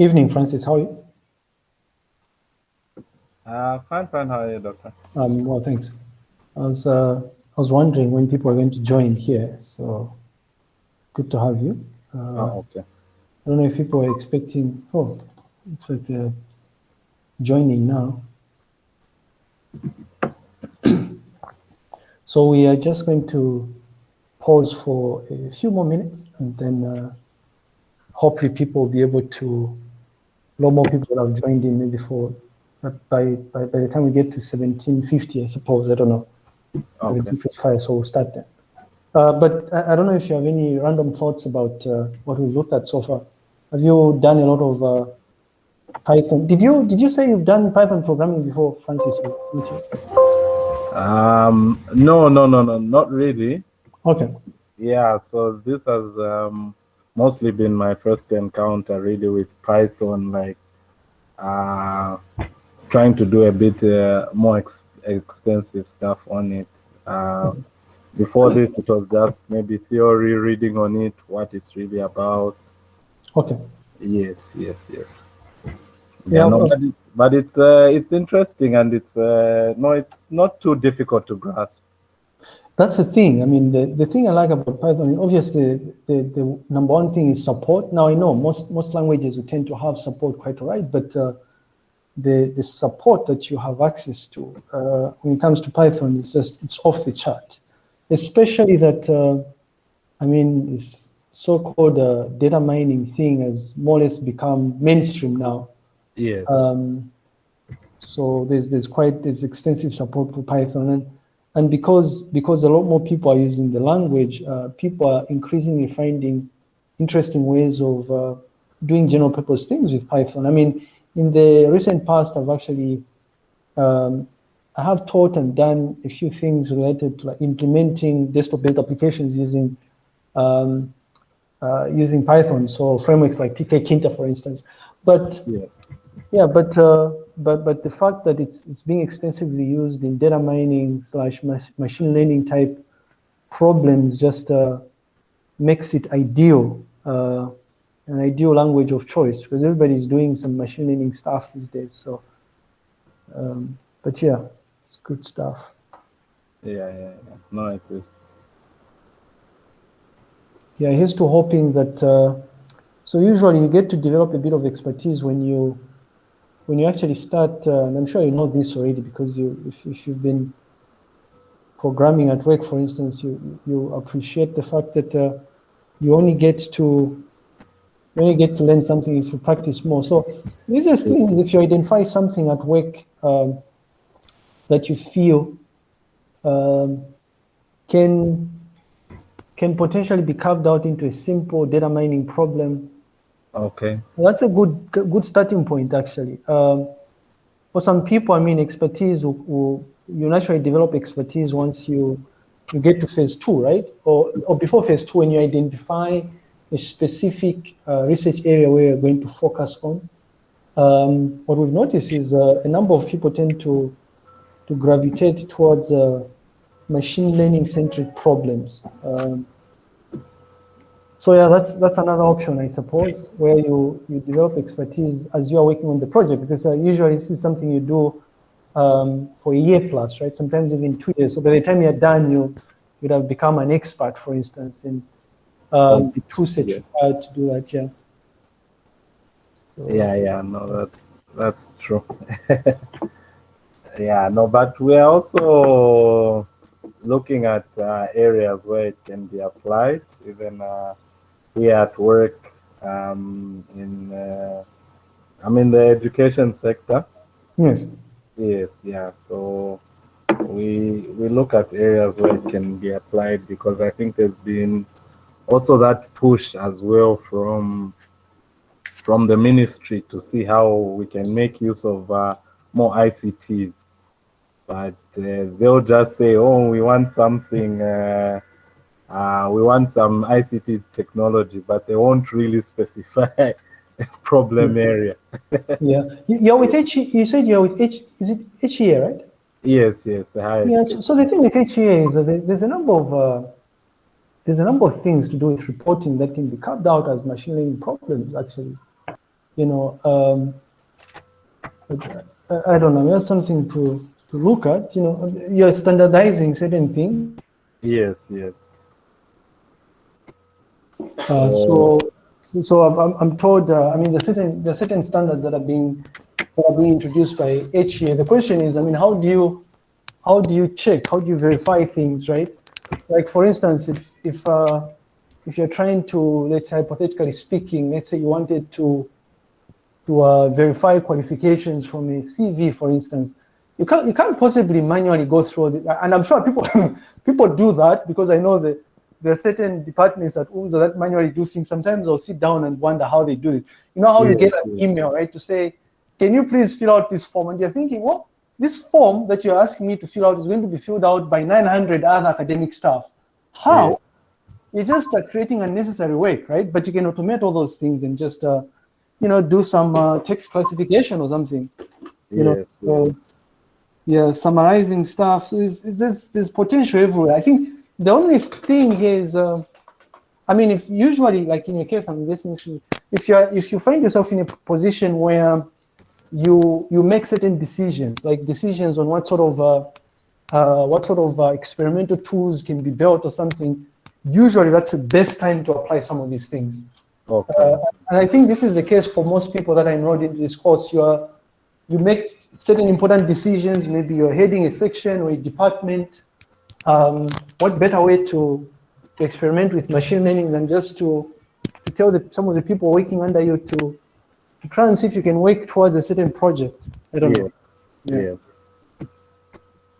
Evening, Francis. How are you? Uh, fine, fine. How are you, Doctor? Um, well, thanks. I was, uh, I was wondering when people are going to join here, so good to have you. Uh, oh, okay. I don't know if people are expecting, oh, looks like they're joining now. so we are just going to pause for a few more minutes and then uh, hopefully people will be able to, a lot more people have joined in maybe for, by, by, by the time we get to 1750, I suppose, I don't know, okay. 1755, so we'll start then. Uh, but I, I, don't know if you have any random thoughts about uh, what we've looked at so far. Have you done a lot of uh, Python? Did you did you say you've done Python programming before, Francis? Um, no, no, no, no, not really. Okay. Yeah, so this has um, mostly been my first encounter really with Python, like uh, trying to do a bit uh, more ex extensive stuff on it. Uh, before this, it was just maybe theory, reading on it, what it's really about. Okay. Yes, yes, yes. Yeah, yeah no, but, it, but, it's uh, it's interesting and it's uh, no, it's not too difficult to grasp. That's the thing. I mean, the, the thing I like about Python, obviously, the, the number one thing is support. Now, I know most, most languages will tend to have support quite right, but uh, the, the support that you have access to uh, when it comes to Python is just, it's off the chart. Especially that, uh, I mean, this so-called uh, data mining thing has more or less become mainstream now. Yeah. Um, so there's, there's quite, there's extensive support for Python. And, and because, because a lot more people are using the language, uh, people are increasingly finding interesting ways of uh, doing general purpose things with Python. I mean, in the recent past, I've actually, um, I have taught and done a few things related to like implementing desktop-based applications using um, uh, using Python. So frameworks like tkinter, for instance. But yeah, yeah but uh, but but the fact that it's it's being extensively used in data mining slash machine learning type problems just uh, makes it ideal, uh, an ideal language of choice because everybody's doing some machine learning stuff these days. So, um, but yeah, it's good stuff. Yeah, yeah, yeah. No, it is. Yeah, here's to hoping that. Uh, so usually you get to develop a bit of expertise when you when you actually start, uh, and I'm sure you know this already because you, if, if you've been programming at work, for instance, you, you appreciate the fact that uh, you only get to you only get to learn something if you practice more. So these are things, if you identify something at work um, that you feel um, can can potentially be carved out into a simple data mining problem Okay. That's a good good starting point, actually. Um, for some people, I mean, expertise, will, will, you naturally develop expertise once you you get to phase two, right? Or, or before phase two, when you identify a specific uh, research area where you're going to focus on. Um, what we've noticed is uh, a number of people tend to to gravitate towards uh, machine learning centric problems. Um, so yeah, that's that's another option, I suppose, where you you develop expertise as you are working on the project, because uh, usually this is something you do um, for a year plus, right? Sometimes even two years. So by the time you're done, you would have become an expert, for instance, in um, the tool set yeah. required to do that. Yeah. So, yeah, yeah, no, that's that's true. yeah, no, but we're also looking at uh, areas where it can be applied, even. Uh, here at work um, in uh, I'm in the education sector. Yes. Yes, yeah. So we we look at areas where it can be applied because I think there's been also that push as well from from the ministry to see how we can make use of uh, more ICTs. But uh, they'll just say, "Oh, we want something." Uh, we want some ICT technology, but they won't really specify a problem area. yeah, you're with H. You said you're with H. Is it HEA, right? Yes, yes, the highest. Yeah. So, so the thing with HEA is that there's a number of uh, there's a number of things to do with reporting that can be carved out as machine learning problems. Actually, you know, um, I, I don't know, that's something to, to look at, you know, you're standardizing certain things. Yes, yes. Uh, so, so, so I'm, I'm told, uh, I mean, the certain, the certain standards that are being, that are being introduced by HEA. The question is, I mean, how do you, how do you check? How do you verify things, right? Like for instance, if, if, uh, if you're trying to, let's say hypothetically speaking, let's say you wanted to, to uh, verify qualifications from a CV, for instance, you can't, you can't possibly manually go through the, and I'm sure people, people do that because I know that there are certain departments at UNZA that manually do things. Sometimes I'll sit down and wonder how they do it. You know how you get an email, right, to say, can you please fill out this form? And you're thinking, well, this form that you're asking me to fill out is going to be filled out by 900 other academic staff. How? Yeah. You just are creating unnecessary work, right? But you can automate all those things and just, uh, you know, do some uh, text classification or something. You know, so, yeah, summarizing stuff. So there's, there's, there's potential everywhere. I think the only thing is, uh, I mean, if usually, like in your case, I'm listening if you if you find yourself in a position where you you make certain decisions, like decisions on what sort of uh, uh, what sort of uh, experimental tools can be built or something, usually that's the best time to apply some of these things. Okay. Uh, and I think this is the case for most people that are enrolled into this course. You are you make certain important decisions. Maybe you're heading a section or a department. Um, what better way to, to experiment with machine learning than just to, to tell the, some of the people working under you to, to try and see if you can work towards a certain project. I don't yeah. know. Yeah. yeah.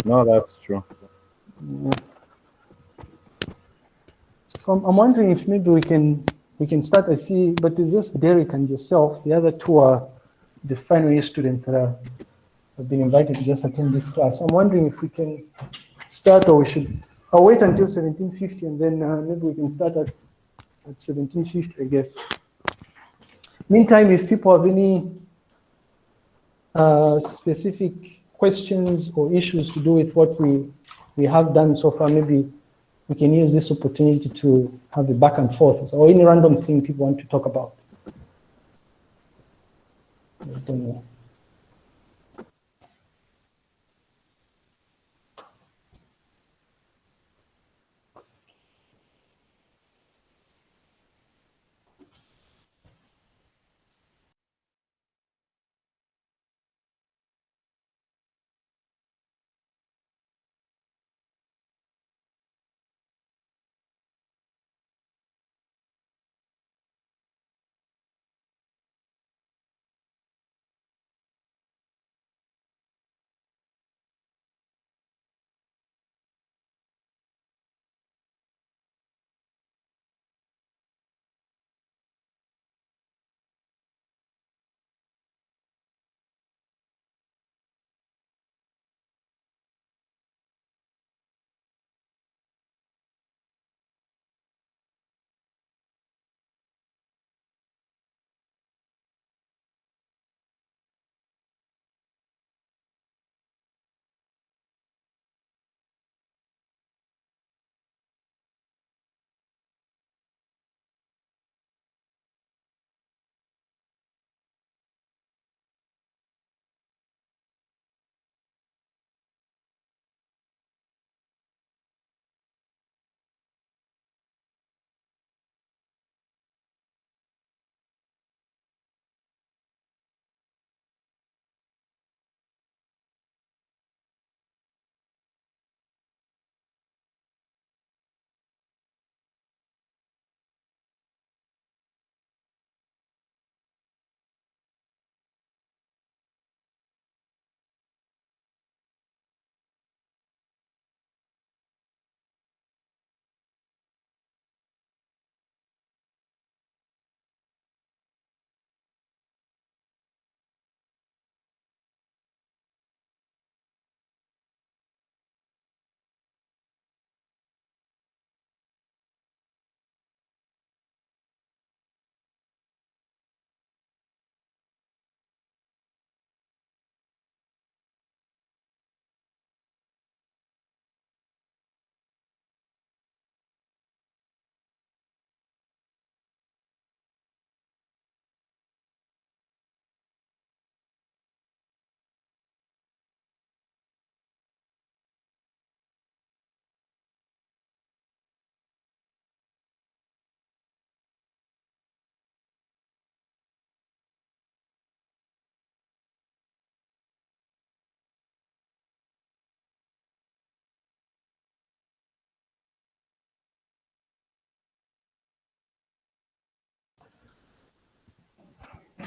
No, that's true. Yeah. So I'm, I'm wondering if maybe we can we can start. I see, but it's just Derek and yourself. The other two are the final year students that are, have been invited to just attend this class. I'm wondering if we can start or we should, I'll wait until 1750 and then uh, maybe we can start at, at 1750, I guess. Meantime, if people have any uh, specific questions or issues to do with what we, we have done so far, maybe we can use this opportunity to have a back and forth or any random thing people want to talk about.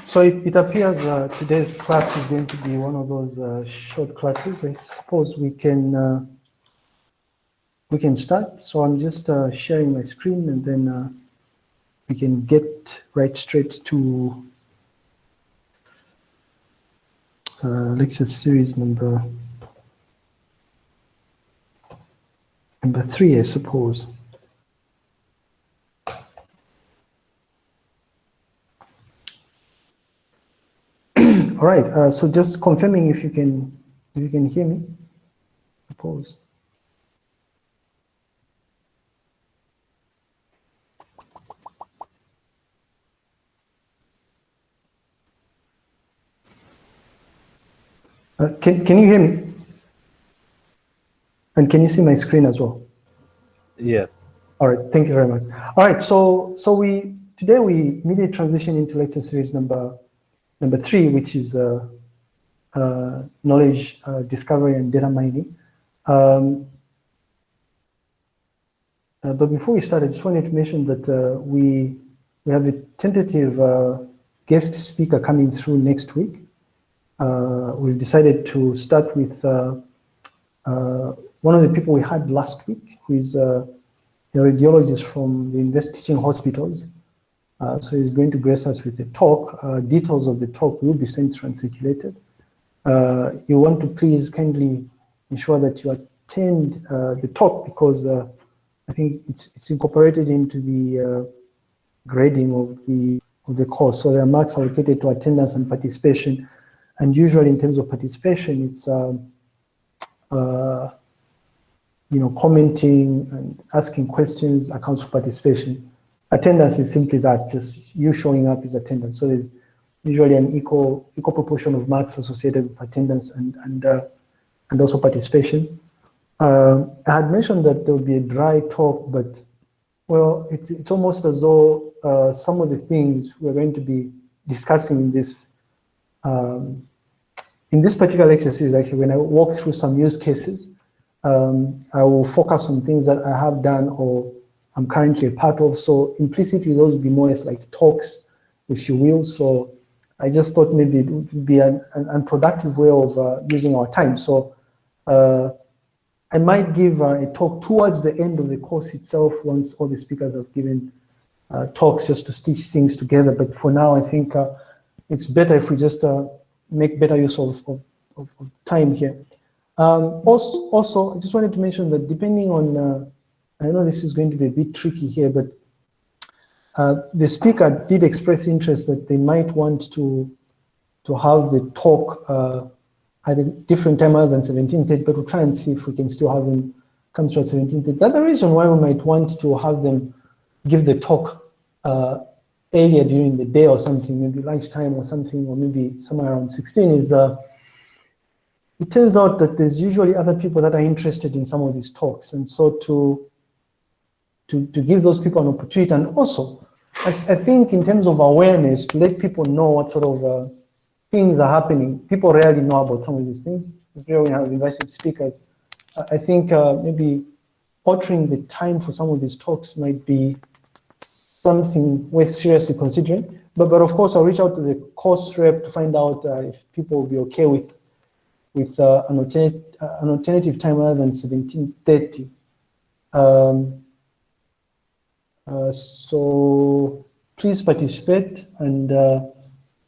So it, it appears uh, today's class is going to be one of those uh, short classes. I suppose we can uh, we can start. So I'm just uh, sharing my screen and then uh, we can get right straight to uh, lecture series number number three, I suppose. All right, uh, so just confirming if you can if you can hear me. Suppose. Uh, can, can you hear me? And can you see my screen as well? Yes. All right, thank you very much. All right, so so we today we immediately transition into lecture series number number three, which is uh, uh, knowledge uh, discovery and data mining. Um, uh, but before we start, I just wanted to mention that uh, we we have a tentative guest speaker coming through next week. we've decided to start with one of the people we had last week, who is a radiologist from the Invest Teaching Hospitals. Uh, so he's going to grace us with a talk. Uh, details of the talk will be sent and circulated. Uh, you want to please kindly ensure that you attend uh, the talk because uh, I think it's, it's incorporated into the uh, grading of the of the course. So there are marks allocated to attendance and participation. And usually in terms of participation, it's um, you know, commenting and asking questions accounts for participation. Attendance is simply that, just you showing up is attendance. So there's usually an equal equal proportion of marks associated with attendance and and uh, and also participation. Uh, I had mentioned that there would be a dry talk, but well, it's it's almost as though uh, some of the things we're going to be discussing in this um, in this particular series. Actually, when I walk through some use cases, um, I will focus on things that I have done or I'm currently a part of. So implicitly, those would be more as like talks, if you will. So I just thought maybe it would be an, an unproductive way of uh, using our time. So uh, I might give uh, a talk towards the end of the course itself once all the speakers have given uh, talks just to stitch things together. But for now, I think uh, it's better if we just uh, make better use of, of, of time here. Um, also, also, I just wanted to mention that depending on, I know this is going to be a bit tricky here, but uh, the speaker did express interest that they might want to to have the talk uh, at a different time other than 17.30, but we'll try and see if we can still have them come through at 17.30. The other reason why we might want to have them give the talk uh, earlier during the day or something, maybe lunchtime or something, or maybe somewhere around 16 is uh, it turns out that there's usually other people that are interested in some of these talks. And so to, to, to give those people an opportunity and also, I, I think in terms of awareness, to let people know what sort of uh, things are happening. People rarely know about some of these things. Here we have invited speakers. I think uh, maybe altering the time for some of these talks might be something worth seriously considering. But, but of course, I'll reach out to the course rep to find out uh, if people will be okay with with uh, an, alternate, uh, an alternative time other than 1730. Um, so please participate and uh,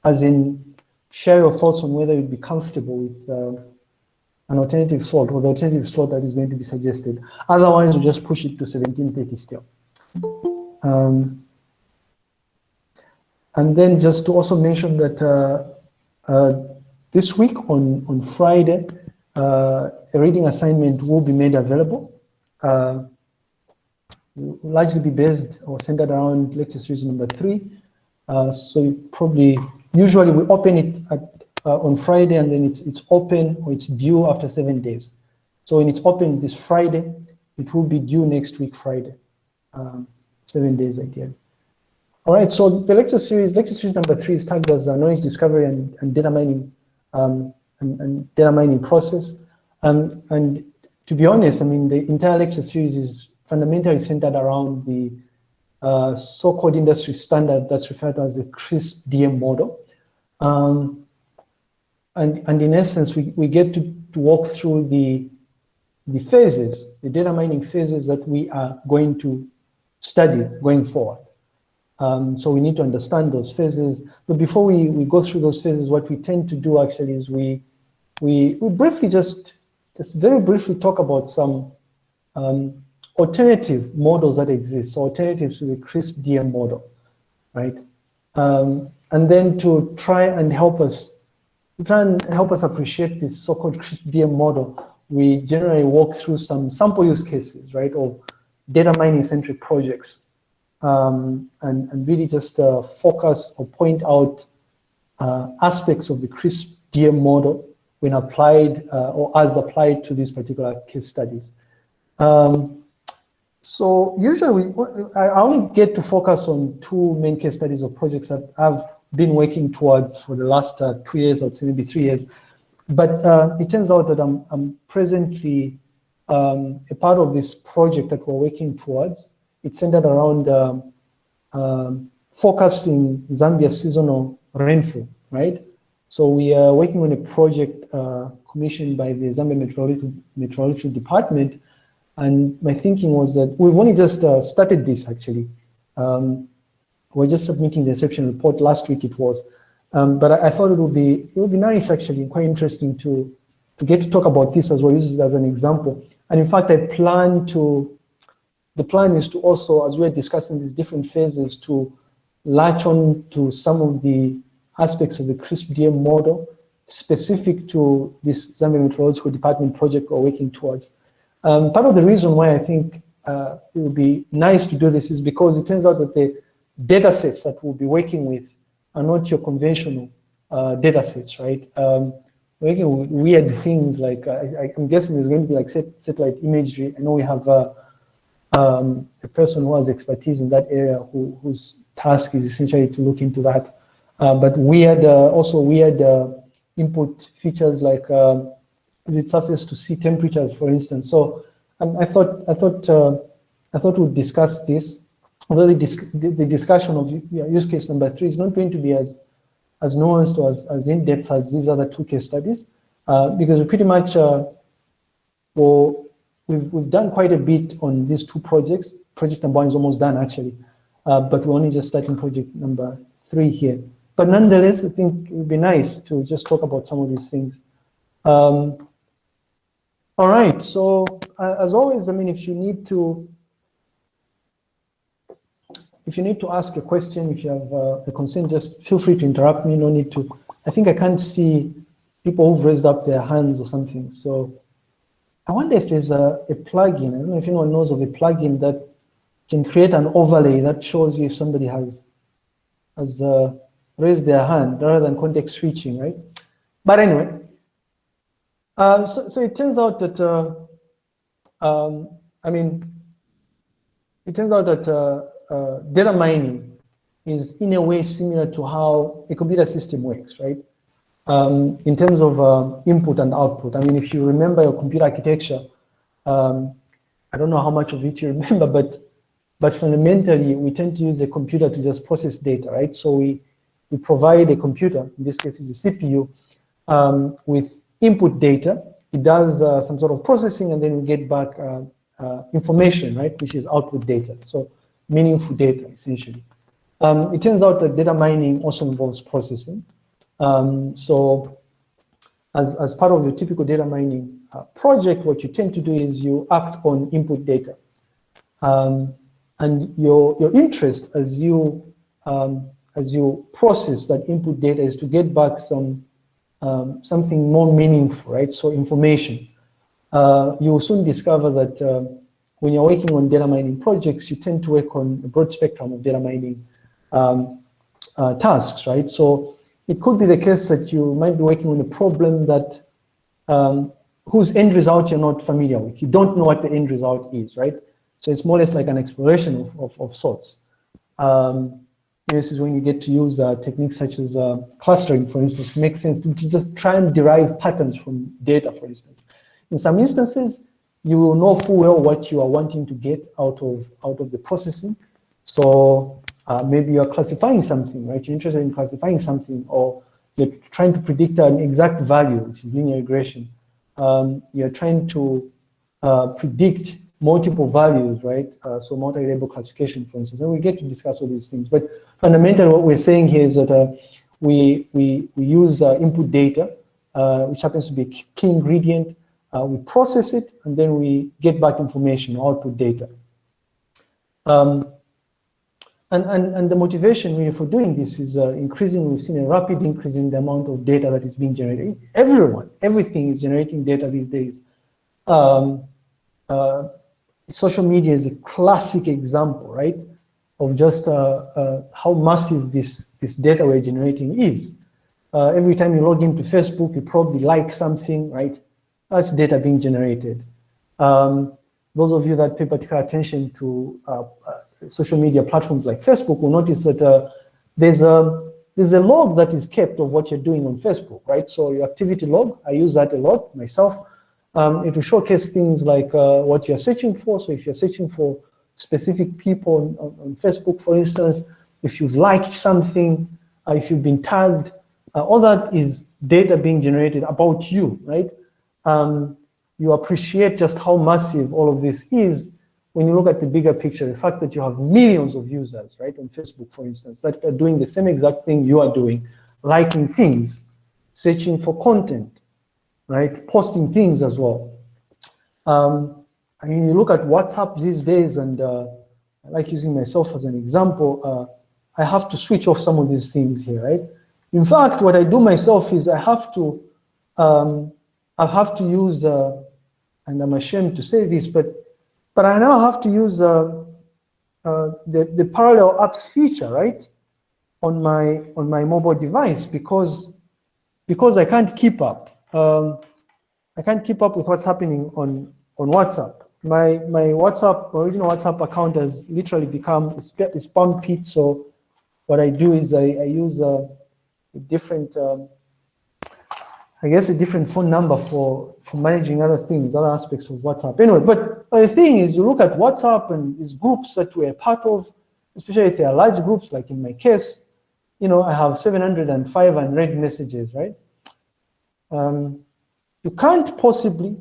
as in share your thoughts on whether you'd be comfortable with uh, an alternative slot or the alternative slot that is going to be suggested. Otherwise, we just push it to 1730 still. Um, and then just to also mention that uh, this week on, on Friday, uh, a reading assignment will be made available. Largely be based or centered around lecture series number three. Uh, so you probably, usually we open it at, uh, on Friday and then it's, it's open or it's due after seven days. So when it's open this Friday, it will be due next week Friday, um, seven days again. All right, so the lecture series, lecture series number three is tagged as uh, knowledge discovery and, and data mining um, and, and, data mining process. Um, and to be honest, I mean, the entire lecture series is fundamentally centered around the uh, so-called industry standard that's referred to as the CRISP DM model. Um, and, and in essence, we, we get to, to walk through the, the phases, the data mining phases that we are going to study going forward. Um, so we need to understand those phases. But before we, we go through those phases, what we tend to do actually is we, we, we briefly just, just very briefly talk about some um, alternative models that exist, so alternatives to the CRISP DM model, right? Um, and then to try and help us, try and help us appreciate this so-called CRISP DM model, we generally walk through some sample use cases, right, of data mining centric projects, um, and, and really just uh, focus or point out uh, aspects of the CRISP DM model when applied uh, or as applied to these particular case studies. Um, so usually I only get to focus on two main case studies or projects that I've been working towards for the last uh, two years or maybe three years. But uh, it turns out that I'm, I'm presently um, a part of this project that we're working towards. It's centered around um, um, focusing Zambia seasonal rainfall, right? So we are working on a project uh, commissioned by the Zambia Meteorological Department and my thinking was that we've only just uh, started this actually. Um, we're just submitting the inception report last week it was. Um, but I, I, thought it would be it would be nice actually, quite interesting to to get to talk about this as well, use it as an example. And in fact, I plan to, the plan is to also, as we're discussing these different phases, to latch on to some of the aspects of the CRISP DM model specific to this Zambia Meteorological Department project we're working towards. Um, part of the reason why I think uh, it would be nice to do this is because it turns out that the data sets that we'll be working with are not your conventional uh, data sets, right? Um, working with weird things like, uh, I, am guessing there's going to be like set, satellite imagery. I know we have uh, um, a person who has expertise in that area who, whose task is essentially to look into that. Uh, but weird, uh, also weird input features like um, is it surface to sea temperatures, for instance. So um, I thought I thought uh, I thought we'd discuss this. Although the, dis the, discussion of use case number three is not going to be as as nuanced or as, as in depth as these other two case studies, uh, because we pretty much uh, well, we've we've done quite a bit on these two projects. Project number one is almost done actually, uh, but we're only just starting project number three here. But nonetheless, I think it would be nice to just talk about some of these things. Um, all right, so uh, as always, I mean, if you need to, if you need to ask a question, if you have uh, a concern, just feel free to interrupt me, no need to. I think I can't see people who've raised up their hands or something. So I wonder if there's a, a plugin, I don't know if anyone knows of a plugin that can create an overlay that shows you if somebody has, has uh, raised their hand rather than context switching, right? But anyway, uh, so, so, it turns out that, uh, um, I mean, it turns out that uh, uh, data mining is in a way similar to how a computer system works, right? Um, in terms of uh, input and output. I mean, if you remember your computer architecture, um, I don't know how much of it you remember, but but fundamentally, we tend to use a computer to just process data, right? So we, we provide a computer, in this case is a CPU, um, with input data, it does uh, some sort of processing, and then we get back uh, uh, information, right, which is output data. So meaningful data, essentially. Um, it turns out that data mining also involves processing. Um, so as, as part of your typical data mining uh, project, what you tend to do is you act on input data. Um, and your, your interest as you, um, as you process that input data is to get back some um, something more meaningful, right? So information. Uh, you will soon discover that uh, when you're working on data mining projects, you tend to work on a broad spectrum of data mining um, uh, tasks, right? So it could be the case that you might be working on a problem that um, whose end result you're not familiar with. You don't know what the end result is, right? So it's more or less like an exploration of, of, of sorts. Um, this is when you get to use uh, techniques such as uh, clustering, for instance, makes sense to, to, just try and derive patterns from data, for instance. In some instances, you will know full well what you are wanting to get out of, out of the processing. So uh, maybe you're classifying something, right? You're interested in classifying something, or you're trying to predict an exact value, which is linear regression. Um, you're trying to uh, predict multiple values, right? Uh, so multi-label classification, for instance, and we get to discuss all these things. But fundamentally, what we're saying here is that uh, we, we, we use uh, input data, uh, which happens to be a key ingredient. Uh, we process it, and then we get back information, output data. Um, and, and, and the motivation really for doing this is uh, increasing, we've seen a rapid increase in the amount of data that is being generated. Everyone, everything is generating data these days. Um, social media is a classic example, right, of just uh, uh how massive this, this data we're generating is. Uh, every time you log into Facebook, you probably like something, right? That's data being generated. Um, those of you that pay particular attention to uh, social media platforms like Facebook will notice that uh, there's a there's a log that is kept of what you're doing on Facebook, right? So your activity log, I use that a lot myself. Um, it will showcase things like uh, what you're searching for. So if you're searching for specific people on, on Facebook, for instance, if you've liked something, uh, if you've been tagged, uh, all that is data being generated about you, right? Um, you appreciate just how massive all of this is when you look at the bigger picture, the fact that you have millions of users, right, on Facebook, for instance, that are doing the same exact thing you are doing, liking things, searching for content, right, posting things as well. Um, I mean, you look at WhatsApp these days, and uh, I like using myself as an example. Uh, I have to switch off some of these things here, right? In fact, what I do myself is I have to, um, I have to use, uh, and I'm ashamed to say this, but but I now have to use uh, uh, the, the parallel apps feature, right? On my, on my mobile device because, because I can't keep up. Um, I can't keep up with what's happening on, on WhatsApp. My, my WhatsApp, original WhatsApp account has literally become a spam pit. So what I do is I, I use a, a different um, I guess, a different phone number for, for managing other things, other aspects of WhatsApp. Anyway, but the thing is, you look at WhatsApp and these groups that we're part of, especially if they are large groups, like in my case, you know, I have 705 unread messages, right? Um, you can't possibly,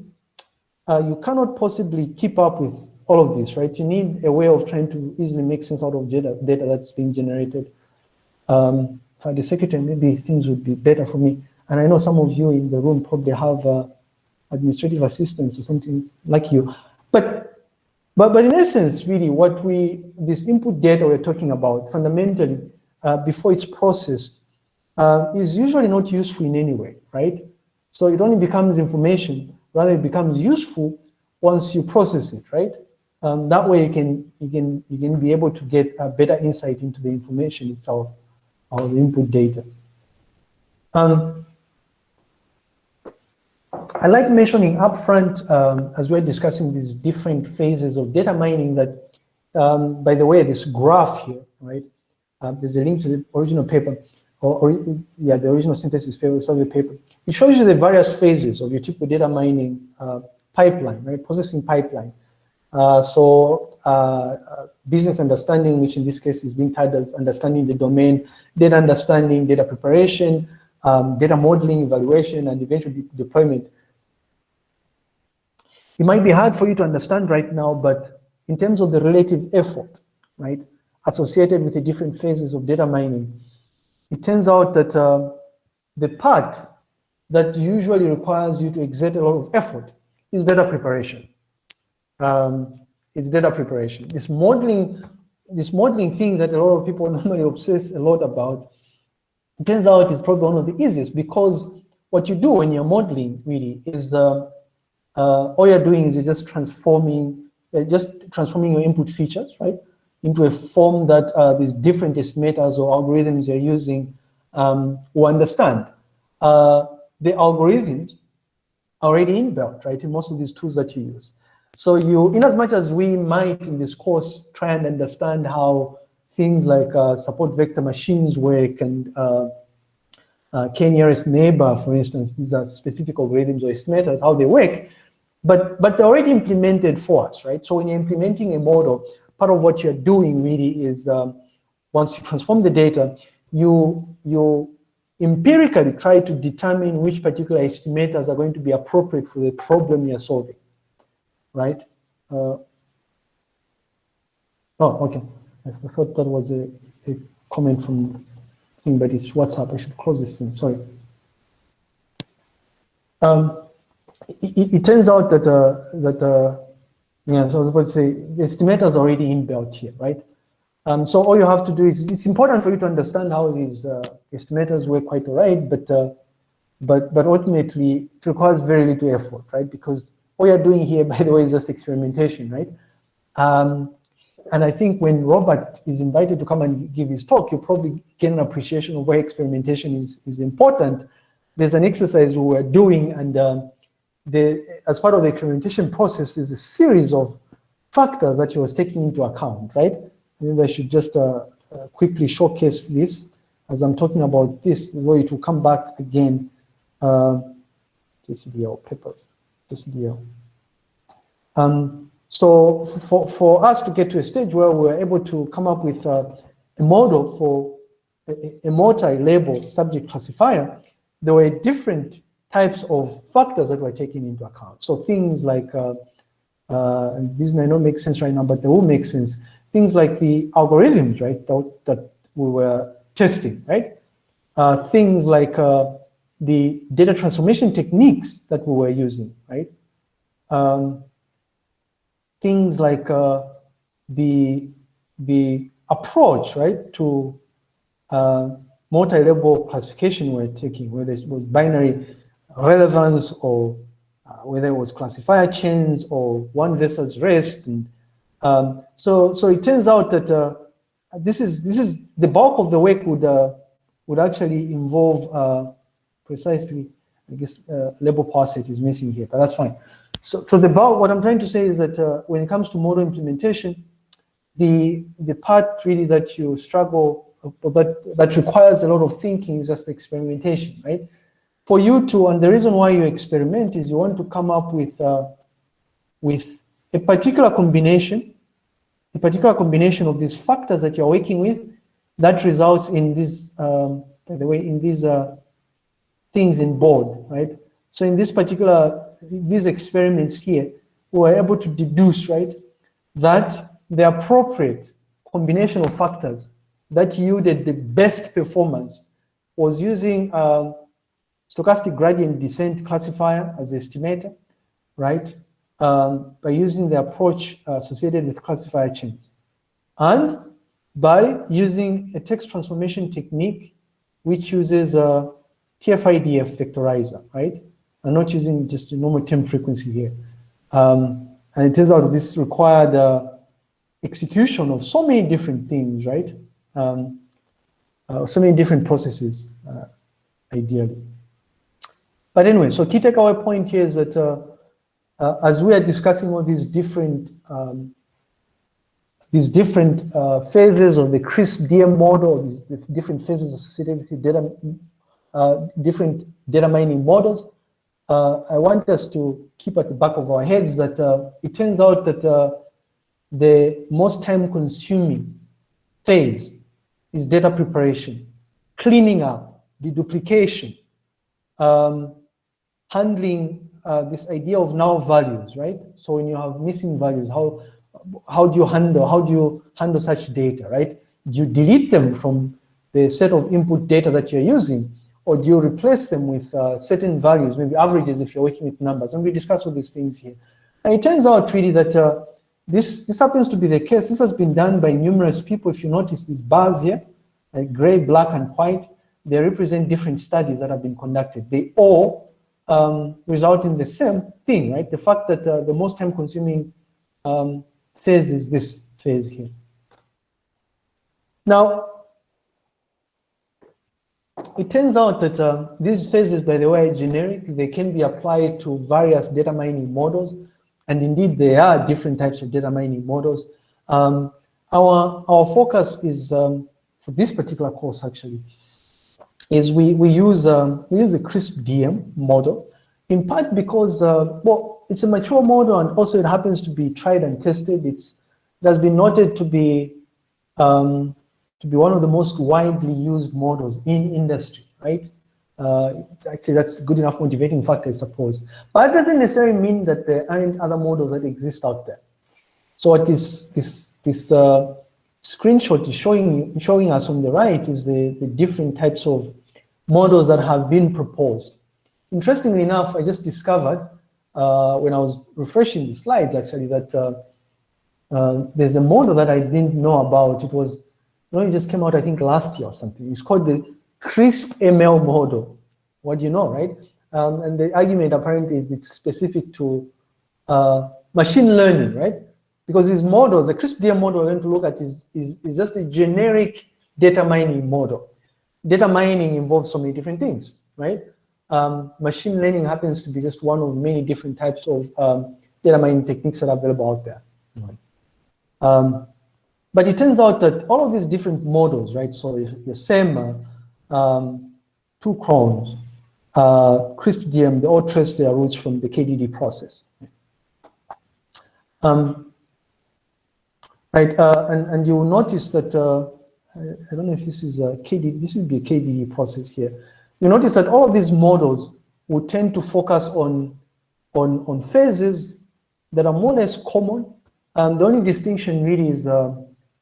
uh, you cannot possibly keep up with all of this, right? You need a way of trying to easily make sense out of data, data that's being generated. Um, for the secretary, maybe things would be better for me. And I know some of you in the room probably have uh, administrative assistants or something like you. But, but, but in essence, really, what we, this input data we're talking about, fundamentally, uh, before it's processed, uh, is usually not useful in any way, right? So it only becomes information, rather it becomes useful once you process it, right? Um, that way you can, you, can, you can be able to get a better insight into the information itself, or the input data. Um, I like mentioning upfront, um, as we're discussing these different phases of data mining that, um, by the way, this graph here, right? Uh, there's a link to the original paper, or, or, yeah, the original synthesis paper, survey paper. It shows you the various phases of your typical data mining uh, pipeline, right? Processing pipeline. Uh, so uh, uh, business understanding, which in this case is being titled as understanding the domain, data understanding, data preparation, um, data modeling, evaluation, and eventual de deployment. It might be hard for you to understand right now, but in terms of the relative effort, right, associated with the different phases of data mining, it turns out that uh, the part that usually requires you to exert a lot of effort is data preparation. Um, it's data preparation. This modeling, this modeling thing that a lot of people normally obsess a lot about, it turns out it's probably one of the easiest because what you do when you're modeling really is uh, uh, all you're doing is you're just transforming, uh, just transforming your input features, right, into a form that uh, these different estimators or algorithms you're using um, will understand. Uh, the algorithms are already inbuilt, right, in most of these tools that you use. So you, in as much as we might in this course try and understand how things like uh, support vector machines work and uh, uh, k-nearest neighbor, for instance, these are specific algorithms or estimators, how they work, but, but they're already implemented for us, right? So when you're implementing a model, part of what you're doing really is um, once you transform the data, you, you, empirically try to determine which particular estimators are going to be appropriate for the problem you're solving, right? Uh, oh, okay. I thought that was a, a comment from thing, but it's WhatsApp. I should close this thing, sorry. Um, it, it, turns out that, uh, that uh, yeah, so I was about to say, the estimator is already inbuilt here, right? Um, so all you have to do is, it's important for you to understand how these uh, estimators work quite all right, but, uh, but, but ultimately it requires very little effort, right? Because all you're doing here, by the way, is just experimentation, right? Um, and I think when Robert is invited to come and give his talk, you'll probably get an appreciation of why experimentation is, is important. There's an exercise we were doing, and um, the, as part of the experimentation process, there's a series of factors that he was taking into account, right? Maybe I should just uh, uh, quickly showcase this as I'm talking about this, though it will come back again. Uh, JCDL papers, JCDL. Um, so for, for us to get to a stage where we're able to come up with uh, a model for a, a multi-label subject classifier, there were different types of factors that were taken into account. So things like, uh, uh, and may not make sense right now, but they will make sense. Things like the algorithms, right, that, that we were testing, right? Uh, things like uh, the data transformation techniques that we were using, right? Um, things like uh, the, the approach, right, to uh, multi-level classification we're taking, whether it was binary relevance or uh, whether it was classifier chains or one versus rest. And, um, so, so it turns out that uh, this is this is the bulk of the work would uh, would actually involve uh, precisely, I guess, uh, label powerset is missing here, but that's fine. So, so the bulk, what I'm trying to say is that uh, when it comes to model implementation, the the part really that you struggle, that that requires a lot of thinking is just experimentation, right? for you to, and the reason why you experiment is you want to come up with, uh, with a particular combination, a particular combination of these factors that you're working with that results in these, um, by the way, in these uh, things in board, right? So in this particular, these experiments here, we were able to deduce, right, that the appropriate combination of factors that yielded the best performance was using um, stochastic gradient descent classifier as estimator, right? Um, by using the approach uh, associated with classifier chains. And by using a text transformation technique which uses a TF-IDF vectorizer, right? I'm not using just a normal term frequency here. Um, and it turns out this required uh, execution of so many different things, right? Um, uh, so many different processes, uh, ideally. But anyway, so key takeaway point here is that uh, uh, as we are discussing all these different um, these different uh, phases of the CRISP DM model, these different phases associated with data, uh, different data mining models, uh, I want us to keep at the back of our heads that uh, it turns out that the most time consuming phase is data preparation, cleaning up, deduplication, um, handling uh, this idea of null values, right? So when you have missing values, how how do you handle how do you handle such data, right? Do you delete them from the set of input data that you're using, or do you replace them with uh, certain values, maybe averages if you're working with numbers? And we discuss all these things here. And it turns out really that uh, this this happens to be the case. This has been done by numerous people. If you notice these bars here, like gray, black, and white, they represent different studies that have been conducted. They all um, result in the same thing, right? The fact that uh, the most time consuming um, phase is this phase here. Now, it turns out that uh, these phases, by the way, are generic. They can be applied to various data mining models. And indeed, there are different types of data mining models. Um, our, our focus is, um, for this particular course actually, is we, we, use, um, we use a CRISP DM model, in part because, uh, well, it's a mature model and also it happens to be tried and tested. It's, it has been noted to be, um, to be one of the most widely used models in industry, right? Uh, actually, that's good enough motivating factor, I suppose. But that doesn't necessarily mean that there aren't other models that exist out there. So what this this this uh, screenshot is showing showing us on the right is the, the different types of models that have been proposed. Interestingly enough, I just discovered uh, when I was refreshing the slides actually that uh, uh, there's a model that I didn't know about. It was, know, it just came out I think last year or something. It's called the CRISP ML model. What do you know, right? Um, and the argument apparently is it's specific to uh, machine learning, right? Because these models, the CRISP-DM model we're going to look at is, is, is just a generic data mining model. Data mining involves so many different things, right? Um, machine learning happens to be just one of many different types of um, data mining techniques that are available out there. Um, but it turns out that all of these different models, right? So your SEMMA, um, Two Crows, uh, CRISP-DM, they all trace their roots from the KDD process. Um, right, uh, and, and you notice that, uh, I don't know if this is a KDD, this would be a KDD process here you notice that all of these models will tend to focus on, on, on phases that are more or less common. And the only distinction really is, uh,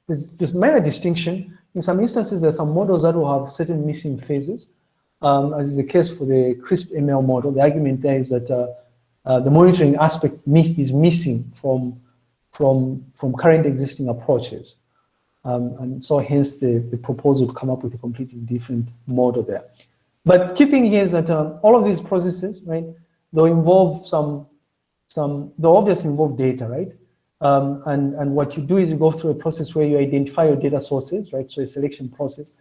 is just minor distinction. In some instances, there are some models that will have certain missing phases, um, as is the case for the CRISP ML model. The argument there is that uh, uh, the monitoring aspect miss is missing from, from, from current existing approaches. Um, and so hence the, the proposal to come up with a completely different model there. But key thing here is that um, all of these processes, right, they'll involve some, some, they'll obviously involve data, right? Um, and, and what you do is you go through a process where you identify your data sources, right? So a selection process.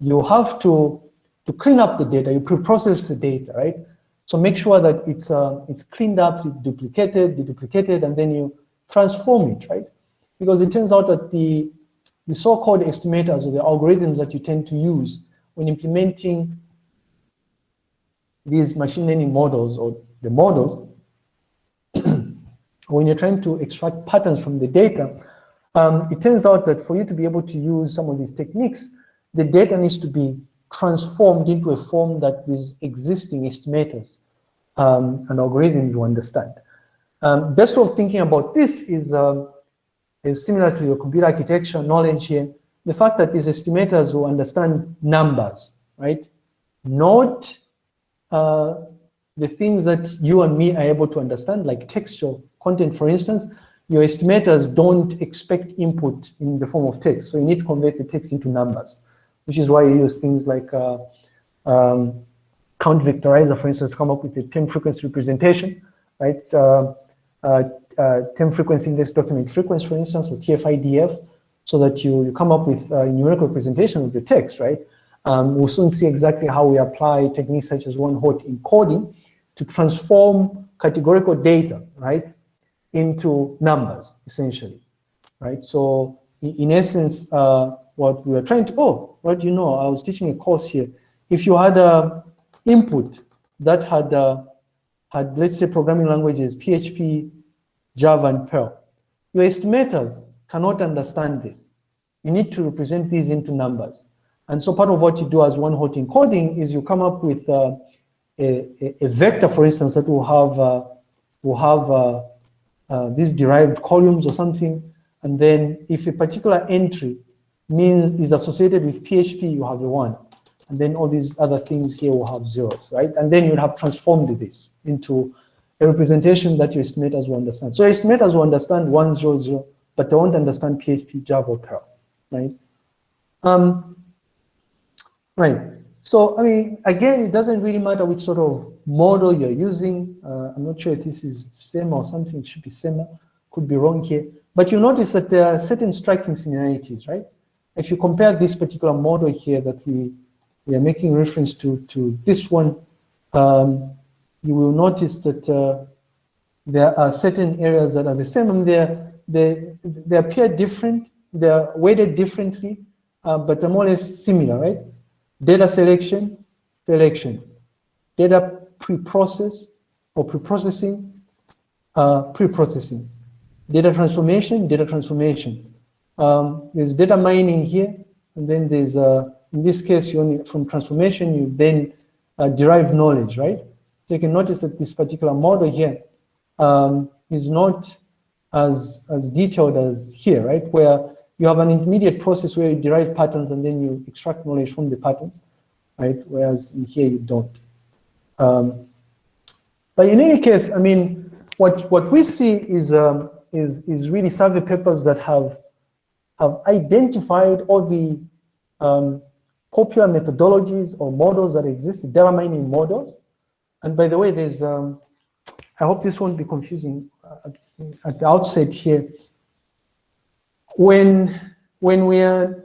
You have to, to clean up the data, you pre-process the data, right? So make sure that it's, uh, it's cleaned up, it's duplicated, deduplicated, and then you transform it, right? Because it turns out that the, the so-called estimators or the algorithms that you tend to use when implementing these machine learning models or the models, when you're trying to extract patterns from the data, um, it turns out that for you to be able to use some of these techniques, the data needs to be transformed into a form that these existing estimators um, and algorithms will understand. Um, best way of thinking about this is, um, is similar to your computer architecture knowledge here. The fact that these estimators will understand numbers, right? Not uh, the things that you and me are able to understand, like textual content, for instance, your estimators don't expect input in the form of text. So you need to convert the text into numbers, which is why you use things like uh, um, count vectorizer, for instance, to come up with a term frequency representation, right? Uh, uh, uh, term frequency index document frequency, for instance, or TF-IDF, so that you, you come up with a numerical representation of your text, right? Um, we'll soon see exactly how we apply techniques such as one-hot encoding to transform categorical data, right, into numbers, essentially, right? So in, essence, uh, what we are trying to, oh, what do you know, I was teaching a course here. If you had a input that had, uh, had let's say, programming languages, PHP, Java, and Perl, your estimators cannot understand this. You need to represent these into numbers. And so part of what you do as one-hot encoding is you come up with uh, a, a, vector, for instance, that will have uh, will have uh, uh, these derived columns or something. And then if a particular entry means is associated with PHP, you have a one. And then all these other things here will have zeros, right? And then you'll have transformed this into a representation that your estimators will understand. So estimators will understand one, zero, zero, but they won't understand PHP, Java, or Perl, right? Um, Right. So, I mean, again, it doesn't really matter which sort of model you're using. Uh, I'm not sure if this is SEMMA or something, it should be SEMMA, could be wrong here. But you notice that there are certain striking similarities, right? If you compare this particular model here that we, we are making reference to, to this one, um, you will notice that uh, there are certain areas that are the same and they, they appear different, they're weighted differently, uh, but they're more or less similar, right? Data selection, selection. Data pre-process or pre-processing, uh, pre-processing. Data transformation, data transformation. Um, there's data mining here, and then there's uh, in this case, you only, from transformation, you then uh, derive knowledge, right? So you can notice that this particular model here um, is not as, as detailed as here, right? Where you have an intermediate process where you derive patterns and then you extract knowledge from the patterns, right? Whereas in here you don't. Um, but in any case, I mean, what, what we see is, um, is, is really survey papers that have, have identified all the um, popular methodologies or models that exist, data mining models. And by the way, there's, um, I hope this won't be confusing at, at the outset here. When, when we are,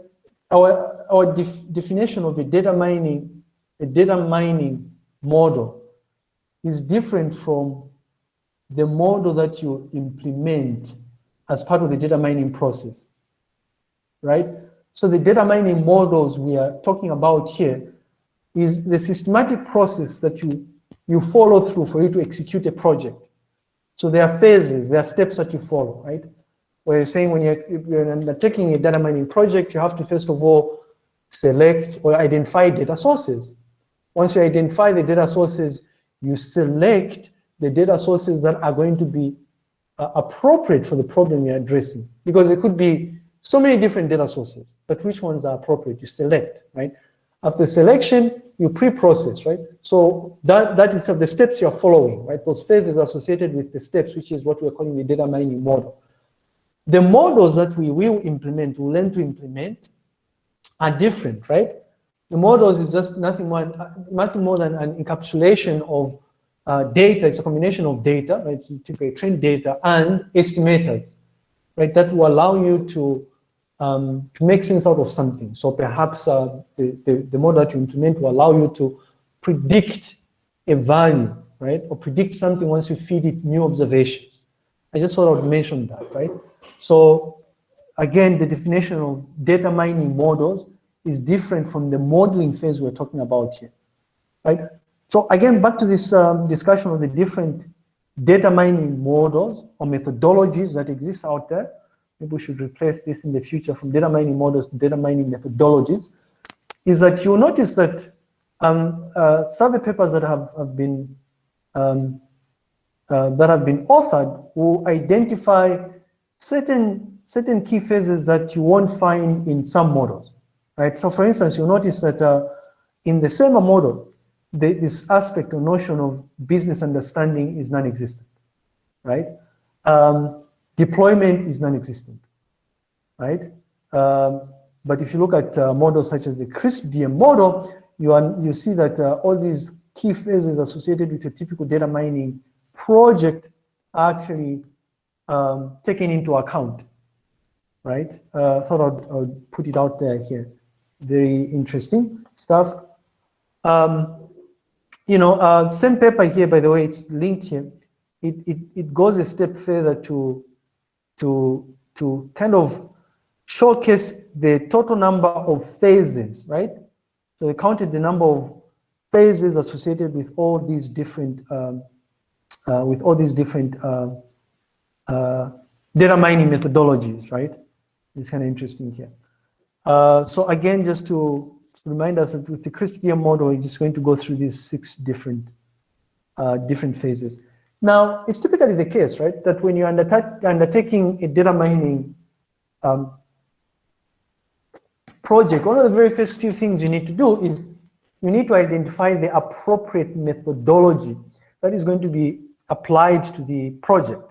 our, our def definition of a data mining, a data mining model is different from the model that you implement as part of the data mining process, right? So the data mining models we are talking about here is the systematic process that you, you follow through for you to execute a project. So there are phases, there are steps that you follow, right? Where you're saying when you're, you're undertaking a data mining project, you have to first of all select or identify data sources. Once you identify the data sources, you select the data sources that are going to be uh, appropriate for the problem you're addressing. Because it could be so many different data sources, but which ones are appropriate? You select, right? After selection, you pre-process, right? So that, that is the steps you're following, right? Those phases associated with the steps, which is what we're calling the data mining model. The models that we will implement, we learn to implement, are different, right? The models is just nothing more, nothing more than an encapsulation of uh, data. It's a combination of data, right? So typically trained data and estimators, right? That will allow you to um, to make sense out of something. So perhaps uh, the, the, the model that you implement will allow you to predict a value, right? Or predict something once you feed it new observations. I just sort of mentioned that, right? So again, the definition of data mining models is different from the modeling phase we're talking about here, right? So again, back to this um, discussion of the different data mining models or methodologies that exist out there. Maybe we should replace this in the future from data mining models to data mining methodologies. Is that you'll notice that um, uh, survey papers that have, have been um, uh, that have been authored will identify certain certain key phases that you won't find in some models right? So for instance, you'll notice that uh, in the SEMMA model, the, this aspect or notion of business understanding is non-existent, right? Um, deployment is non-existent, right? Um, but if you look at uh, models such as the CRISP-DM model, you, are, you see that uh, all these key phases associated with a typical data mining project are actually um, taken into account, right? Uh, thought I'd, I'd put it out there here very interesting stuff. Um, you know, uh, same paper here, by the way, it's linked here. It, it, it goes a step further to, to, to kind of showcase the total number of phases, right? So they counted the number of phases associated with all these different, um, uh, with all these different uh, uh, data mining methodologies, right? It's kind of interesting here. Uh, so again, just to remind us that with the CRISP-DM model, we're just going to go through these six different uh, different phases. Now, it's typically the case, right, that when you're undertaking a data mining um, project, one of the very first two things you need to do is you need to identify the appropriate methodology that is going to be applied to the project.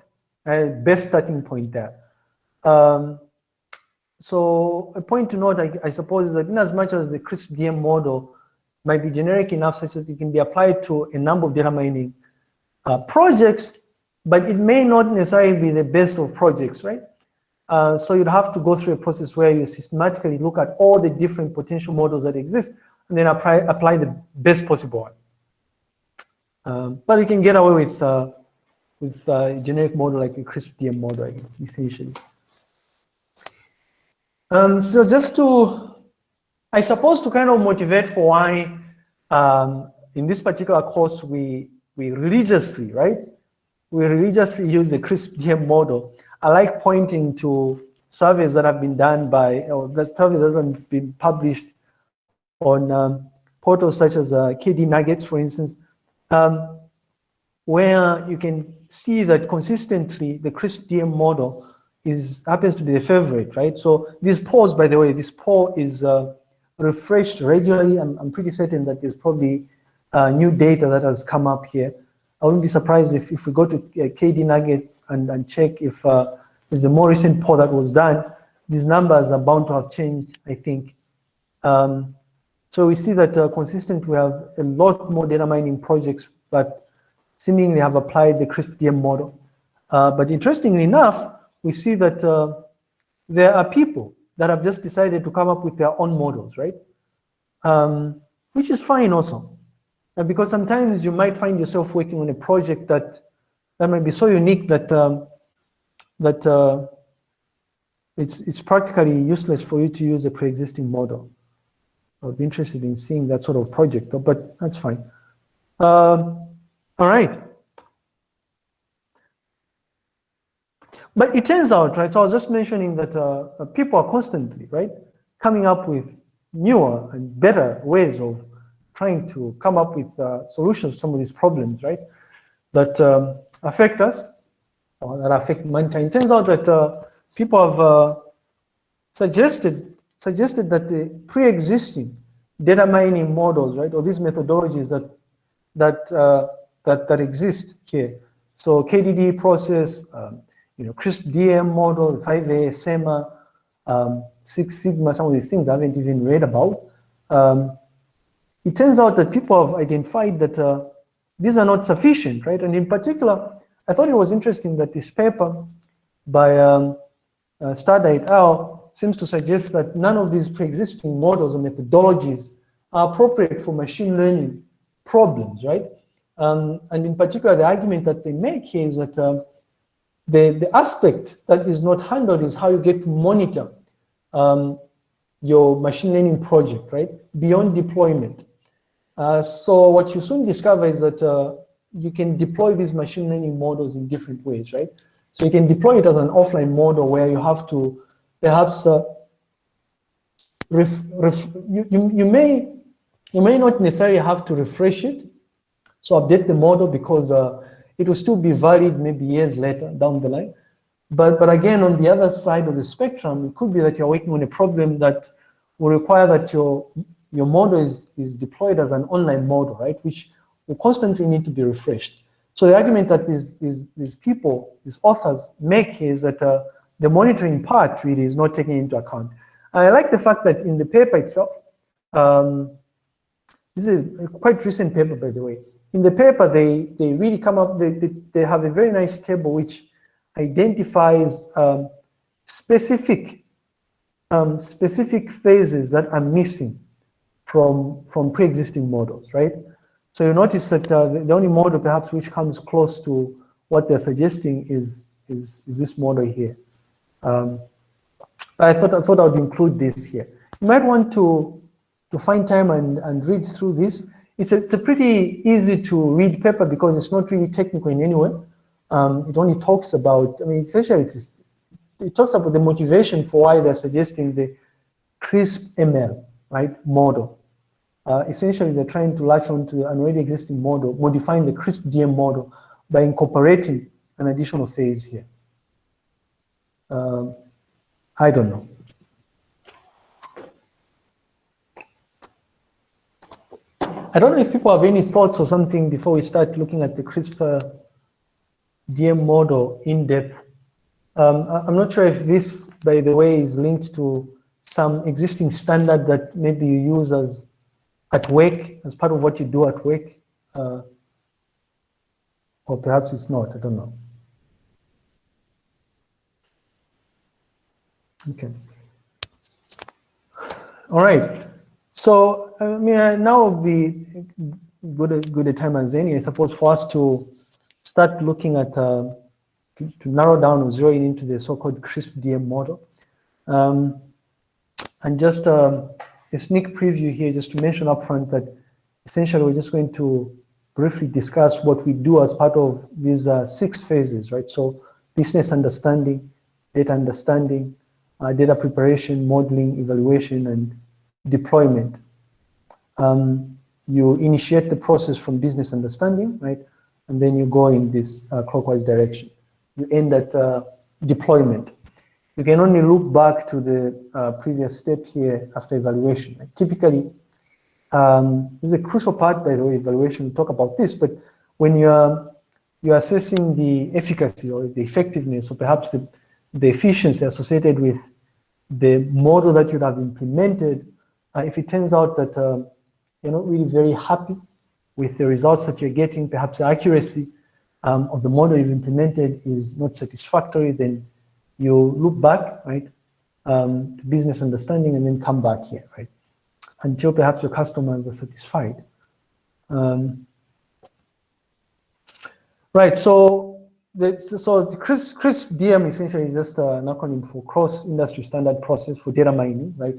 Uh, best starting point there. Um, so a point to note, I, I, suppose, is that in as much as the CRISP-DM model might be generic enough such that it can be applied to a number of data mining uh, projects, but it may not necessarily be the best of projects, right? Uh, so you'd have to go through a process where you systematically look at all the different potential models that exist and then apply, apply the best possible one. Um, but you can get away with, uh, with a generic model like a CRISP-DM model, essentially. Um, so just to, I suppose to kind of motivate for why um, in this particular course we, we religiously, right? We religiously use the CRISP-DM model. I like pointing to surveys that have been done by, or the surveys that have been published on um, portals such as uh, KDnuggets, for instance, um, where you can see that consistently the CRISP DM model is happens to be the favorite, right? So this pause, by the way, this poll is uh, refreshed regularly. I'm, I'm pretty certain that there's probably uh, new data that has come up here. I wouldn't be surprised if, if we go to uh, KDnuggets and, and check if uh, there's a more recent poll that was done, these numbers are bound to have changed, I think. Um, so we see that uh, consistent, we have a lot more data mining projects that seemingly have applied the CRISP DM model. Uh, but interestingly enough, we see that uh, there are people that have just decided to come up with their own models, right? Um, which is fine also. And because sometimes you might find yourself working on a project that that might be so unique that um, that uh, it's it's practically useless for you to use a pre-existing model. I'd be interested in seeing that sort of project, but that's fine. Um, all right. But it turns out, right, so I was just mentioning that uh, uh, people are constantly, right, coming up with newer and better ways of trying to come up with uh, solutions to some of these problems, right, that um, affect us, or that affect mankind. It turns out that uh, people have uh, suggested suggested that the pre-existing data mining models, right, or these methodologies that that uh, that that exist here. So KDD process, um, you know, CRISP DM model, 5A, SEMMA, um, Six Sigma, some of these things I haven't even read about. Um, it turns out that people have identified that uh, these are not sufficient, right? And in particular, I thought it was interesting that this paper by um, uh, et al. seems to suggest that none of these pre-existing models or methodologies are appropriate for machine learning problems, right? Um, and in particular, the argument that they make here is that um, the, the aspect that is not handled is how you get to monitor um, your machine learning project, right? Beyond deployment. Uh, so what you soon discover is that uh, you can deploy these machine learning models in different ways, right? So you can deploy it as an offline model where you have to perhaps uh, ref, ref, you, you, you, may you may not necessarily have to refresh it, so update the model because uh, it will still be valid maybe years later down the line. But, but again, on the other side of the spectrum, it could be that you're working on a problem that will require that your, your model is, is deployed as an online model, right? Which will constantly need to be refreshed. So the argument that these, these, these people, these authors make is that uh, the monitoring part really is not taken into account. And I like the fact that in the paper itself, um, this is a quite recent paper, by the way, in the paper, they, they really come up, they, they, they have a very nice table which identifies um, specific um, specific phases that are missing from, from pre-existing models, right? So you notice that uh, the, only model perhaps which comes close to what they're suggesting is, is, is this model here. Um, I thought, I thought I would include this here. You might want to, to find time and, and read through this it's a, it's a pretty easy to read paper because it's not really technical in any way. Um, it only talks about, I mean, essentially it's, it talks about the motivation for why they're suggesting the CRISP ML, right, model. Uh, essentially, they're trying to latch onto an already existing model, modifying the CRISP DM model by incorporating an additional phase here. Um, I don't know. I don't know if people have any thoughts or something before we start looking at the CRISP DM model in depth. Um, I'm not sure if this, by the way, is linked to some existing standard that maybe you use as at work, as part of what you do at work, uh, or perhaps it's not, I don't know. Okay. All right. So, I mean, uh, now would be good, good a time as any, I suppose, for us to start looking at, uh, to, to, narrow down or zero in into the so-called CRISP DM model. Um, and just uh, a sneak preview here, just to mention upfront that essentially we're just going to briefly discuss what we do as part of these uh, six phases, right? So business understanding, data understanding, uh, data preparation, modeling, evaluation, and deployment. Um, you initiate the process from business understanding, right? And then you go in this uh, clockwise direction. You end at uh, deployment. You can only look back to the uh, previous step here after evaluation. Right? Typically, um, this is a crucial part, by the way, evaluation, we talk about this, but when you're, you're assessing the efficacy or the effectiveness or perhaps the, the efficiency associated with the model that you have implemented, uh, if it turns out that uh, you're not really very happy with the results that you're getting, perhaps the accuracy um, of the model you've implemented is not satisfactory, then you look back, right, um, to business understanding and then come back here, right, until perhaps your customers are satisfied. Um, right, so the, so the CRISP DM essentially is just uh, an acronym for cross industry standard process for data mining, right?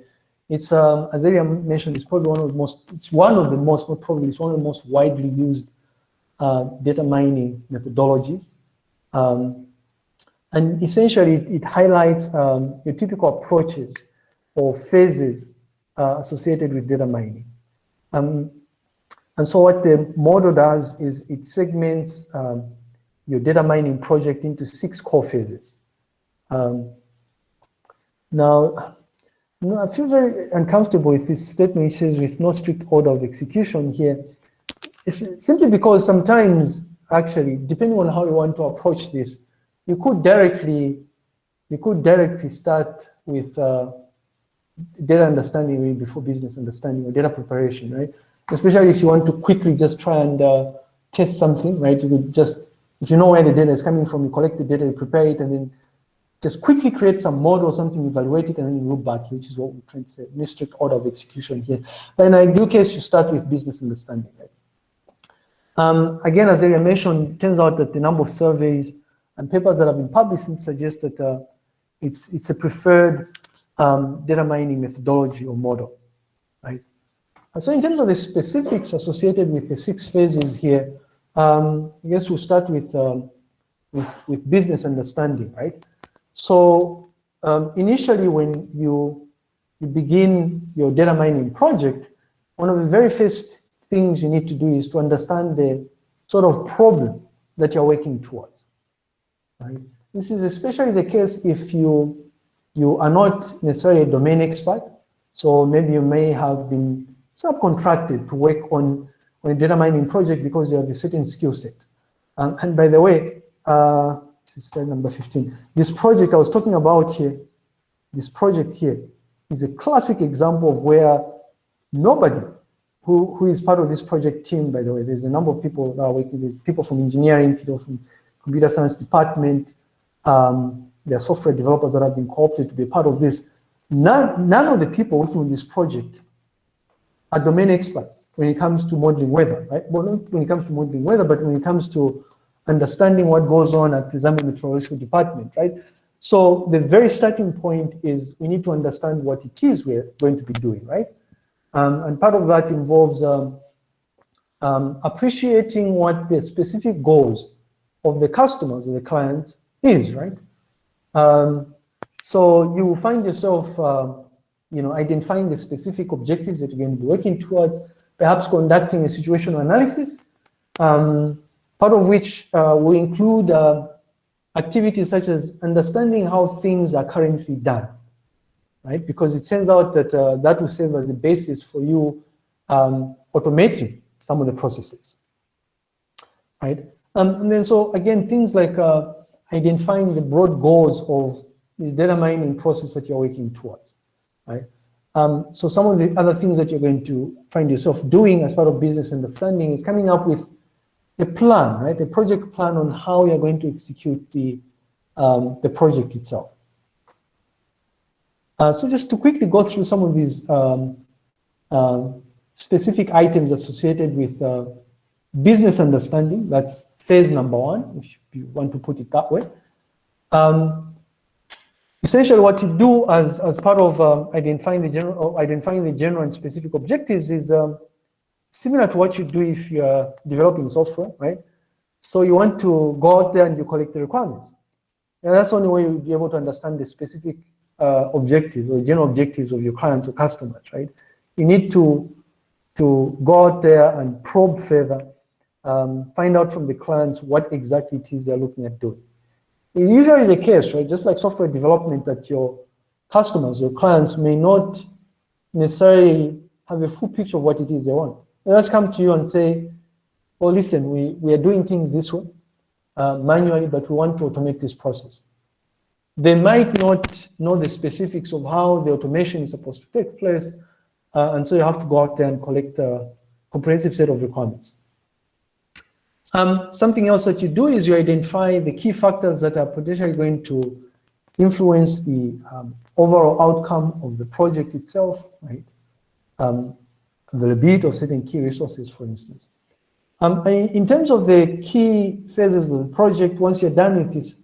It's, um, as Elia mentioned, it's probably one of the most, it's one of the most, not probably, it's one of the most widely used uh, data mining methodologies. Um, and essentially, it, highlights um, your typical approaches or phases uh, associated with data mining. Um, and so what the model does is it segments um, your data mining project into six core phases. Um, now, no, I feel very uncomfortable with this statement which says with no strict order of execution here. It's simply because sometimes, actually, depending on how you want to approach this, you could directly, you could directly start with uh, data understanding before business understanding or data preparation, right? Especially if you want to quickly just try and uh, test something, right? You could just, if you know where the data is coming from, you collect the data, you prepare it, and then just quickly create some model or something, evaluate it, and then you look back, which is what we're trying to say, strict order of execution here. But in ideal case, you start with business understanding, right? Um, again, as I mentioned, turns out that the number of surveys and papers that have been published suggest that uh, it's, it's a preferred um, data mining methodology or model, right? And so in terms of the specifics associated with the six phases here, um, I guess we'll start with, um, with, with business understanding, right? So um, initially when you, you begin your data mining project, one of the very first things you need to do is to understand the sort of problem that you're working towards. Right? This is especially the case if you, you are not necessarily a domain expert. So maybe you may have been subcontracted to work on, on a data mining project because you have a certain skill set. Um, and by the way, uh, this is slide number 15. This project I was talking about here, this project here, is a classic example of where nobody who, who is part of this project team, by the way, there's a number of people that are working with people from engineering, people from computer science department, um, there are software developers that have been co-opted to be part of this. None, none of the people working on this project are domain experts when it comes to modeling weather, right? Well, not when it comes to modeling weather, but when it comes to understanding what goes on at the Zambia Meteorological Department, right? So the very starting point is we need to understand what it is we're going to be doing, right? Um, and part of that involves um, um, appreciating what the specific goals of the customers or the clients is, right? Um, so you will find yourself, uh, you know, identifying the specific objectives that you're going to be working toward, perhaps conducting a situational analysis, um, part of which uh, will include uh, activities such as understanding how things are currently done, right? Because it turns out that uh, that will serve as a basis for you um, automating some of the processes, right? Um, and then so again, things like uh, identifying the broad goals of this data mining process that you're working towards, right? Um, so some of the other things that you're going to find yourself doing as part of business understanding is coming up with a plan, right? A project plan on how you're going to execute the, um, the project itself. Uh, so just to quickly go through some of these um, uh, specific items associated with uh, business understanding, that's phase number one, if you want to put it that way. Um, essentially what you do as, as part of um, identifying, the general, identifying the general and specific objectives is um, similar to what you do if you're developing software, right? So you want to go out there and you collect the requirements. And that's the only way you'll be able to understand the specific uh, objectives or general objectives of your clients or customers, right? You need to to go out there and probe further, um, find out from the clients what exactly it is they're looking at doing. It's usually the case, right? Just like software development that your customers, your clients may not necessarily have a full picture of what it is they want. They just come to you and say, well, listen, we, we are doing things this way, uh, manually, but we want to automate this process. They might not know the specifics of how the automation is supposed to take place, uh, and so you have to go out there and collect a comprehensive set of requirements. Um, something else that you do is you identify the key factors that are potentially going to influence the um, overall outcome of the project itself, right? Um, availability of certain key resources, for instance. Um, in terms of the key phases of the project, once you're done with this,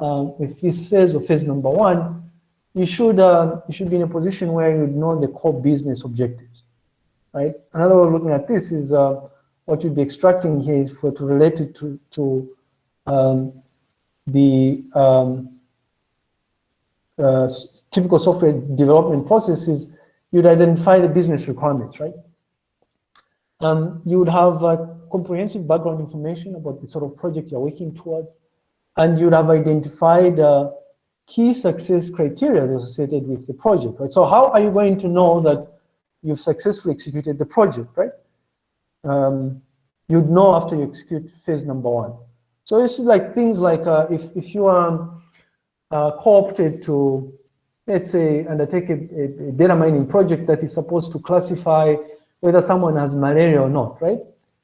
uh, with this phase or phase number one, you should uh, you should be in a position where you know the core business objectives, right? Another way of looking at this is uh, what you'd be extracting here is for to relate it to to um, the um, uh, typical software development processes. You'd identify the business requirements, right? Um, you would have uh, comprehensive background information about the sort of project you're working towards, and you'd have identified uh, key success criteria associated with the project, right? So how are you going to know that you've successfully executed the project, right? Um, you'd know after you execute phase number one. So it's like things like uh, if, if you are uh, co-opted to, let's say, undertake a, a, data mining project that is supposed to classify whether someone has malaria or not, right?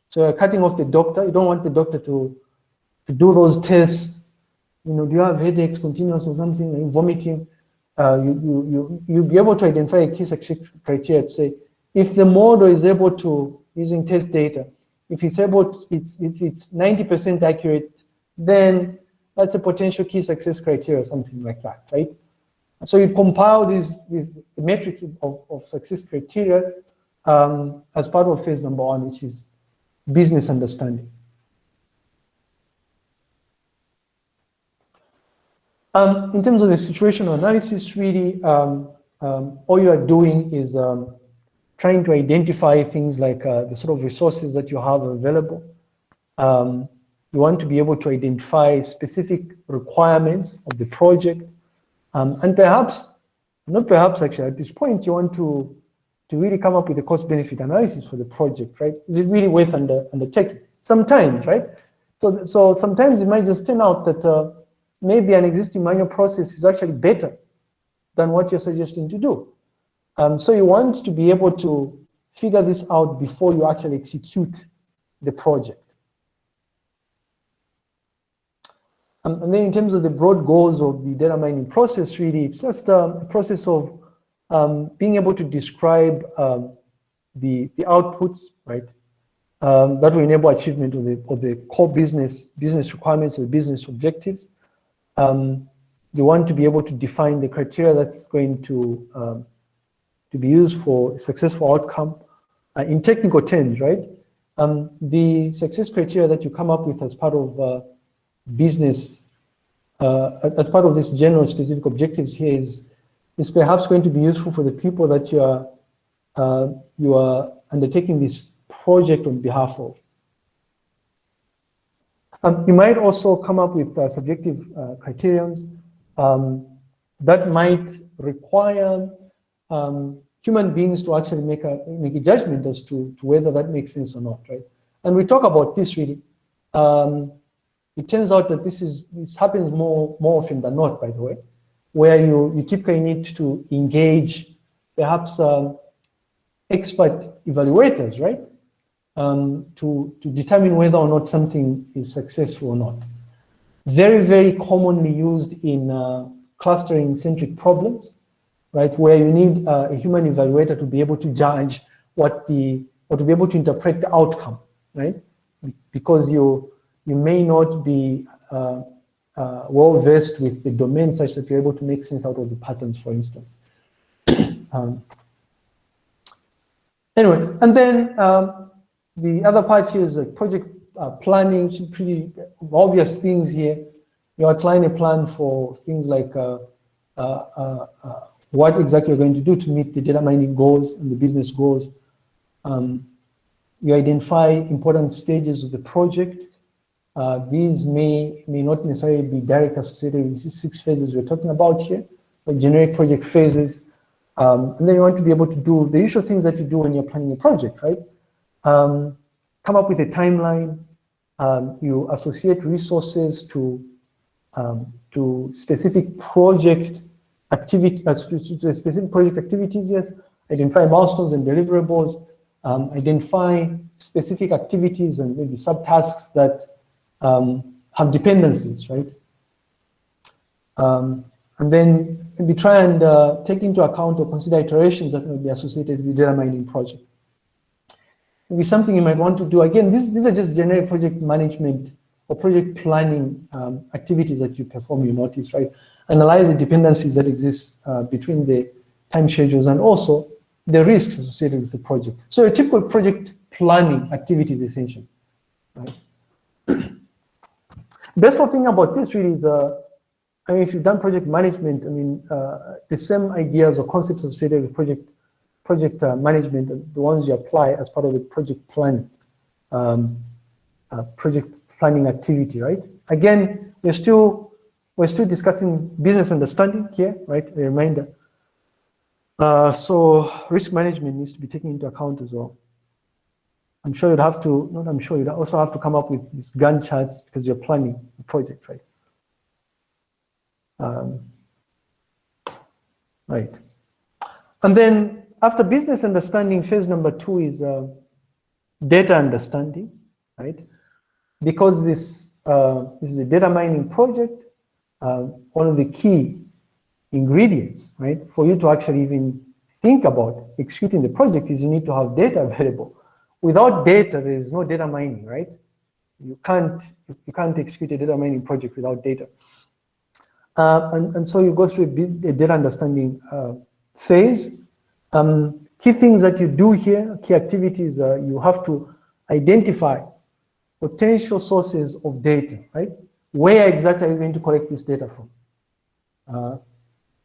So you're cutting off the doctor. You don't want the doctor to, to do those tests you know, do you have headaches continuous or something, like vomiting? Uh, you, you, you, you'll be able to identify a key success criteria to say, if the model is able to, using test data, if it's able, it's, if it's 90% accurate, then that's a potential key success criteria, something like that, right? So you compile these, these metrics of, of success criteria um, as part of phase number one, which is business understanding. Um, in terms of the situational analysis, really, um, um, all you are doing is um, trying to identify things like uh, the sort of resources that you have available. Um, you want to be able to identify specific requirements of the project. Um, and perhaps, not perhaps actually, at this point, you want to, to really come up with a cost-benefit analysis for the project, right? Is it really worth under, undertaking? Sometimes, right? So, so sometimes it might just turn out that uh, maybe an existing manual process is actually better than what you're suggesting to do. Um, so you want to be able to figure this out before you actually execute the project. Um, and then in terms of the broad goals of the data mining process, really, it's just um, a process of um, being able to describe um, the, the outputs, right? Um, that will enable achievement of the, of the core business, business requirements or business objectives. Um, you want to be able to define the criteria that's going to to be used for successful outcome. Uh, in technical terms, right? Um, the success criteria that you come up with as part of uh, business, uh, as part of this general specific objectives here is, is perhaps going to be useful for the people that you are, uh, you are undertaking this project on behalf of. Um, you might also come up with uh, subjective uh, criterions um, that might require um, human beings to actually make a make a judgment as to, to whether that makes sense or not, right? And we talk about this really. Um, it turns out that this is this happens more more often than not, by the way, where you you typically need to engage perhaps um, expert evaluators, right? um, to, to determine whether or not something is successful or not. Very, very commonly used in uh, clustering-centric problems, right, where you need uh, a human evaluator to be able to judge what the, or to be able to interpret the outcome, right? Because you, you may not be uh, uh, well versed with the domain such that you're able to make sense out of the patterns, for instance. um, anyway, and then um, the other part here is like project uh, planning, pretty obvious things here. You outline a plan for things like uh, uh, uh, uh, what exactly you're going to do to meet the data mining goals and the business goals. Um, you identify important stages of the project. Uh, these may, may not necessarily be directly associated with these six phases we're talking about here, but generic project phases. Um, and then you want to be able to do the usual things that you do when you're planning a project, right? Um, come up with a timeline. Um, you associate resources to, um, to specific project activity, uh, specific project activities, yes. Identify milestones and deliverables um, identify specific activities and maybe subtasks that um, have dependencies, right? Um, and then maybe try and uh, take into account or consider iterations that may be associated with data mining project. Maybe something you might want to do, again, this, these are just generic project management or project planning um, activities that you perform, you notice, right? Analyze the dependencies that exist uh, between the time schedules and also the risks associated with the project. So a typical project planning activity is essential. Right? Best thing about this really is, uh, I mean, if you've done project management, I mean, uh, the same ideas or concepts associated with project project uh, management, the ones you apply as part of the project planning, um, uh, project planning activity, right? Again, we're still we're still discussing business understanding here, right? A reminder. Uh, so risk management needs to be taken into account as well. I'm sure you'd have to, not I'm sure you'd also have to come up with these Gantt charts because you're planning a project, right? Um, right. And then after business understanding, phase number two is uh, data understanding, right? Because this, uh, this is a data mining project, uh, one of the key ingredients, right? For you to actually even think about executing the project is you need to have data available. Without data, there is no data mining, right? You can't, you can't execute a data mining project without data. Uh, and, and so you go through a, data understanding uh, phase. Um, key things that you do here, key activities, uh, you have to identify potential sources of data, right? Where exactly are you going to collect this data from? Uh,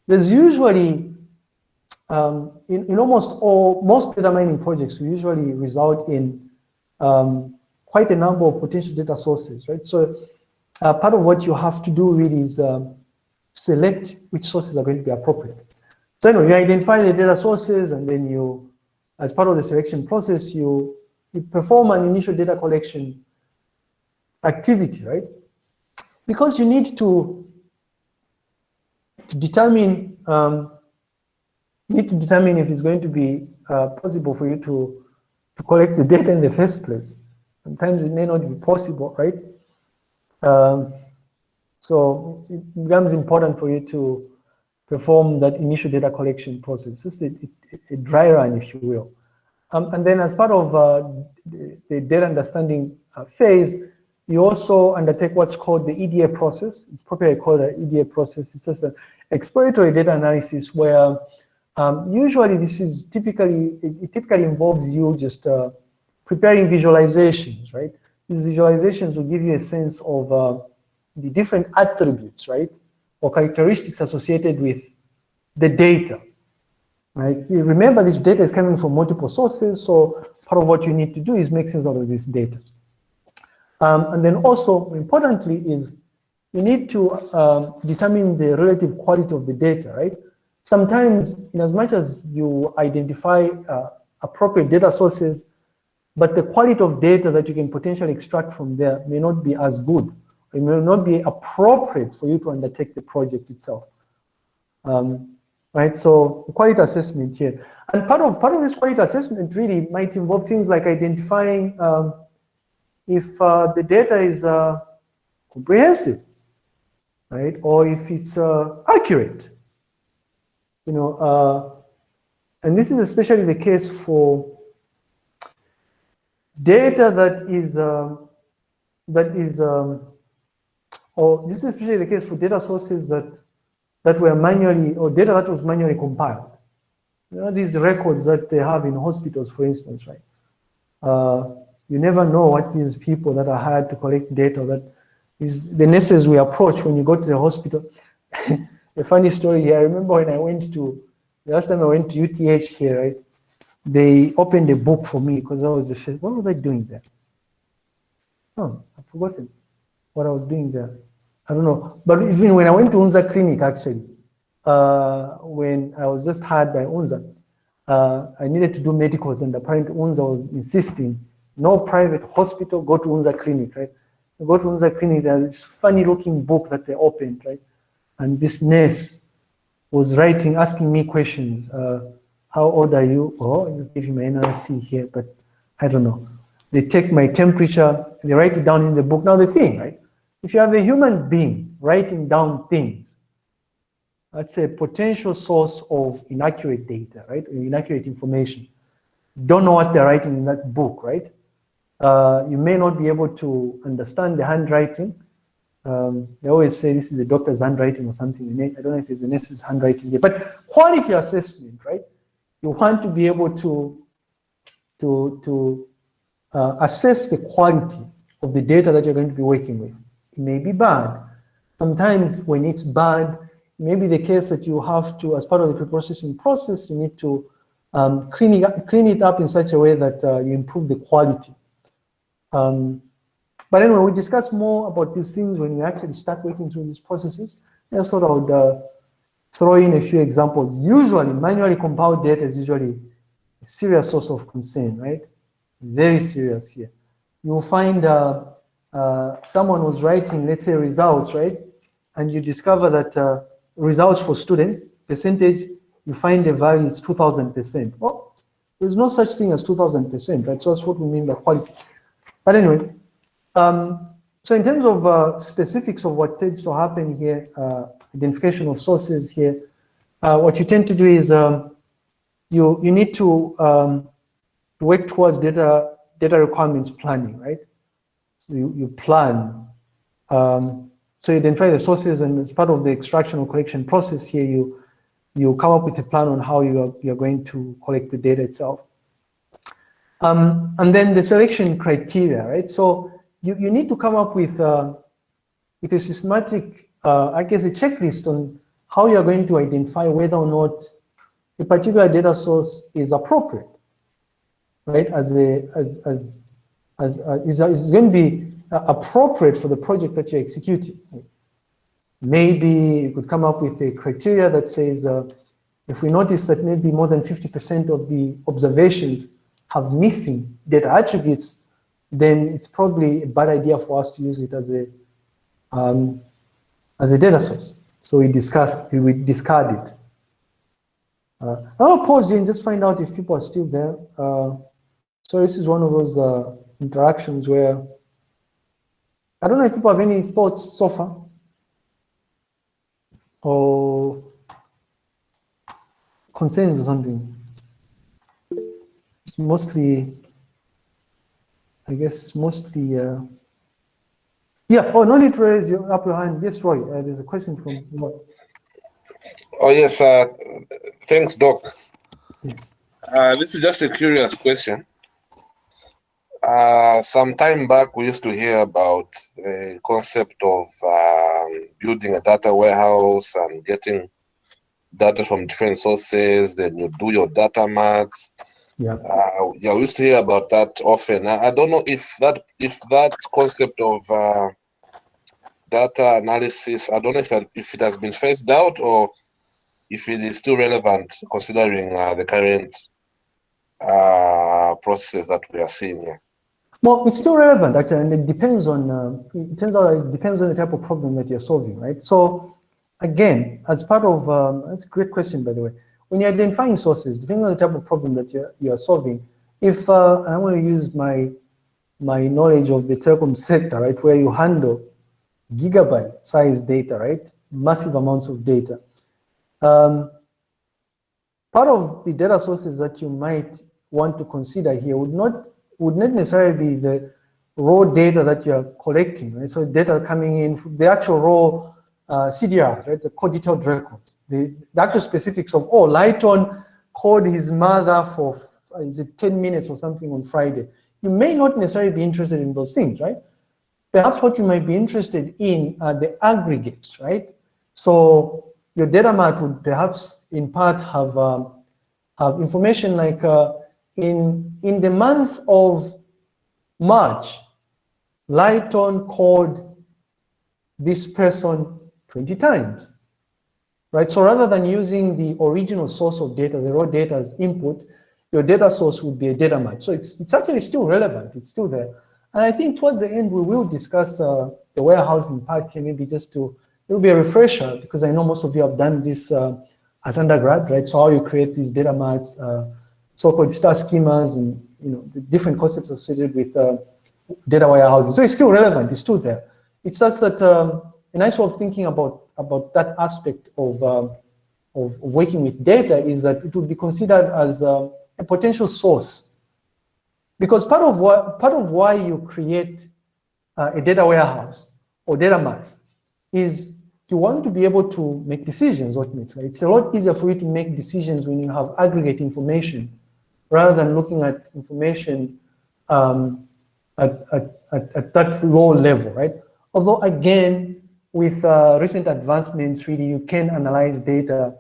there's usually, um, in, in almost all, most data mining projects usually result in um, quite a number of potential data sources, right? So uh, part of what you have to do really is um, select which sources are going to be appropriate. So anyway, you identify the data sources and then you, as part of the selection process, you, you perform an initial data collection activity, right? Because you need to to determine, um, you need to determine if it's going to be uh, possible for you to, to collect the data in the first place. Sometimes it may not be possible, right? Um, so it becomes important for you to perform that initial data collection process, just a, a, dry run, if you will. Um, and then as part of uh, the, the, data understanding uh, phase, you also undertake what's called the EDA process. It's probably called the EDA process. It's just an exploratory data analysis where um, usually this is typically, it, it typically involves you just uh, preparing visualizations, right? These visualizations will give you a sense of uh, the different attributes, right? Or characteristics associated with the data, right? You remember this data is coming from multiple sources, so part of what you need to do is make sense out of this data. Um, and then also, importantly, is you need to um, determine the relative quality of the data, right? Sometimes, in as much as you identify uh, appropriate data sources, but the quality of data that you can potentially extract from there may not be as good. It may not be appropriate for you to undertake the project itself. Um, right? So quality assessment here. And part of, part of this quality assessment really might involve things like identifying um, if uh, the data is uh, comprehensive, right? Or if it's uh, accurate, you know, uh, and this is especially the case for data that is, um, that is, um, or this is especially the case for data sources that, that were manually, or data that was manually compiled. You know, these records that they have in hospitals, for instance, right? You never know what these people that are hired to collect data that is the nurses we approach when you go to the hospital. a funny story here. I remember when I went to, the last time I went to UTH here, right? they opened a book for me because I was the first. What was I doing there? Oh, I've forgotten what I was doing there. I don't know. But even when I went to Unza Clinic, actually, uh, when I was just hired by Unza, uh, I needed to do medicals, and apparently Unza was insisting no private hospital, go to Unza Clinic, right? I go to Unza Clinic, there's this funny looking book that they opened, right? And this nurse was writing, asking me questions. Uh, how old are you? Oh, just give you my NRC here, but I don't know. They take my temperature, they write it down in the book. Now the thing, right? If you have a human being writing down things, that's a potential source of inaccurate data, right? Inaccurate information. Don't know what they're writing in that book, right? Uh, you may not be able to understand the handwriting. Um, they always say this is the doctor's handwriting or something. I don't know if it's the nurse's handwriting but quality assessment, right? You want to be able to, to, to uh, assess the quality of the data that you're going to be working with. It may be bad. Sometimes when it's bad, it may be the case that you have to, as part of the pre-processing process, you need to um, clean, it up, clean it up in such a way that uh, you improve the quality. Um, but anyway, we discuss more about these things when we actually start working through these processes. I thought I would uh, throw in a few examples. Usually, manually compiled data is usually a serious source of concern, right? Very serious here. You'll find uh, uh, someone was writing, let's say, results, right? And you discover that uh, results for students, percentage, you find the value is 2,000%. Well, there's no such thing as 2,000%, right? So that's what we mean by quality. But anyway, um, so in terms of uh, specifics of what tends to happen here, uh, identification of sources here, uh, what you tend to do is um, you you need to um, work towards data data requirements planning, right? So you, you plan. Um, so you identify the sources and as part of the extraction or collection process here, you you come up with a plan on how you are, you're going to collect the data itself. Um, and then the selection criteria, right? So you, you need to come up with, uh, with a systematic, uh, I guess, a checklist on how you're going to identify whether or not a particular data source is appropriate, right? As a, as, as, as, uh, is, is going to be uh, appropriate for the project that you're executing. Maybe you could come up with a criteria that says, uh, if we notice that maybe more than 50% of the observations have missing data attributes, then it's probably a bad idea for us to use it as a um, as a data source. So we discuss, we discard it. Uh, I'll pause here and just find out if people are still there. Uh, so this is one of those uh, interactions where I don't know if people have any thoughts so far, or concerns or something it's mostly, I guess, mostly, uh, yeah, oh, no need to raise your up your hand. Yes, Roy, uh, there's a question from Roy. Oh, yes, uh, thanks, Doc. Uh, this is just a curious question. Uh, some time back, we used to hear about the concept of um, building a data warehouse and getting data from different sources. Then you do your data marts. Yeah. Uh, yeah, we used to hear about that often. I, I don't know if that if that concept of uh, data analysis, I don't know if that, if it has been phased out or if it is still relevant considering uh, the current uh, processes that we are seeing here. Well, it's still relevant actually, and it depends on. Uh, it turns out it depends on the type of problem that you're solving, right? So, again, as part of um, that's a great question, by the way when you're identifying sources, depending on the type of problem that you're, you're solving, if uh, I want to use my my knowledge of the telecom sector, right, where you handle gigabyte size data, right, massive amounts of data. Um, part of the data sources that you might want to consider here would not would not necessarily be the raw data that you're collecting, right? So data coming in, the actual raw uh, CDR, right, the call detailed records the, the actual specifics of, oh, Lighton called his mother for, is it 10 minutes or something on Friday. You may not necessarily be interested in those things, right? Perhaps what you might be interested in are the aggregates, right? So your data mart would perhaps in part have, um, have information like uh, in, in the month of March, Lighton called this person 20 times, right? So rather than using the original source of data, the raw data as input, your data source would be a data match. So it's, it's actually still relevant, it's still there. And I think towards the end, we will discuss uh, the warehousing part here, maybe just to, it will be a refresher because I know most of you have done this uh, at undergrad, right? So how you create these data marts, uh, so-called star schemas and you know the different concepts associated with uh, data warehousing. So it's still relevant, it's still there. It's just that um, a nice way of thinking about, about that aspect of, um, of, working with data is that it would be considered as uh, a potential source. Because part of, what, part of why you create uh, a data warehouse or data marts is you want to be able to make decisions ultimately. It's a lot easier for you to make decisions when you have aggregate information rather than looking at information um, at, at, at, at, that low level, right? Although again, with uh, recent advancements, really, you can analyze data.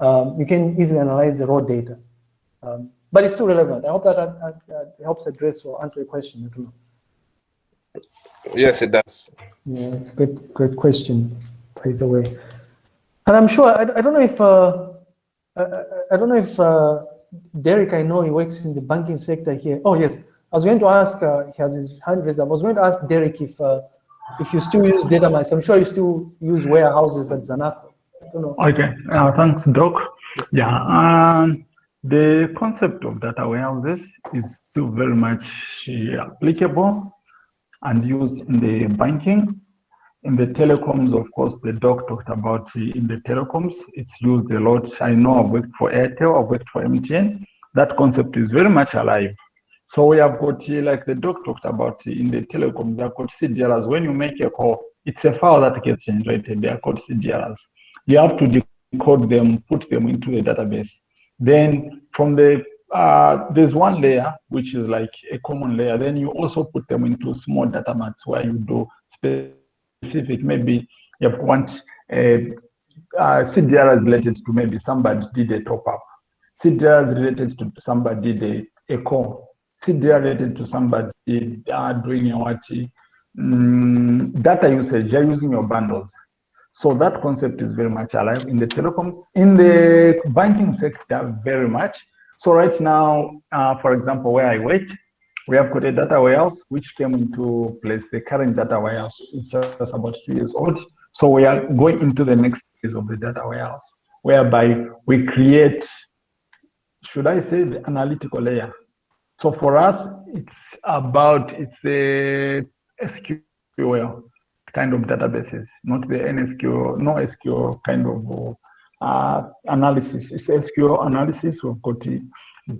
Um, you can easily analyze the raw data. Um, but it's still relevant. I hope that, that, that helps address or answer your question. Yes, it does. Yeah, it's a good, good question by the way. And I'm sure, I, I don't know if, uh, I, I, don't know if uh, Derek, I know he works in the banking sector here. Oh, yes. I was going to ask, uh, he has his hand raised. I was going to ask Derek if uh, if you still use data mines. I'm sure you still use warehouses at Zanaco. Okay, uh, thanks, Doc. Yeah, um, the concept of data warehouses is still very much applicable and used in the banking in the telecoms, of course, the doc talked about in the telecoms, it's used a lot. I know I've worked for Airtel, I've worked for MTN. That concept is very much alive. So we have got, uh, like the doc talked about in the telecom, they are called CDRs. When you make a call, it's a file that gets generated. They are called CDRs. You have to decode them, put them into a database. Then from the, uh, there's one layer, which is like a common layer. Then you also put them into small data marts where you do specific maybe you want a, a CDR is related to maybe somebody did a top up. CDR is related to somebody did a, a call. CDR related to somebody uh, doing what mm, data usage, you're using your bundles. So that concept is very much alive in the telecoms, in the banking sector, very much. So right now, uh, for example, where I work, we have got a data warehouse which came into place. The current data warehouse is just about two years old. So we are going into the next phase of the data warehouse, whereby we create, should I say, the analytical layer. So for us, it's about, it's the SQL kind of databases, not the NSQL, no SQL kind of uh, analysis. It's SQL analysis. We've got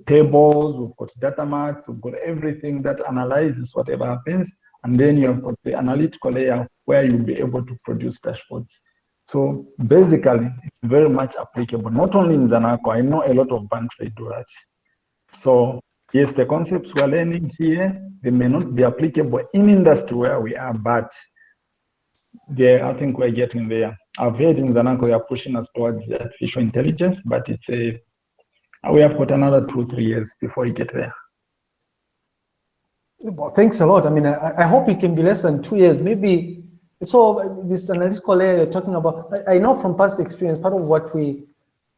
tables, we've got data marts, we've got everything that analyzes whatever happens. And then you have got the analytical layer where you'll be able to produce dashboards. So basically, it's very much applicable, not only in Zanaco, I know a lot of banks, they do that. So yes, the concepts we're learning here, they may not be applicable in industry where we are, but yeah, I think we're getting there. I've heard in Zanaco, they are pushing us towards artificial intelligence, but it's a we have got another two, three years before we get there. Well, thanks a lot. I mean, I, I, hope it can be less than two years. Maybe so. This analytical layer you're talking about. I, I, know from past experience, part of what we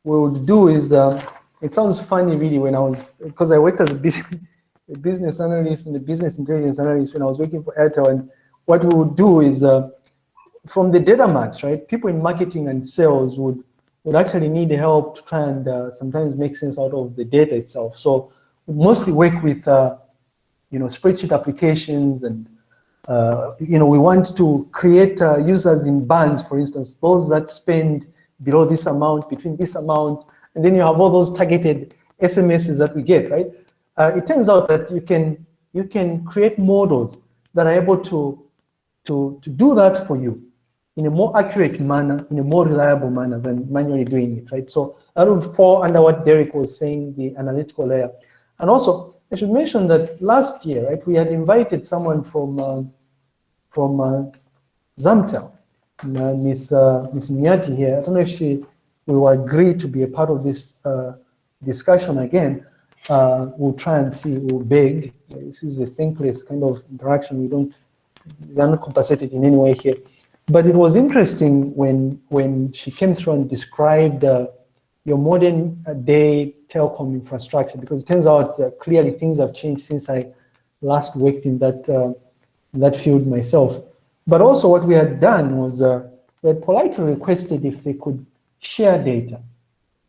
we would do is. Uh, it sounds funny, really, when I was because I worked as a business, analyst and a business intelligence analyst when I was working for Airtel. And what we would do is, uh, from the data marts, right? People in marketing and sales would would actually need help to try and uh, sometimes make sense out of the data itself. So we mostly work with, uh, you know, spreadsheet applications and, uh, you know, we want to create uh, users in bands, for instance, those that spend below this amount, between this amount, and then you have all those targeted SMSs that we get, right? Uh, it turns out that you can, you can create models that are able to, to, to do that for you in a more accurate manner, in a more reliable manner than manually doing it, right? So that would fall under what Derek was saying, the analytical layer. And also, I should mention that last year, right, we had invited someone from uh, from uh, Zamtel, uh, Miss uh, Miss Miyati here. I don't know if she will agree to be a part of this uh, discussion again. uh, we'll try and see, we'll beg. This is a thankless kind of interaction. We don't, they're not compensated in any way here. But it was interesting when, when she came through and described uh, your modern uh, day telecom infrastructure, because it turns out uh, clearly things have changed since I last worked in that, uh, in that field myself. But also what we had done was uh, we had politely requested if they could share data,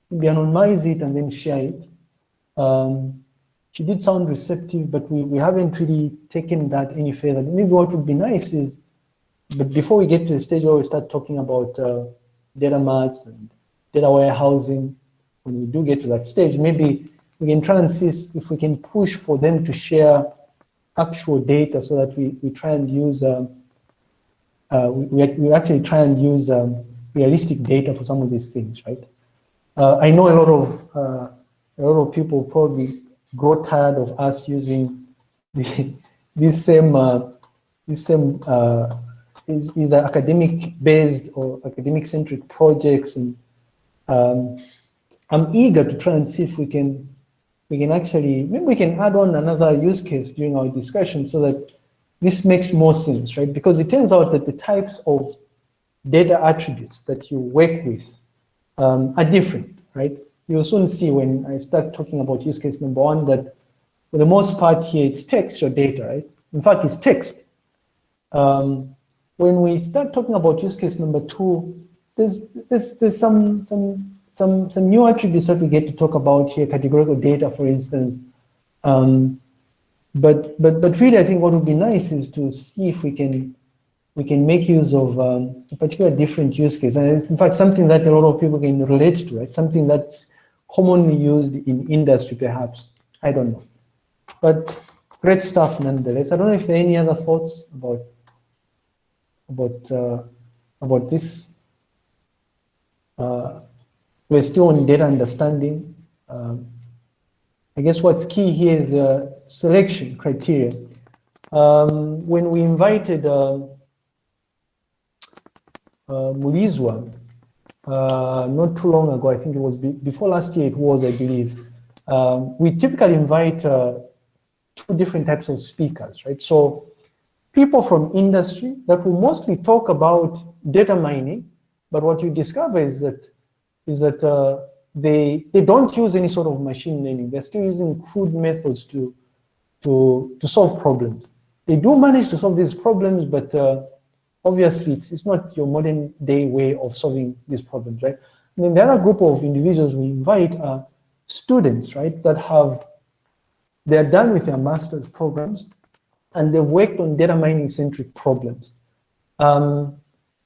maybe anonymize it and then share it. Um, she did sound receptive, but we, we haven't really taken that any further. Maybe what would be nice is, but before we get to the stage where we start talking about uh, data marts and data warehousing, when we do get to that stage, maybe we can try and see if we can push for them to share actual data so that we, we try and use, um, uh, we, we actually try and use um, realistic data for some of these things, right? Uh, I know a lot of uh, a lot of people probably grow tired of us using the, this same uh, this same uh, is either academic based or academic centric projects and um, I'm eager to try and see if we can we can actually maybe we can add on another use case during our discussion so that this makes more sense right because it turns out that the types of data attributes that you work with um, are different right you'll soon see when I start talking about use case number one that for the most part here it's text or data, right? In fact, it's text. Um, when we start talking about use case number two, there's there's there's some some some some new attributes that we get to talk about here, categorical data, for instance. Um, but but but really, I think what would be nice is to see if we can we can make use of um, a particular different use case, and in fact something that a lot of people can relate to, right? Something that's commonly used in industry, perhaps. I don't know. But great stuff nonetheless. I don't know if there are any other thoughts about about uh, about this. Uh, we're still on data understanding. Um, I guess what's key here is uh, selection criteria. Um, when we invited uh, Mulizwa uh, not too long ago, I think it was be before last year it was, I believe, um, we typically invite uh, two different types of speakers, right? So people from industry that will mostly talk about data mining, but what you discover is that is that uh, they they don't use any sort of machine learning. They're still using crude methods to to to solve problems. They do manage to solve these problems, but uh, obviously it's, it's not your modern day way of solving these problems, right? And then the other group of individuals we invite are students, right, that have, they're done with their master's programs and they've worked on data mining centric problems. Um,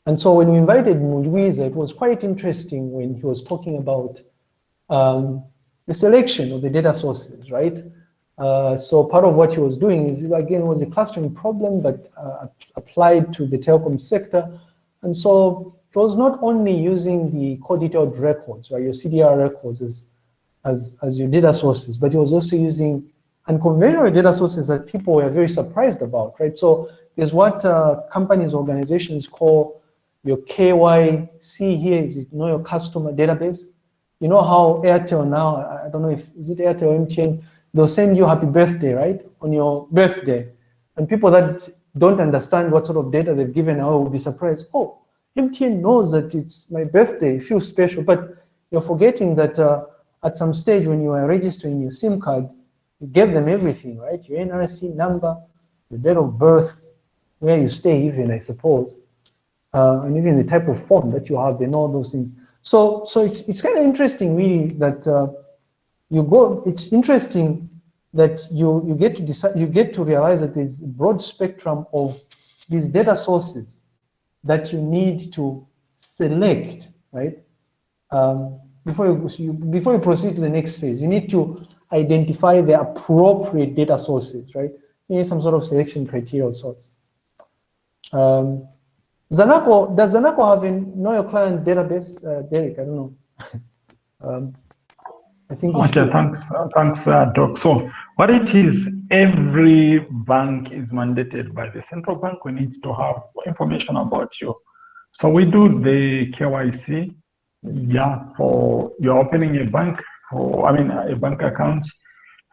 and so when we invited Mulizwa, it was quite interesting when he was talking about um, the selection of the data sources, right? Uh, so part of what he was doing is, again, was a clustering problem, but uh, applied to the telecom sector. And so it was not only using the call detailed records, right, your CDR records as, as, as your data sources, but he was also using unconventional data sources that people were very surprised about, right? So there's what uh, companies, organizations call your KYC here, is it know your customer database? You know how Airtel now, I don't know if, is it Airtel MTN, they'll send you happy birthday, right, on your birthday. And people that don't understand what sort of data they've given out will be surprised. Oh, MTN knows that it's my birthday, feel special, but you're forgetting that uh, at some stage when you are registering your SIM card, you gave them everything, right? Your NRC number, your date of birth, where you stay even, I suppose, uh, and even the type of phone that you have, they know those things. So, so it's, it's kind of interesting really that uh, you go, it's interesting that you, you get to decide, you get to realize that there's a broad spectrum of these data sources that you need to select, right? Um, before you, you, before you proceed to the next phase, you need to identify the appropriate data sources, right? You need some sort of selection criteria of sorts. Um, Zanaco, does Zanaco have a know your client database, uh, Derek? I don't know. um, I think. Okay, thanks, uh, thanks, uh, Doc. So what it is, every bank is mandated by the central bank. We need to have information about you. So we do the KYC, yeah, for you're opening a bank, for I mean a bank account.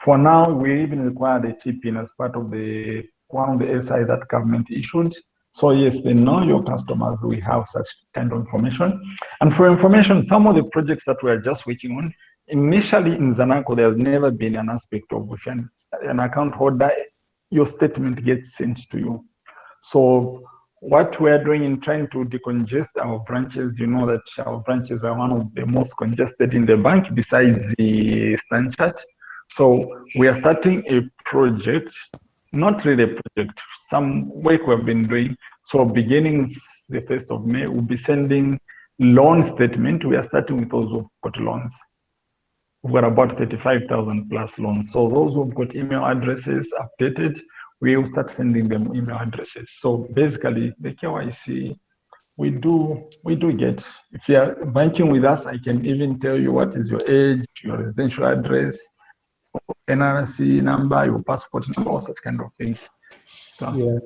For now, we even require the TPIN as part of the one of the SI that government issued. So yes, they know your customers. We have such kind of information. And for information, some of the projects that we are just working on, initially in Zanaco, there's never been an aspect of if an, account holder, your statement gets sent to you. So what we are doing in trying to decongest our branches, you know that our branches are one of the most congested in the bank besides the Stanchart. So we are starting a project, not really a project, some work we've been doing. So beginning the 1st of May, we'll be sending loan statement. We are starting with those who've got loans. We've got about 35,000 plus loans. So those who've got email addresses updated, we will start sending them email addresses. So basically, the KYC we do we do get. If you are banking with us, I can even tell you what is your age, your residential address, NRC number, your passport number, all such kind of things. So yeah,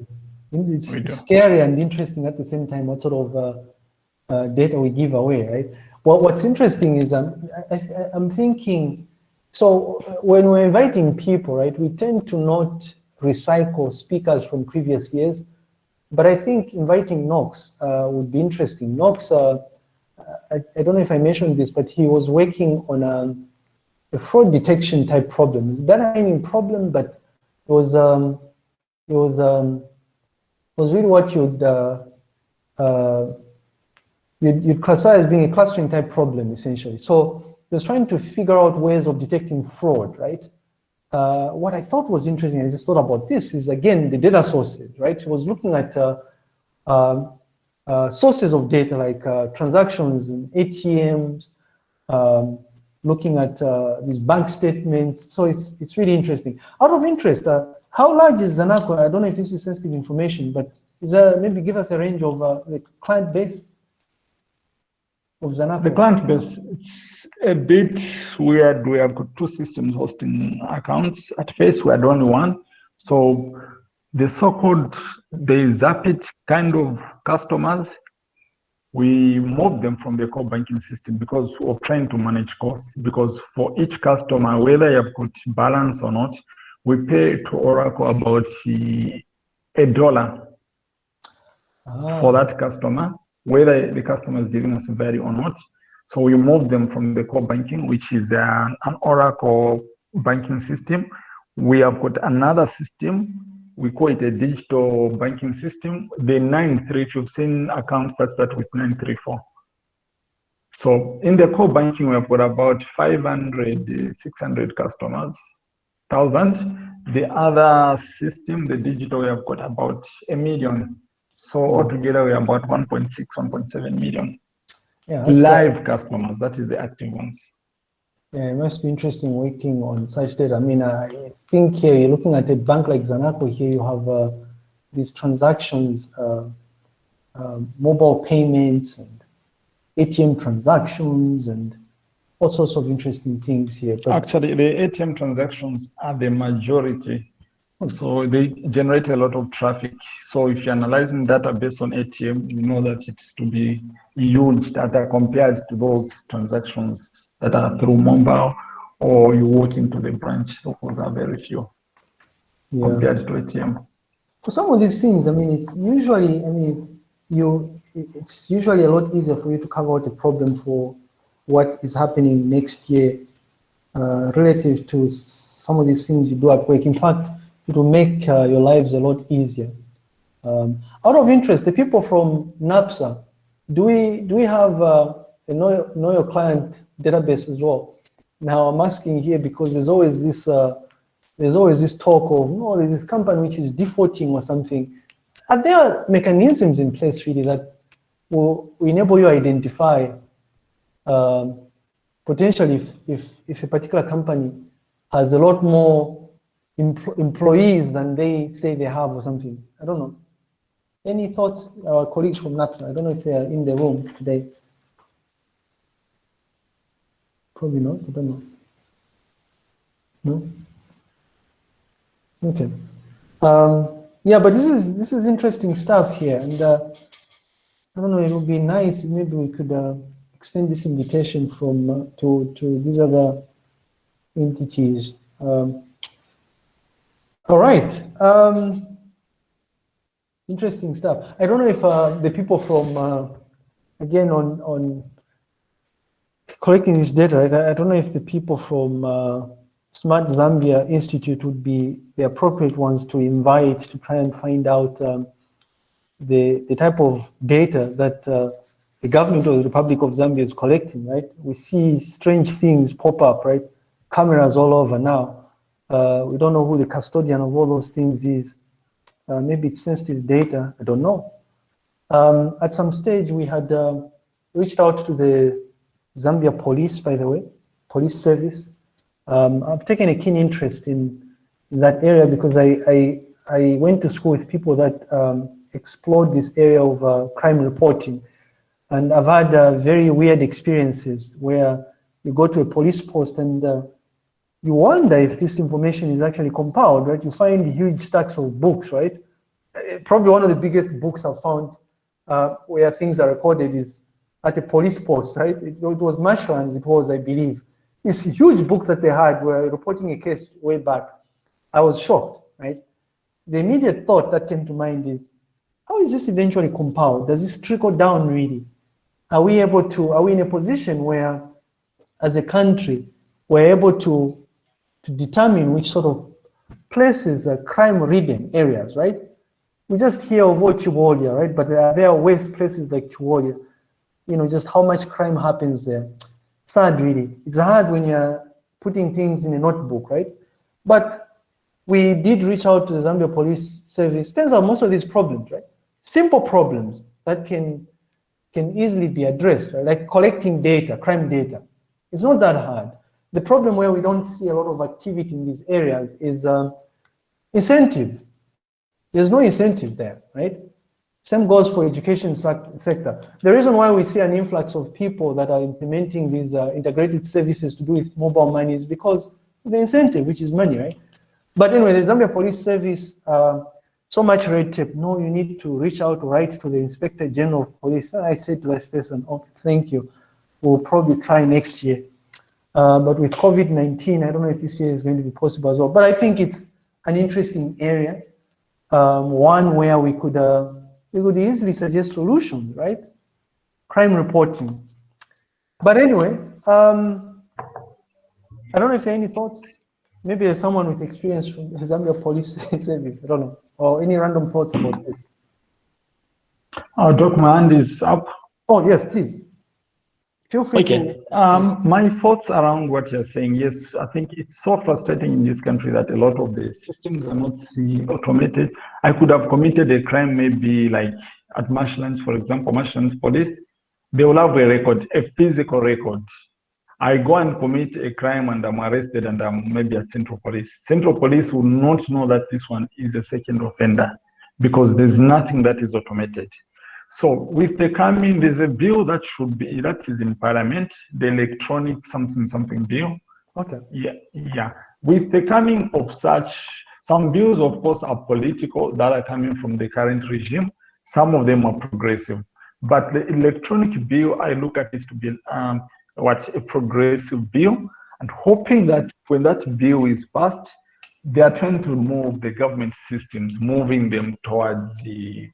it's, it's scary and interesting at the same time. What sort of uh, uh, data we give away, right? Well, what's interesting is um, I, I, I'm thinking. So when we're inviting people, right, we tend to not recycle speakers from previous years. But I think inviting Knox uh, would be interesting. Knox, uh, I, I, don't know if I mentioned this, but he was working on a, a fraud detection type problem. It's not any problem, but it was um, it was um, was really what you'd uh, uh, you'd, you'd classify as being a clustering type problem essentially. So he was trying to figure out ways of detecting fraud, right? uh, what I thought was interesting, I just thought about this, is again the data sources, right? He was looking at uh, um, uh, sources of data like uh, transactions and ATMs, um, looking at uh, these bank statements. So it's it's really interesting. Out of interest, uh, how large is Zanaco? I don't know if this is sensitive information, but is there, maybe give us a range of the client base of Zanaco? The client base, it's a bit weird. We have got two systems hosting accounts. At first, we had only one. So the so-called, the Xapit kind of customers, we moved them from the core banking system because of trying to manage costs. Because for each customer, whether you have got balance or not, we pay to Oracle about a dollar ah. for that customer whether the customer is giving us value or not. So we move them from the core banking, which is an, an Oracle banking system. We have got another system. We call it a digital banking system. The 93, if you've seen accounts that start with 934. So in the core banking, we have got about 500, 600 customers, 1,000. The other system, the digital, we have got about a million so altogether, we are about 1.6, 1.7 million yeah, live customers. That is the active ones. Yeah, it must be interesting working on such data. I mean, I think here you're looking at a bank like Zanaco. Here you have uh, these transactions, uh, uh, mobile payments, and ATM transactions, and all sorts of interesting things here. But Actually, the ATM transactions are the majority so they generate a lot of traffic. So if you're analyzing data based on ATM, you know that it's to be huge data compared to those transactions that are through mobile or you walk into the branch. Those are very few yeah. compared to ATM. For some of these things, I mean, it's usually, I mean, you, it's usually a lot easier for you to cover out a problem for what is happening next year uh, relative to some of these things you do at work. In fact, it will make uh, your lives a lot easier. Um, out of interest, the people from NAPSA, do we do we have uh, a know, know your client database as well? Now I'm asking here because there's always this uh, there's always this talk of no, there's this company which is defaulting or something. Are there mechanisms in place really that will enable you to identify um, potentially if, if if a particular company has a lot more employees than they say they have or something. I don't know. Any thoughts, our colleagues from NAPSA? I don't know if they are in the room today. Probably not, I don't know. No? Okay. Um, yeah, but this is this is interesting stuff here, and uh, I don't know. It would be nice maybe we could uh, extend this invitation from uh, to to these other entities Um, all right. Um, interesting stuff. I don't know if uh, the people from, uh, again, on, on collecting this data, right? I don't know if the people from uh, Smart Zambia Institute would be the appropriate ones to invite to try and find out um, the, the type of data that uh, the government of the Republic of Zambia is collecting, right? We see strange things pop up, right? Cameras all over now. Uh, we don't know who the custodian of all those things is. Uh, maybe it's sensitive data, I don't know. Um, at some stage, we had uh, reached out to the Zambia police, by the way, police service. Um, I've taken a keen interest in, in that area because I, I, I, went to school with people that um, explored this area of uh, crime reporting. And I've had uh, very weird experiences where you go to a police post and uh, you wonder if this information is actually compiled, right? You find huge stacks of books, right? Uh, probably one of the biggest books I've found uh, where things are recorded is at a police post, right? It, it was Marshlands, it was, I believe. This huge book that they had were reporting a case way back. I was shocked, right? The immediate thought that came to mind is, how is this eventually compiled? Does this trickle down really? Are we able to, are we in a position where, as a country, we're able to, to determine which sort of places are crime-ridden areas, right? We just hear of oh, Chibolya, right? But there are, there are waste places like Chibolya. You know, just how much crime happens there. Sad, really. It's hard when you're putting things in a notebook, right? But we did reach out to the Zambia Police Service. Turns out most of these problems, right? Simple problems that can can easily be addressed, right? like collecting data, crime data. It's not that hard. The problem where we don't see a lot of activity in these areas is um, incentive. There's no incentive there, right? Same goes for education sector. The reason why we see an influx of people that are implementing these uh, integrated services to do with mobile money is because the incentive, which is money, right? But anyway, the Zambia Police Service uh, so much red tape. No, you need to reach out, write to the Inspector General of Police. And I said to that person, oh, thank you. We'll probably try next year. Uh, but with COVID-19, I don't know if this year is going to be possible as well. But I think it's an interesting area, um, one where we could uh, we could easily suggest solutions, right? Crime reporting. But anyway, um, I don't know if there are any thoughts. Maybe there's someone with experience from Zambia Police Service. I don't know or any random thoughts about this? Uh, Doc, my hand is up. Oh, yes, please. Feel free okay. To... Um, my thoughts around what you're saying, yes, I think it's so frustrating in this country that a lot of the systems are not see automated. I could have committed a crime maybe like at Marshlands, for example, Marshlands police, they will have a record, a physical record I go and commit a crime and I'm arrested and I'm maybe at Central Police. Central Police will not know that this one is a second offender because there's nothing that is automated. So with the coming, there's a bill that should be, that is in parliament, the electronic something something bill. Okay. Yeah, yeah. With the coming of such, some bills of course are political that are coming from the current regime. Some of them are progressive. But the electronic bill, I look at it to be um, what a progressive bill and hoping that when that bill is passed, they are trying to move the government systems, moving them towards the,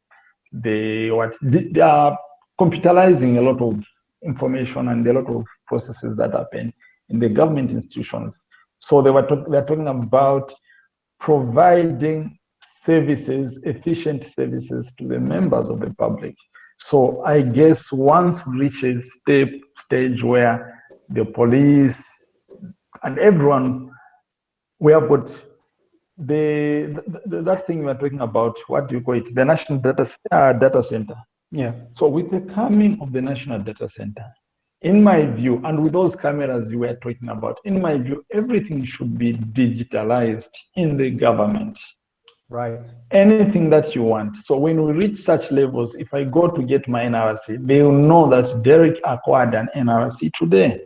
the what, the, they are computerizing a lot of information and a lot of processes that happen in the government institutions. So they were talk, they're talking about providing services, efficient services to the members of the public. So I guess once we reach a step, stage where the police and everyone, we have got the, the, that thing we're talking about, what do you call it? The national data, uh, data center. Yeah. So with the coming of the national data center, in my view, and with those cameras you were talking about, in my view, everything should be digitalized in the government. Right. Anything that you want. So when we reach such levels, if I go to get my NRC, they will know that Derek acquired an NRC today.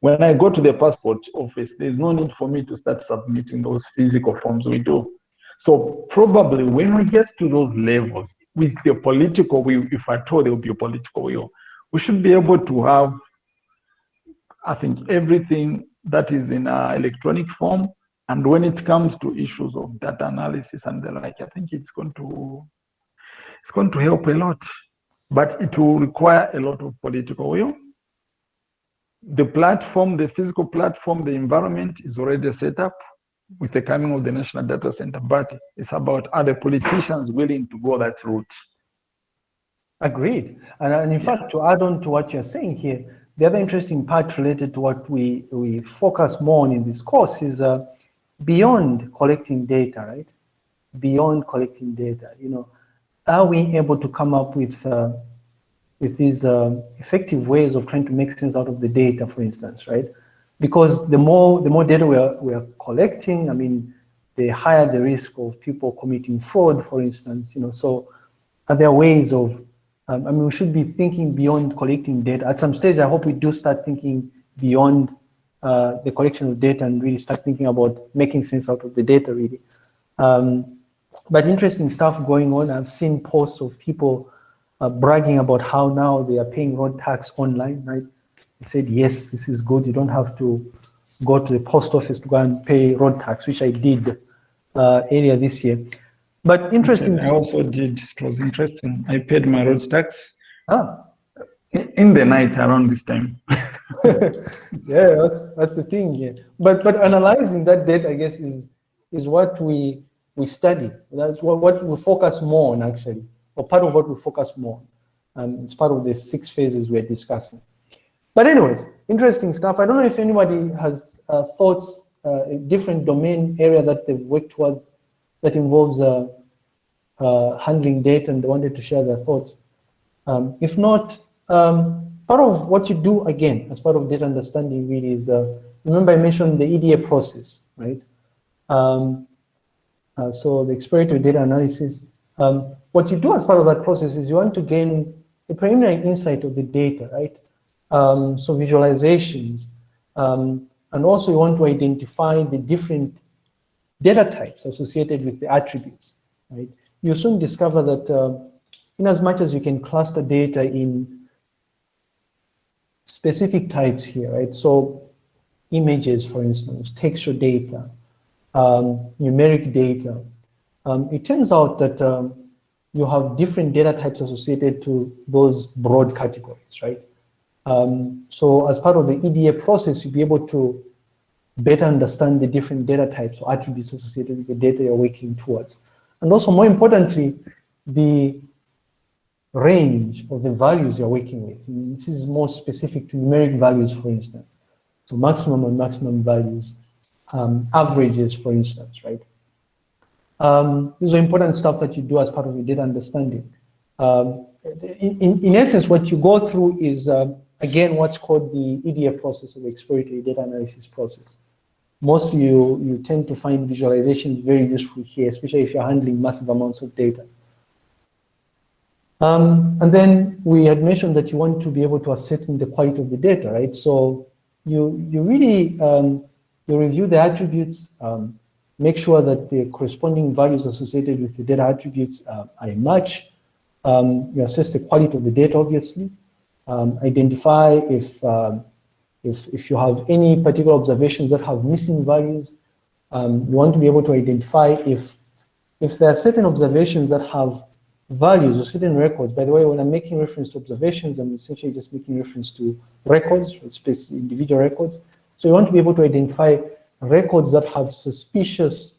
When I go to the passport office, there's no need for me to start submitting those physical forms we do. So probably when we get to those levels, with the political will, if I told there will be a political will, we should be able to have, I think, everything that is in uh, electronic form And when it comes to issues of data analysis and the like, I think it's going to it's going to help a lot, but it will require a lot of political will. The platform, the physical platform, the environment is already set up with the coming of the National Data Center, but it's about other politicians willing to go that route. Agreed. And, and in yeah. fact, to add on to what you're saying here, the other interesting part related to what we, we focus more on in this course is uh, beyond collecting data, right? Beyond collecting data, you know, are we able to come up with uh, with these uh, effective ways of trying to make sense out of the data, for instance, right? Because the more the more data we are we are collecting, I mean, the higher the risk of people committing fraud, for instance, you know. So, are there ways of um, I mean, we should be thinking beyond collecting data. At some stage, I hope we do start thinking beyond uh, the collection of data and really start thinking about making sense out of the data, really. Um, but interesting stuff going on. I've seen posts of people uh, bragging about how now they are paying road tax online, right? They said, yes, this is good. You don't have to go to the post office to go and pay road tax, which I did uh, earlier this year. But interesting. I also did. It was interesting. I paid my road tax. Ah. In the night around this time. yeah, that's that's the thing here. But but analyzing that data, I guess, is is what we we study. That's what, what we focus more on actually, or part of what we focus more on. And it's part of the six phases we're discussing. But anyways, interesting stuff. I don't know if anybody has uh, thoughts, uh, a different domain area that they've worked towards that involves uh, uh, handling data and they wanted to share their thoughts. Um, if not, um, part of what you do again as part of data understanding really is, uh, remember I mentioned the EDA process, right? Um, uh, so the exploratory data analysis. Um, what you do as part of that process is you want to gain a preliminary insight of the data, right? Um, so visualizations, um, and also you want to identify the different data types associated with the attributes, right? You soon discover that uh, in as much as you can cluster data in specific types here, right? So images, for instance, texture data, um, numeric data, um, it turns out that um, you have different data types associated to those broad categories, right? Um, so as part of the EDA process, you'll be able to better understand the different data types or attributes associated with the data you're working towards. And also more importantly, the range of the values you're working with. And this is more specific to numeric values, for instance. So maximum and maximum values, um, averages, for instance, right? Um, these are important stuff that you do as part of your data understanding. Um, in, in, essence, what you go through is, uh, again, what's called the EDA process, or the exploratory data analysis process mostly you, you tend to find visualizations very useful here, especially if you're handling massive amounts of data. Um, and then we had mentioned that you want to be able to ascertain the quality of the data, right? So you, you really, um, you review the attributes, um, make sure that the corresponding values associated with the data attributes uh, are a match. Um, you assess the quality of the data, obviously. Um, identify if um, if, if you have any particular observations that have missing values, um, you want to be able to identify if, if there are certain observations that have values or certain records. By the way, when I'm making reference to observations, I'm essentially just making reference to records, individual records. So you want to be able to identify records that have suspicious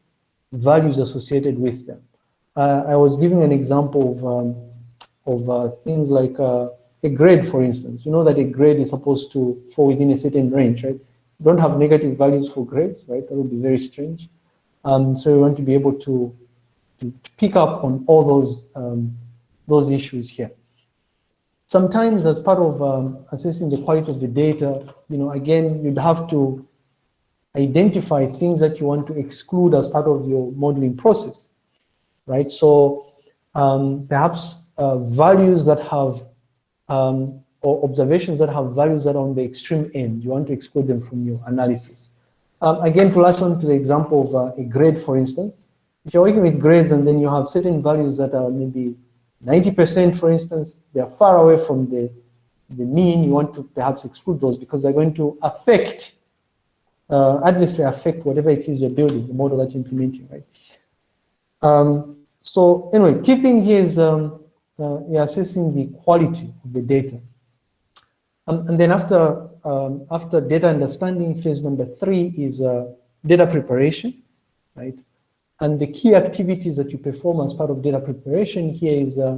values associated with them. Uh, I was giving an example of, um, of uh, things like uh, a grade, for instance, you know that a grade is supposed to fall within a certain range, right? You don't have negative values for grades, right? That would be very strange. Um, so we want to be able to, to, to pick up on all those, um, those issues here. Sometimes as part of um, assessing the quality of the data, you know, again, you'd have to identify things that you want to exclude as part of your modeling process, right? So um, perhaps uh, values that have um, or observations that have values that are on the extreme end. You want to exclude them from your analysis. Um, again, to latch on to the example of uh, a grade, for instance, if you're working with grades and then you have certain values that are maybe 90%, for instance, they're far away from the, the mean, you want to perhaps exclude those because they're going to affect uh, adversely affect whatever it is you're building, the model that you're implementing, right? Um, so anyway, key thing here is um, uh, you're assessing the quality of the data. Um, and then after, um, after data understanding, phase number three is uh, data preparation, right? And the key activities that you perform as part of data preparation here is uh,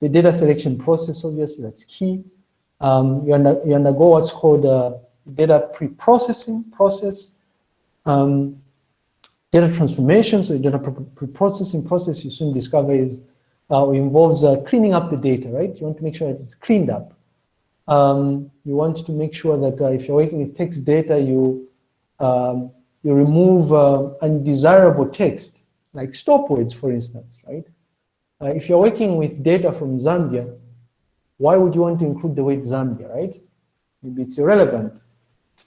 the data selection process, obviously, that's key. Um, you, under, you, undergo what's called a data pre-processing process, um, data transformation, so data pre-processing process you soon discover is uh, involves uh, cleaning up the data, right? You want to make sure that it's cleaned up. Um, you want to make sure that uh, if you're working with text data, you um, you remove uh, undesirable text, like stop words, for instance, right? Uh, if you're working with data from Zambia, why would you want to include the word Zambia, right? Maybe it's irrelevant.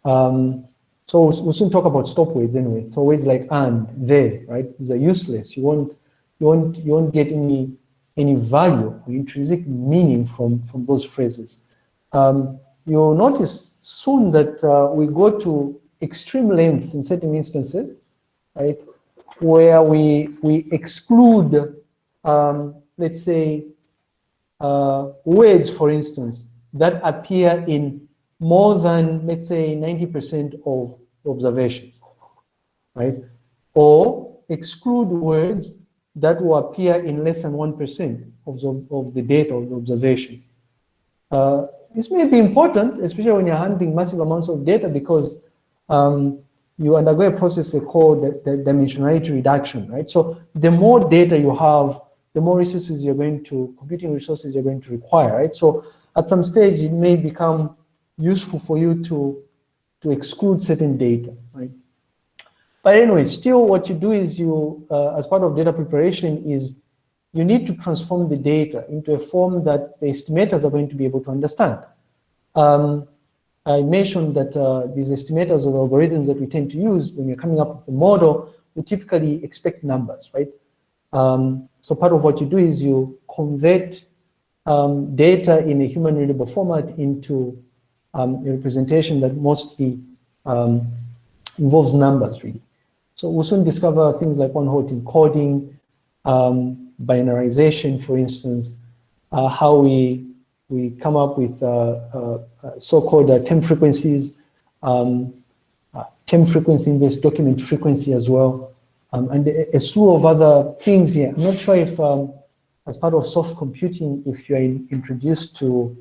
Um, so we'll soon talk about stop words anyway. So words like and, they, right? These are useless. You won't, you won't, you won't get any, any value or intrinsic meaning from, from those phrases. Um, you'll notice soon that uh, we go to extreme lengths in certain instances, right? Where we, we exclude, um, let's say, uh, words, for instance, that appear in more than, let's say, 90% of observations, right? Or exclude words that will appear in less than 1% of the, of the data of the observations. Uh, this may be important, especially when you're handling massive amounts of data because um, you undergo a process they call the, the dimensionality reduction, right? So the more data you have, the more resources you're going to, computing resources you're going to require, right? So at some stage, it may become useful for you to, to exclude certain data, right? But anyway, still what you do is you, uh, as part of data preparation is you need to transform the data into a form that the estimators are going to be able to understand. Um, I mentioned that uh, these estimators or algorithms that we tend to use when you're coming up with a model, we typically expect numbers, right? Um, so part of what you do is you convert um, data in a human readable format into um, representation that mostly um, involves numbers really. So we'll soon discover things like one-hot encoding, um, binarization, for instance, uh, how we we come up with uh, uh, uh so-called uh, term frequencies, um, term frequency-based document frequency as well, um, and a, a, slew of other things here. I'm not sure if, um, as part of soft computing, if you're in, introduced to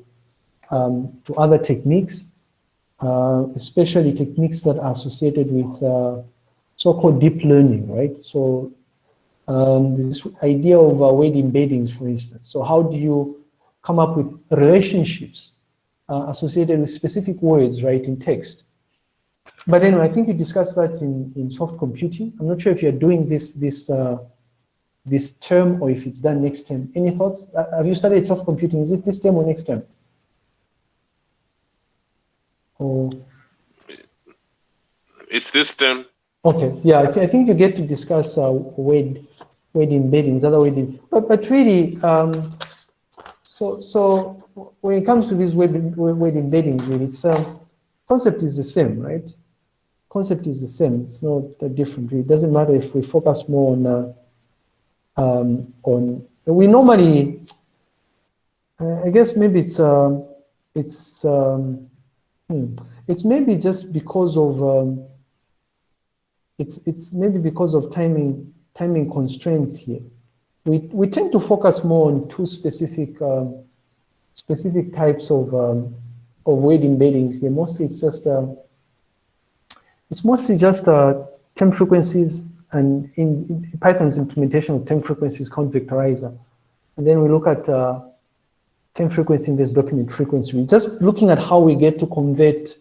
um, to other techniques, uh, especially techniques that are associated with uh, so-called deep learning, right? So um, this idea of uh, word embeddings, for instance. So how do you come up with relationships uh, associated with specific words, right, in text? But anyway, I think you discussed that in, in soft computing. I'm not sure if you're doing this this uh, this term or if it's done next term. Any thoughts? Uh, have you studied soft computing? Is it this term or next term? Or it's this term. Okay, yeah, I, th I think you get to discuss uh, weight, word embeddings, other weight, but but really, um, so so when it comes to these weight, word embeddings, really, it's um, concept is the same, right? Concept is the same. It's not that different. It doesn't matter if we focus more on uh, um, on. We normally, I guess maybe it's uh, it's. Um, Hmm. It's maybe just because of um, it's it's maybe because of timing timing constraints here. We we tend to focus more on two specific um, specific types of um, of word embeddings here. Mostly it's just uh, it's mostly just uh, term frequencies and in, in, Python's implementation of term frequencies count vectorizer. And then we look at uh, frequency inverse document frequency. We're just looking at how we get to convert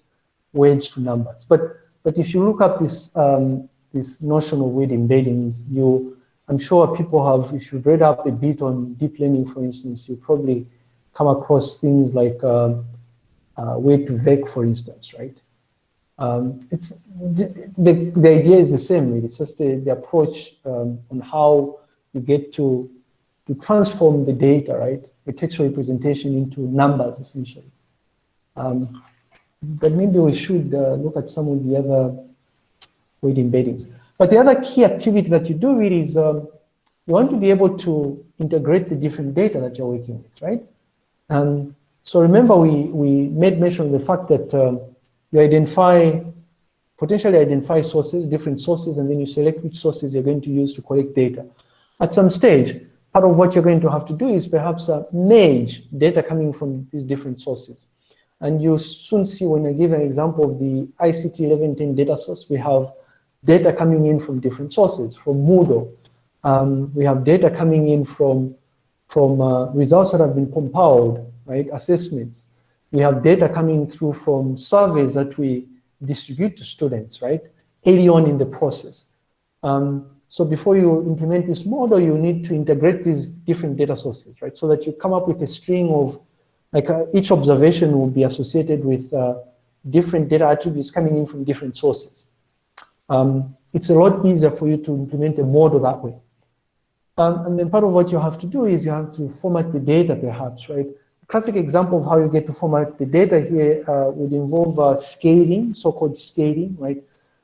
words to numbers. But but if you look at this um, this notion of word embeddings, you I'm sure people have, if you've read up a bit on deep learning, for instance, you probably come across things like um, uh, word2vec, for instance, right? Um, it's the, the, the, idea is the same, really. It's just the, the approach um, on how you get to to transform the data, right? A textual representation into numbers, essentially. Um, but maybe we should uh, look at some of the other word embeddings. But the other key activity that you do really is um, you want to be able to integrate the different data that you're working with, right? And so remember we, we made mention of the fact that um, you identify, potentially identify sources, different sources, and then you select which sources you're going to use to collect data. At some stage, part of what you're going to have to do is perhaps uh, merge data coming from these different sources. And you soon see when I give an example of the ICT 1110 data source, we have data coming in from different sources, from Moodle. Um, we have data coming in from, from uh, results that have been compiled, right, assessments. We have data coming through from surveys that we distribute to students, right, early on in the process. Um, so before you implement this model, you need to integrate these different data sources, right, so that you come up with a string of, like uh, each observation will be associated with uh, different data attributes coming in from different sources um, it's a lot easier for you to implement a model that way. Um, and then part of what you have to do is you have to format the data perhaps, right? A classic example of how you get to format the data here uh, would involve uh, scaling, so-called scaling, right?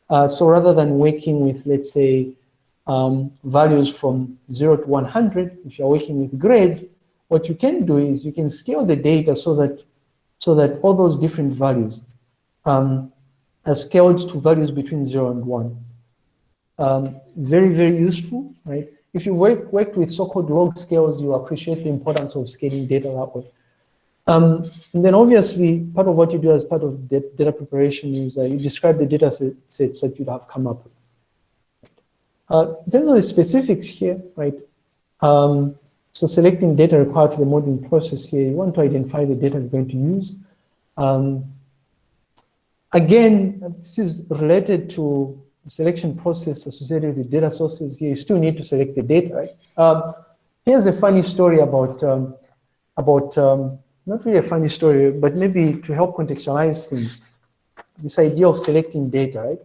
Uh, so rather than working with, let's say, um, values from 0 to 100, if you're working with grades, what you can do is you can scale the data so that so that all those different values um, are scaled to values between 0 and 1. Um, very, very useful, right? If you work, worked with so-called log scales, you appreciate the importance of scaling data that way. Um, and then obviously, part of what you do as part of data preparation is uh, you describe the data sets that you'd have come up with. Uh, terms of the specifics here, right? Um, so selecting data required for the modeling process here, you want to identify the data you're going to use. Um, Again, this is related to the selection process associated with data sources here. You still need to select the data, right? Um, here's a funny story about, um, about um, not really a funny story, but maybe to help contextualize things, this idea of selecting data, right?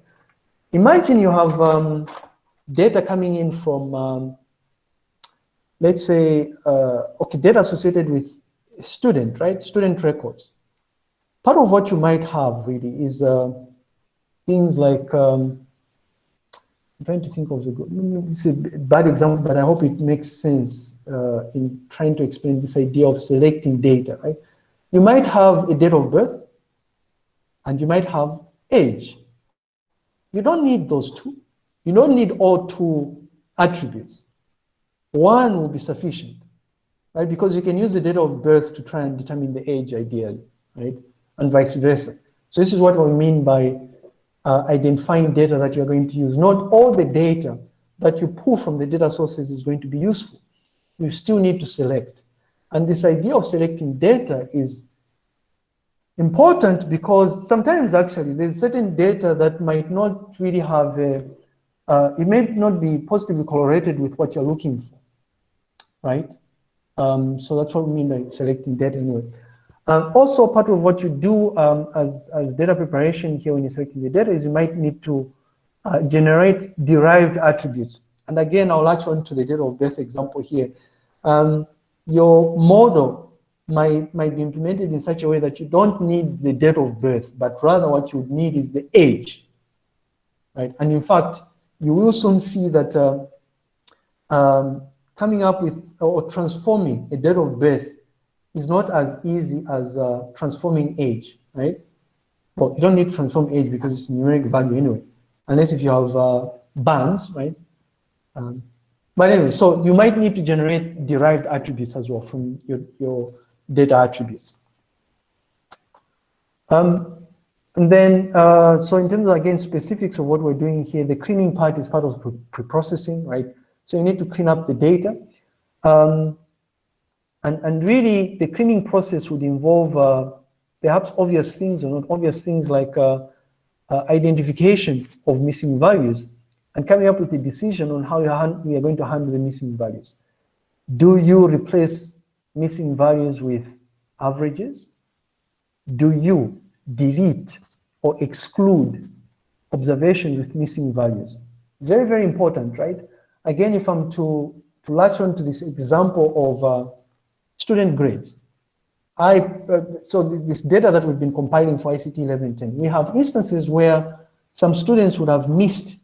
Imagine you have um, data coming in from, um, let's say, uh, okay, data associated with a student, right? Student records part of what you might have really is uh, things like, um, I'm trying to think of the good, this is a bad example, but I hope it makes sense uh, in trying to explain this idea of selecting data, right? You might have a date of birth and you might have age. You don't need those two. You don't need all two attributes. One will be sufficient, right? Because you can use the date of birth to try and determine the age ideally, right? and vice versa. So this is what we mean by uh, identifying data that you're going to use. Not all the data that you pull from the data sources is going to be useful. You still need to select. And this idea of selecting data is important because sometimes actually there's certain data that might not really have a, uh, it may not be positively correlated with what you're looking for, right? Um, so that's what we mean by selecting data anyway. Um, also, part of what you do um, as, as data preparation here when you're selecting the data is you might need to uh, generate derived attributes. And again, I'll latch on to the data of birth example here. Um, your model might, might be implemented in such a way that you don't need the date of birth, but rather what you need is the age, right? And in fact, you will soon see that uh, um, coming up with or transforming a date of birth is not as easy as uh, transforming age, right? Well, you don't need to transform age because it's numeric value anyway, unless if you have uh, bands, right? Um, but anyway, so you might need to generate derived attributes as well from your, your data attributes. Um, and then, uh, so in terms of, again, specifics of what we're doing here, the cleaning part is part of pre-processing, right? So you need to clean up the data. Um, and, and really, the cleaning process would involve uh, perhaps obvious things or not obvious things like uh, uh, identification of missing values and coming up with a decision on how we are going to handle the missing values. Do you replace missing values with averages? Do you delete or exclude observations with missing values? Very, very important, right? Again, if I'm to, to latch on to this example of uh, student grades. I, uh, so this data that we've been compiling for ICT 1110, we have instances where some students would have missed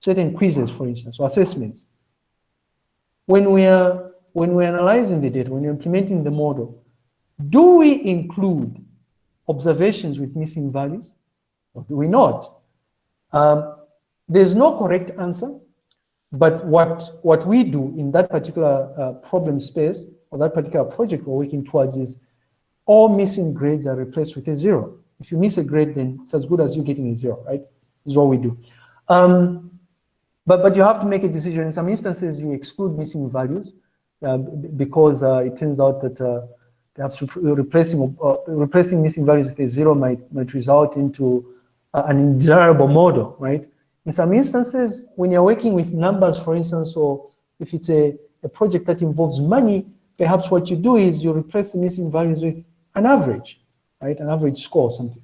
certain quizzes, for instance, or assessments. When we are when we're analyzing the data, when you're implementing the model, do we include observations with missing values or do we not? Um, there's no correct answer, but what, what we do in that particular uh, problem space or that particular project we're working towards is all missing grades are replaced with a zero. If you miss a grade, then it's as good as you getting a zero, right? Is what we do. Um, but, but you have to make a decision. In some instances, you exclude missing values uh, because uh, it turns out that uh, perhaps replacing replacing missing values with a zero might might result into an undesirable model, right? In some instances, when you're working with numbers, for instance, or if it's a, a project that involves money, perhaps what you do is you replace the missing values with an average, right? An average score or something.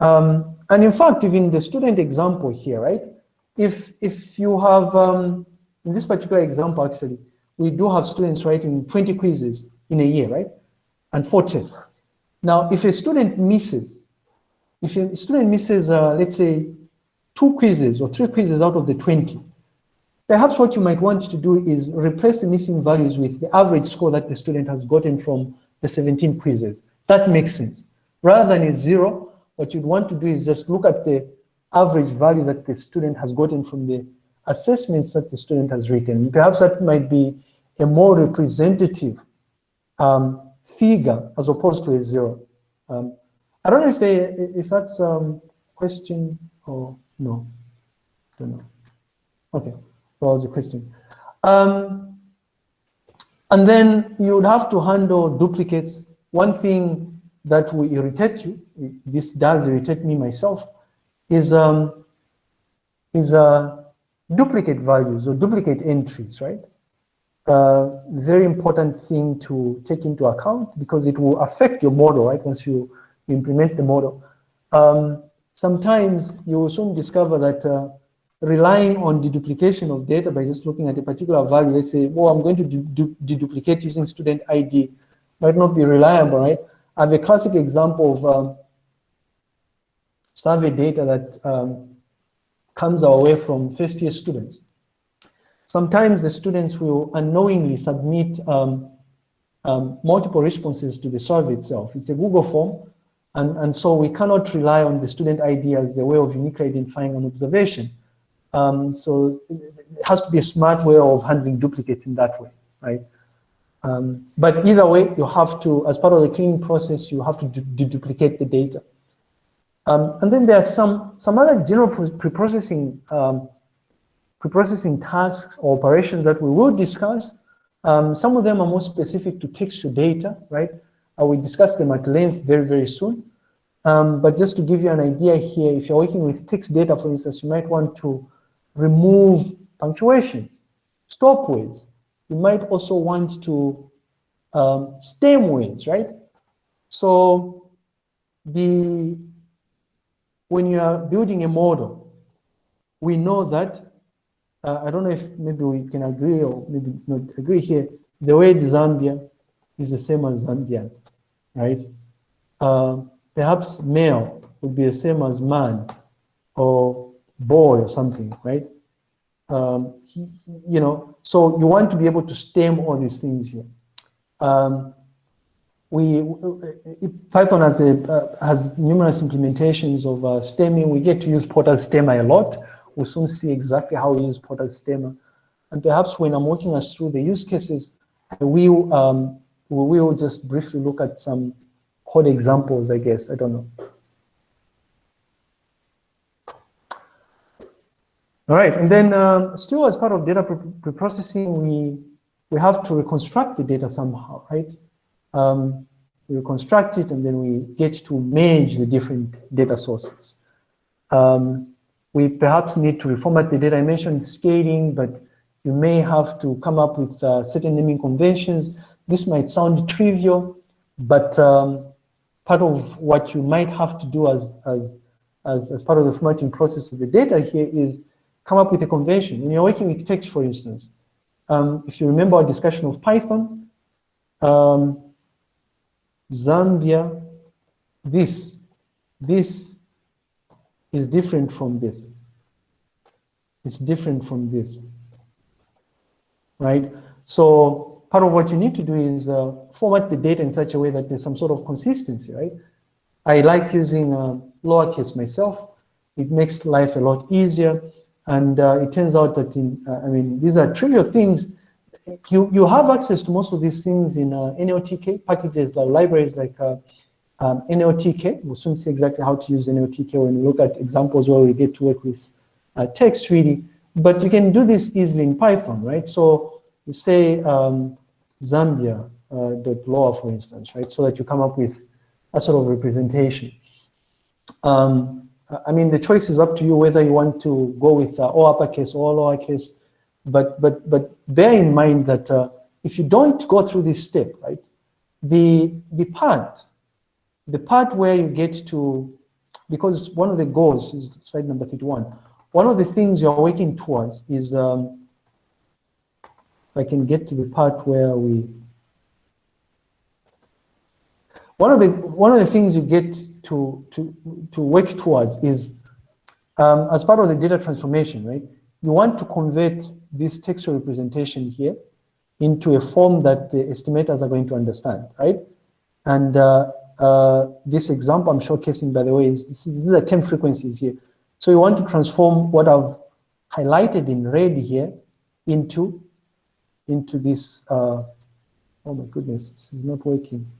Um, and in fact, even the student example here, right? If, if you have, um, in this particular example, actually, we do have students writing 20 quizzes in a year, right? And four tests. Now, if a student misses, if a student misses, uh, let's say, two quizzes or three quizzes out of the 20, perhaps what you might want to do is replace the missing values with the average score that the student has gotten from the 17 quizzes. That makes sense. Rather than a zero, what you'd want to do is just look at the average value that the student has gotten from the assessments that the student has written. Perhaps that might be a more representative um, figure as opposed to a zero. Um, I don't know if they, if that's a um, question or no. Don't know. Okay, well, it's a question. Um, and then you would have to handle duplicates. One thing that will irritate you, this does irritate me myself, is um, is uh, duplicate values or duplicate entries, right? uh, very important thing to take into account because it will affect your model, right, once you implement the model. Um, sometimes you will soon discover that uh, relying on deduplication of data by just looking at a particular value, let's say, well, I'm going to deduplicate using student ID, might not be reliable, right? I have a classic example of um, survey data that um, comes our way from first year students. Sometimes the students will unknowingly submit um, um, multiple responses to the survey itself. It's a Google form, and, and so we cannot rely on the student ID as the way of uniquely identifying an observation. Um, so it has to be a smart way of handling duplicates in that way, right? Um, but either way, you have to, as part of the cleaning process, you have to deduplicate the data. Um, and then there are some, some other general preprocessing um, preprocessing tasks or operations that we will discuss. Um, some of them are more specific to textual data, right? Uh, we discuss them at length very, very soon. Um, but just to give you an idea here, if you're working with text data, for instance, you might want to remove punctuations, stop words. You might also want to um, stem words, right? So the when you are building a model, we know that uh, I don't know if maybe we can agree or maybe not agree here. The word Zambia is the same as Zambian, right? Uh, perhaps male would be the same as man or boy or something, right? Um, he, you know, so you want to be able to stem all these things here. Um, we Python has a uh, has numerous implementations of uh, stemming. We get to use Porter Stemmer a lot we'll soon see exactly how we use Porter Stemmer, And perhaps when I'm walking us through the use cases, I will, um, we will just briefly look at some code examples, I guess, I don't know. All right, and then um, still as part of data preprocessing, we, we have to reconstruct the data somehow, right? Um, we reconstruct it and then we get to manage the different data sources. Um, we perhaps need to reformat the data. I mentioned scaling, but you may have to come up with uh, certain naming conventions. This might sound trivial, but um, part of what you might have to do as, as, as, as part of the formatting process of the data here is come up with a convention. When you're working with text, for instance, um, if you remember our discussion of Python, um, Zambia, this, this is different from this. It's different from this, right? So part of what you need to do is uh, format the data in such a way that there's some sort of consistency, right? I like using uh, lowercase myself. It makes life a lot easier. And uh, it turns out that, in, uh, I mean, these are trivial things. You, you have access to most of these things in uh, NLTK packages, like libraries like uh, um, NLTK. We'll soon see exactly how to use NLTK when we look at examples where we get to work with text really. But you can do this easily in Python, right? So you say um, Zambia uh, dot lower, for instance, right? So that you come up with a sort of representation. Um, I mean, the choice is up to you whether you want to go with uh, all uppercase or lowercase, but but but bear in mind that uh, if you don't go through this step, right, the the part, the part where you get to, because one of the goals is slide number 31. One of the things you're working towards is, um, I can get to the part where we one of the one of the things you get to to to work towards is um, as part of the data transformation, right? You want to convert this textual representation here into a form that the estimators are going to understand, right? And uh, uh, this example I'm showcasing, by the way, is this is, these are term frequencies here. So you want to transform what I've highlighted in red here into into this. Uh, oh my goodness, this is not working.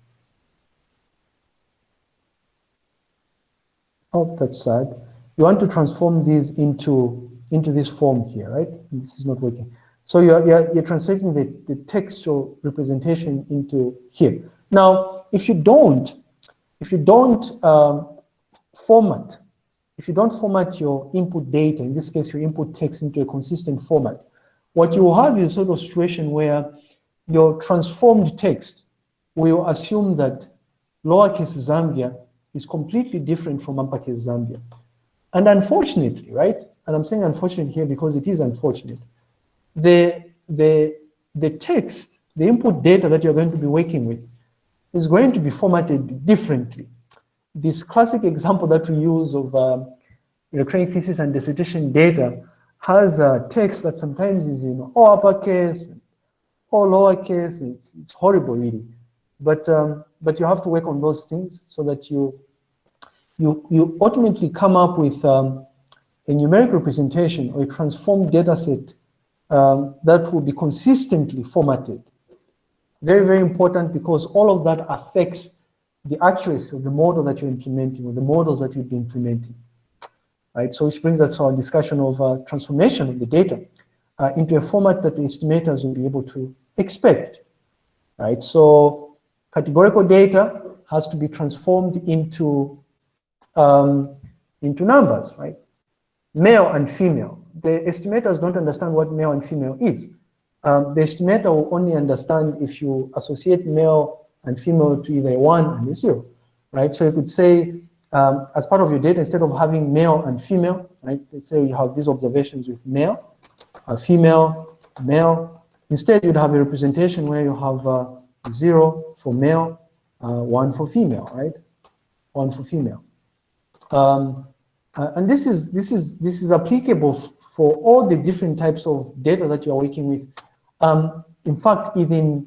Oh, that's sad. You want to transform these into, into this form here, right? This is not working. So you're, you're, you're translating the, the textual representation into here. Now, if you don't, if you don't um, format, if you don't format your input data, in this case, your input text into a consistent format, what you have is a sort of situation where your transformed text will assume that lowercase Zambia is completely different from uppercase Zambia. And unfortunately, right, and I'm saying unfortunate here because it is unfortunate, the, the, the text, the input data that you're going to be working with is going to be formatted differently. This classic example that we use of um, recurring thesis and dissertation data has a text that sometimes is in all uppercase, all lowercase, it's, it's horrible really. But um, but you have to work on those things so that you you you ultimately come up with um, a numeric representation or a transformed data set um, that will be consistently formatted. Very, very important because all of that affects the accuracy of the model that you're implementing or the models that you'll be implementing. Right, so which brings us to our discussion of uh, transformation of the data uh, into a format that the estimators will be able to expect. Right, so categorical data has to be transformed into um, into numbers, right? Male and female. The estimators don't understand what male and female is. Um, the estimator will only understand if you associate male and female to either one and zero, right? So you could say, um, as part of your data, instead of having male and female, right? Let's say you have these observations with male, female, male. Instead, you'd have a representation where you have uh, zero for male, uh, one for female, right? One for female. Um, uh, and this is this is this is applicable for all the different types of data that you are working with. Um, in fact, even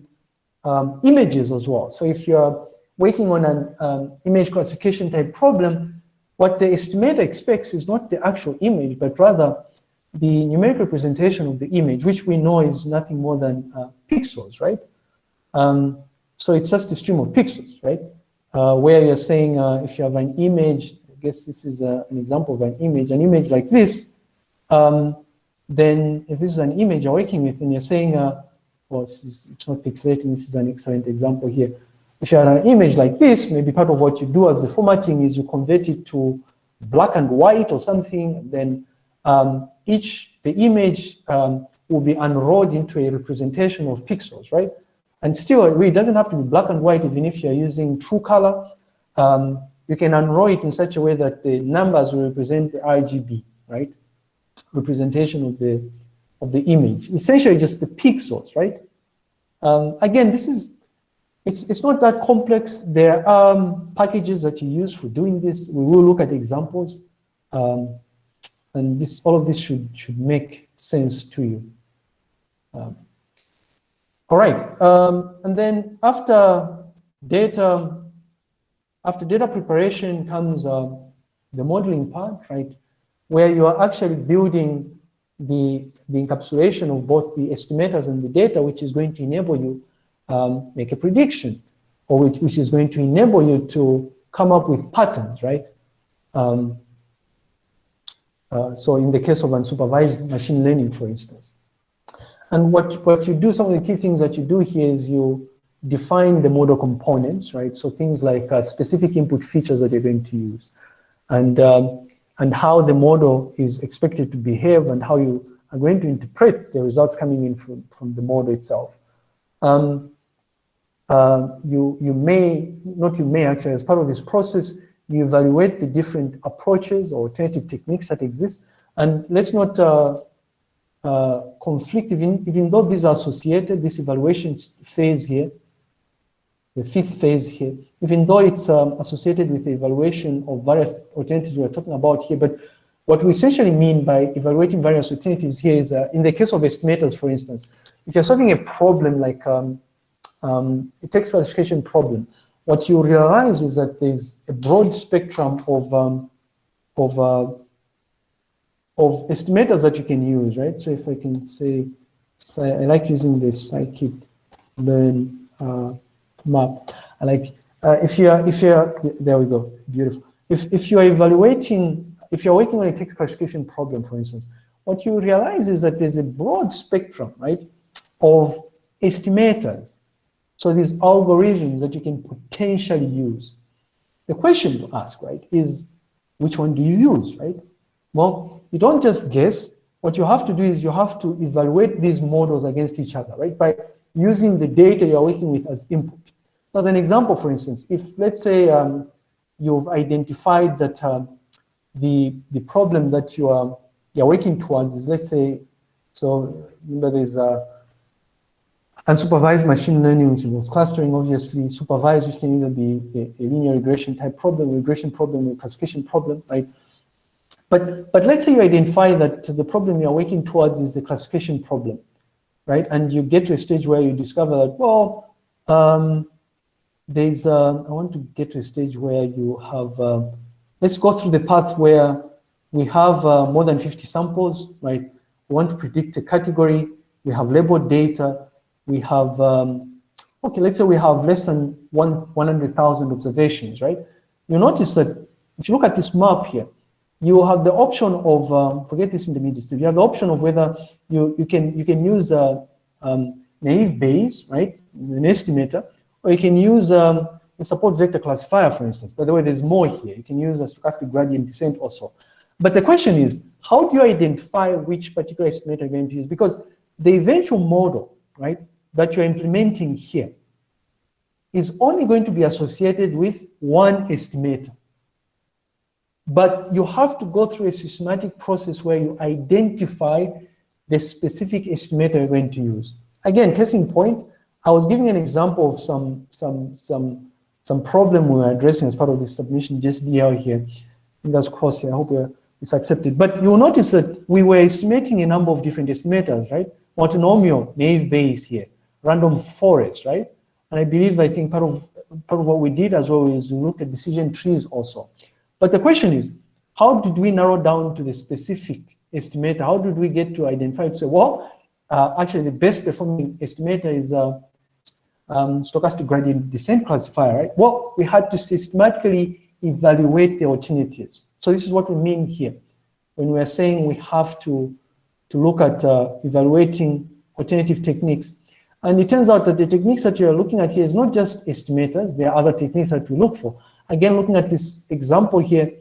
um, images as well. So if you're working on an um, image classification type problem, what the estimator expects is not the actual image, but rather the numeric representation of the image, which we know is nothing more than uh, pixels, right? Um, so it's just a stream of pixels, right? Uh, where you're saying uh, if you have an image, I guess this is a, uh, an example of an image, an image like this, um, then if this is an image you're working with and you're saying, uh, well, is, it's not pixelating, this is an excellent example here. If you have an image like this, maybe part of what you do as the formatting is you convert it to black and white or something, then um, each, the image um, will be unrolled into a representation of pixels, right? And still, it really doesn't have to be black and white, even if you're using true color. Um, you can unroll it in such a way that the numbers will represent the RGB, right? Representation of the of the image. Essentially, just the pixels, right? Um, again, this is it's it's not that complex. There are um, packages that you use for doing this. We will look at examples. Um, and this all of this should should make sense to you. Um, all right, um, and then after data, after data preparation comes uh, the modeling part, right, where you are actually building the, the encapsulation of both the estimators and the data, which is going to enable you um, make a prediction, or which, which is going to enable you to come up with patterns, right? Um, uh, so in the case of unsupervised machine learning, for instance. And what, what you do, some of the key things that you do here is you define the model components, right? So things like uh, specific input features that you're going to use and, um, and how the model is expected to behave and how you are going to interpret the results coming in from, from the model itself. Um, uh, you, you may, not you may actually, as part of this process, you evaluate the different approaches or alternative techniques that exist. And let's not uh, uh, conflict, even, even though these are associated, this evaluation phase here, the fifth phase here, even though it's um, associated with the evaluation of various alternatives we're talking about here, but what we essentially mean by evaluating various alternatives here is, uh, in the case of estimators, for instance, if you're solving a problem like um, um, a text classification problem, what you realize is that there's a broad spectrum of um, of uh, of estimators that you can use, right? So if I can say, I like using this scikit-learn uh, map. I like uh, if you're if you're there we go, beautiful. If if you are evaluating, if you're working on a text classification problem, for instance, what you realize is that there's a broad spectrum, right, of estimators. So these algorithms that you can potentially use. The question to ask, right, is which one do you use, right? Well, you don't just guess. What you have to do is you have to evaluate these models against each other, right? By using the data you're working with as input. As an example, for instance, if let's say um, you've identified that um, the the problem that you are you're working towards is let's say so remember there's a unsupervised machine learning which involves clustering obviously supervised which can either be a, a linear regression type problem regression problem or classification problem right but, but let's say you identify that the problem you're working towards is the classification problem, right? And you get to a stage where you discover that, well, um, there's, uh, I want to get to a stage where you have, uh, let's go through the path where we have uh, more than 50 samples, right? We want to predict a category, we have labeled data, we have, um, okay, let's say we have less than one, 100,000 observations, right? You notice that if you look at this map here, you have the option of, um, forget this in intermediate step, you have the option of whether you, you, can, you can use a um, naive Bayes, right, an estimator, or you can use um, a support vector classifier, for instance. By the way, there's more here. You can use a stochastic gradient descent also. But the question is, how do you identify which particular estimator you're going to use? Because the eventual model, right, that you're implementing here is only going to be associated with one estimator. But you have to go through a systematic process where you identify the specific estimator you're going to use. Again, case in point, I was giving an example of some some some some problem we were addressing as part of the submission just here. Fingers crossed here. I hope it's accepted. But you'll notice that we were estimating a number of different estimators, right? Multinomial, naive Bayes here, random forest, right? And I believe I think part of part of what we did as well is we looked at decision trees also. But the question is, how did we narrow down to the specific estimator? How did we get to identify to say, well, uh, actually the best performing estimator is a uh, um, stochastic gradient descent classifier, right? Well, we had to systematically evaluate the alternatives. So this is what we mean here. When we are saying we have to, to look at uh, evaluating alternative techniques. And it turns out that the techniques that you're looking at here is not just estimators, there are other techniques that we look for. Again, looking at this example here,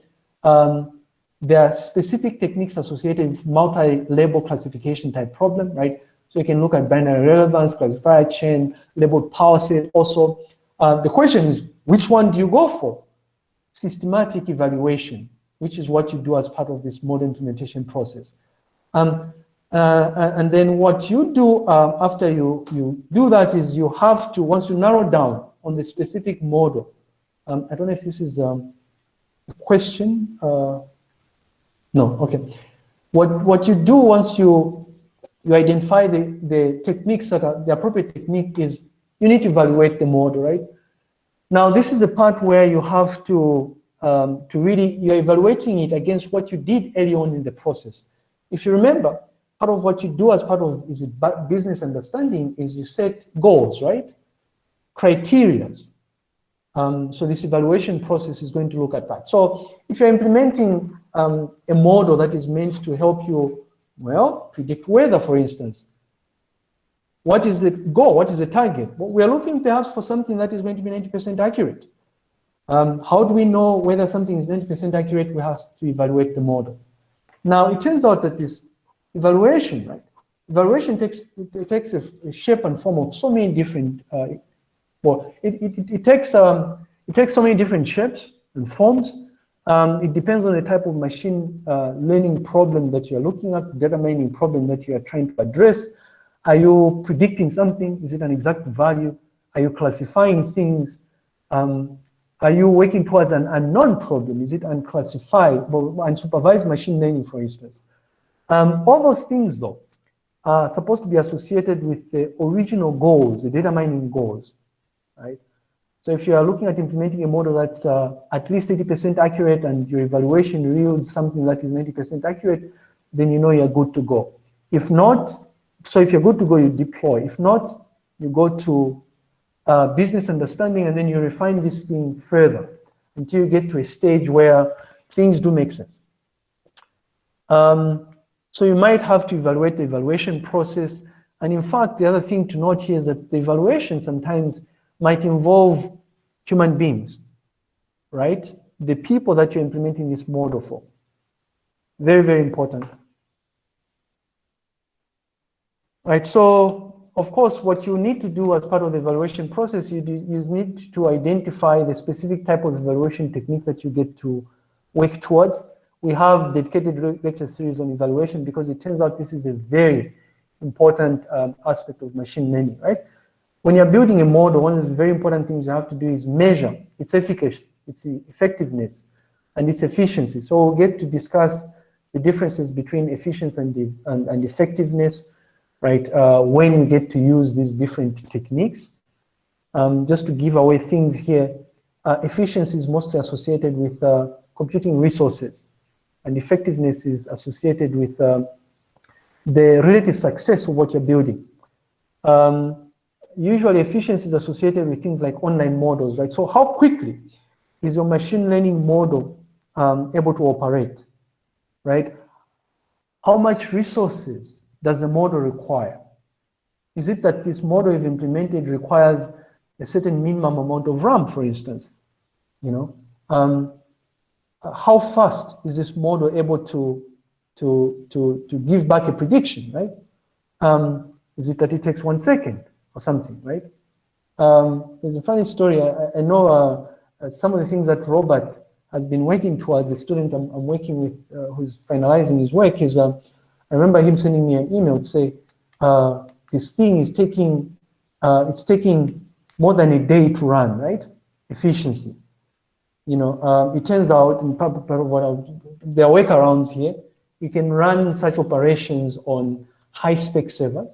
um, there are specific techniques associated with multi-label classification type problem, right? So you can look at binary relevance, classifier chain, label powerset also. Uh, the question is, which one do you go for? Systematic evaluation, which is what you do as part of this model implementation process. Um, uh, and then what you do uh, after you, you do that is you have to, once you narrow down on the specific model, um, I don't know if this is um, a question. Uh, no, okay. What, what you do once you, you identify the, the techniques that are the appropriate technique is you need to evaluate the model, right? Now, this is the part where you have to, um, to really, you're evaluating it against what you did early on in the process. If you remember, part of what you do as part of is business understanding is you set goals, right? Criterias. Um, so this evaluation process is going to look at that. So if you're implementing um, a model that is meant to help you, well, predict weather, for instance, what is the goal? What is the target? Well, we are looking perhaps for something that is going to be 90% accurate. Um, how do we know whether something is 90% accurate? We have to evaluate the model. Now, it turns out that this evaluation, right? Evaluation takes, takes a, a shape and form of so many different uh, well, it, it, it, takes, um, it takes so many different shapes and forms. Um, it depends on the type of machine uh, learning problem that you're looking at, data mining problem that you are trying to address. Are you predicting something? Is it an exact value? Are you classifying things? Um, are you working towards an unknown problem? Is it unclassified, well, unsupervised machine learning, for instance? Um, all those things, though, are supposed to be associated with the original goals, the data mining goals right? So if you are looking at implementing a model that's uh, at least 80% accurate and your evaluation yields something that is 90% accurate, then you know you're good to go. If not, so if you're good to go, you deploy. If not, you go to uh, business understanding and then you refine this thing further until you get to a stage where things do make sense. Um, so you might have to evaluate the evaluation process. And in fact, the other thing to note here is that the evaluation sometimes might involve human beings, right? The people that you're implementing this model for. Very, very important. Right, so of course, what you need to do as part of the evaluation process, you, do, you need to identify the specific type of evaluation technique that you get to work towards. We have dedicated lecture series on evaluation because it turns out this is a very important um, aspect of machine learning, right? When you're building a model, one of the very important things you have to do is measure its efficacy, its effectiveness, and its efficiency. So we'll get to discuss the differences between efficiency and, and, and, effectiveness, right, uh, when we get to use these different techniques. Um, just to give away things here, uh, efficiency is mostly associated with uh, computing resources, and effectiveness is associated with uh, the relative success of what you're building. Um, usually efficiency is associated with things like online models, right? So how quickly is your machine learning model um, able to operate, right? How much resources does the model require? Is it that this model you've implemented requires a certain minimum amount of RAM, for instance? You know, um, how fast is this model able to to to to give back a prediction, right? Um, is it that it takes one second? or something, right? Um, there's a funny story. I, I know uh, uh, some of the things that Robert has been working towards, the student I'm, I'm working with uh, who's finalizing his work is, uh, I remember him sending me an email to say, uh, this thing is taking, uh, it's taking more than a day to run, right? Efficiency. You know, it turns out, in part, of what I'll, there are workarounds here. You can run such operations on high spec servers.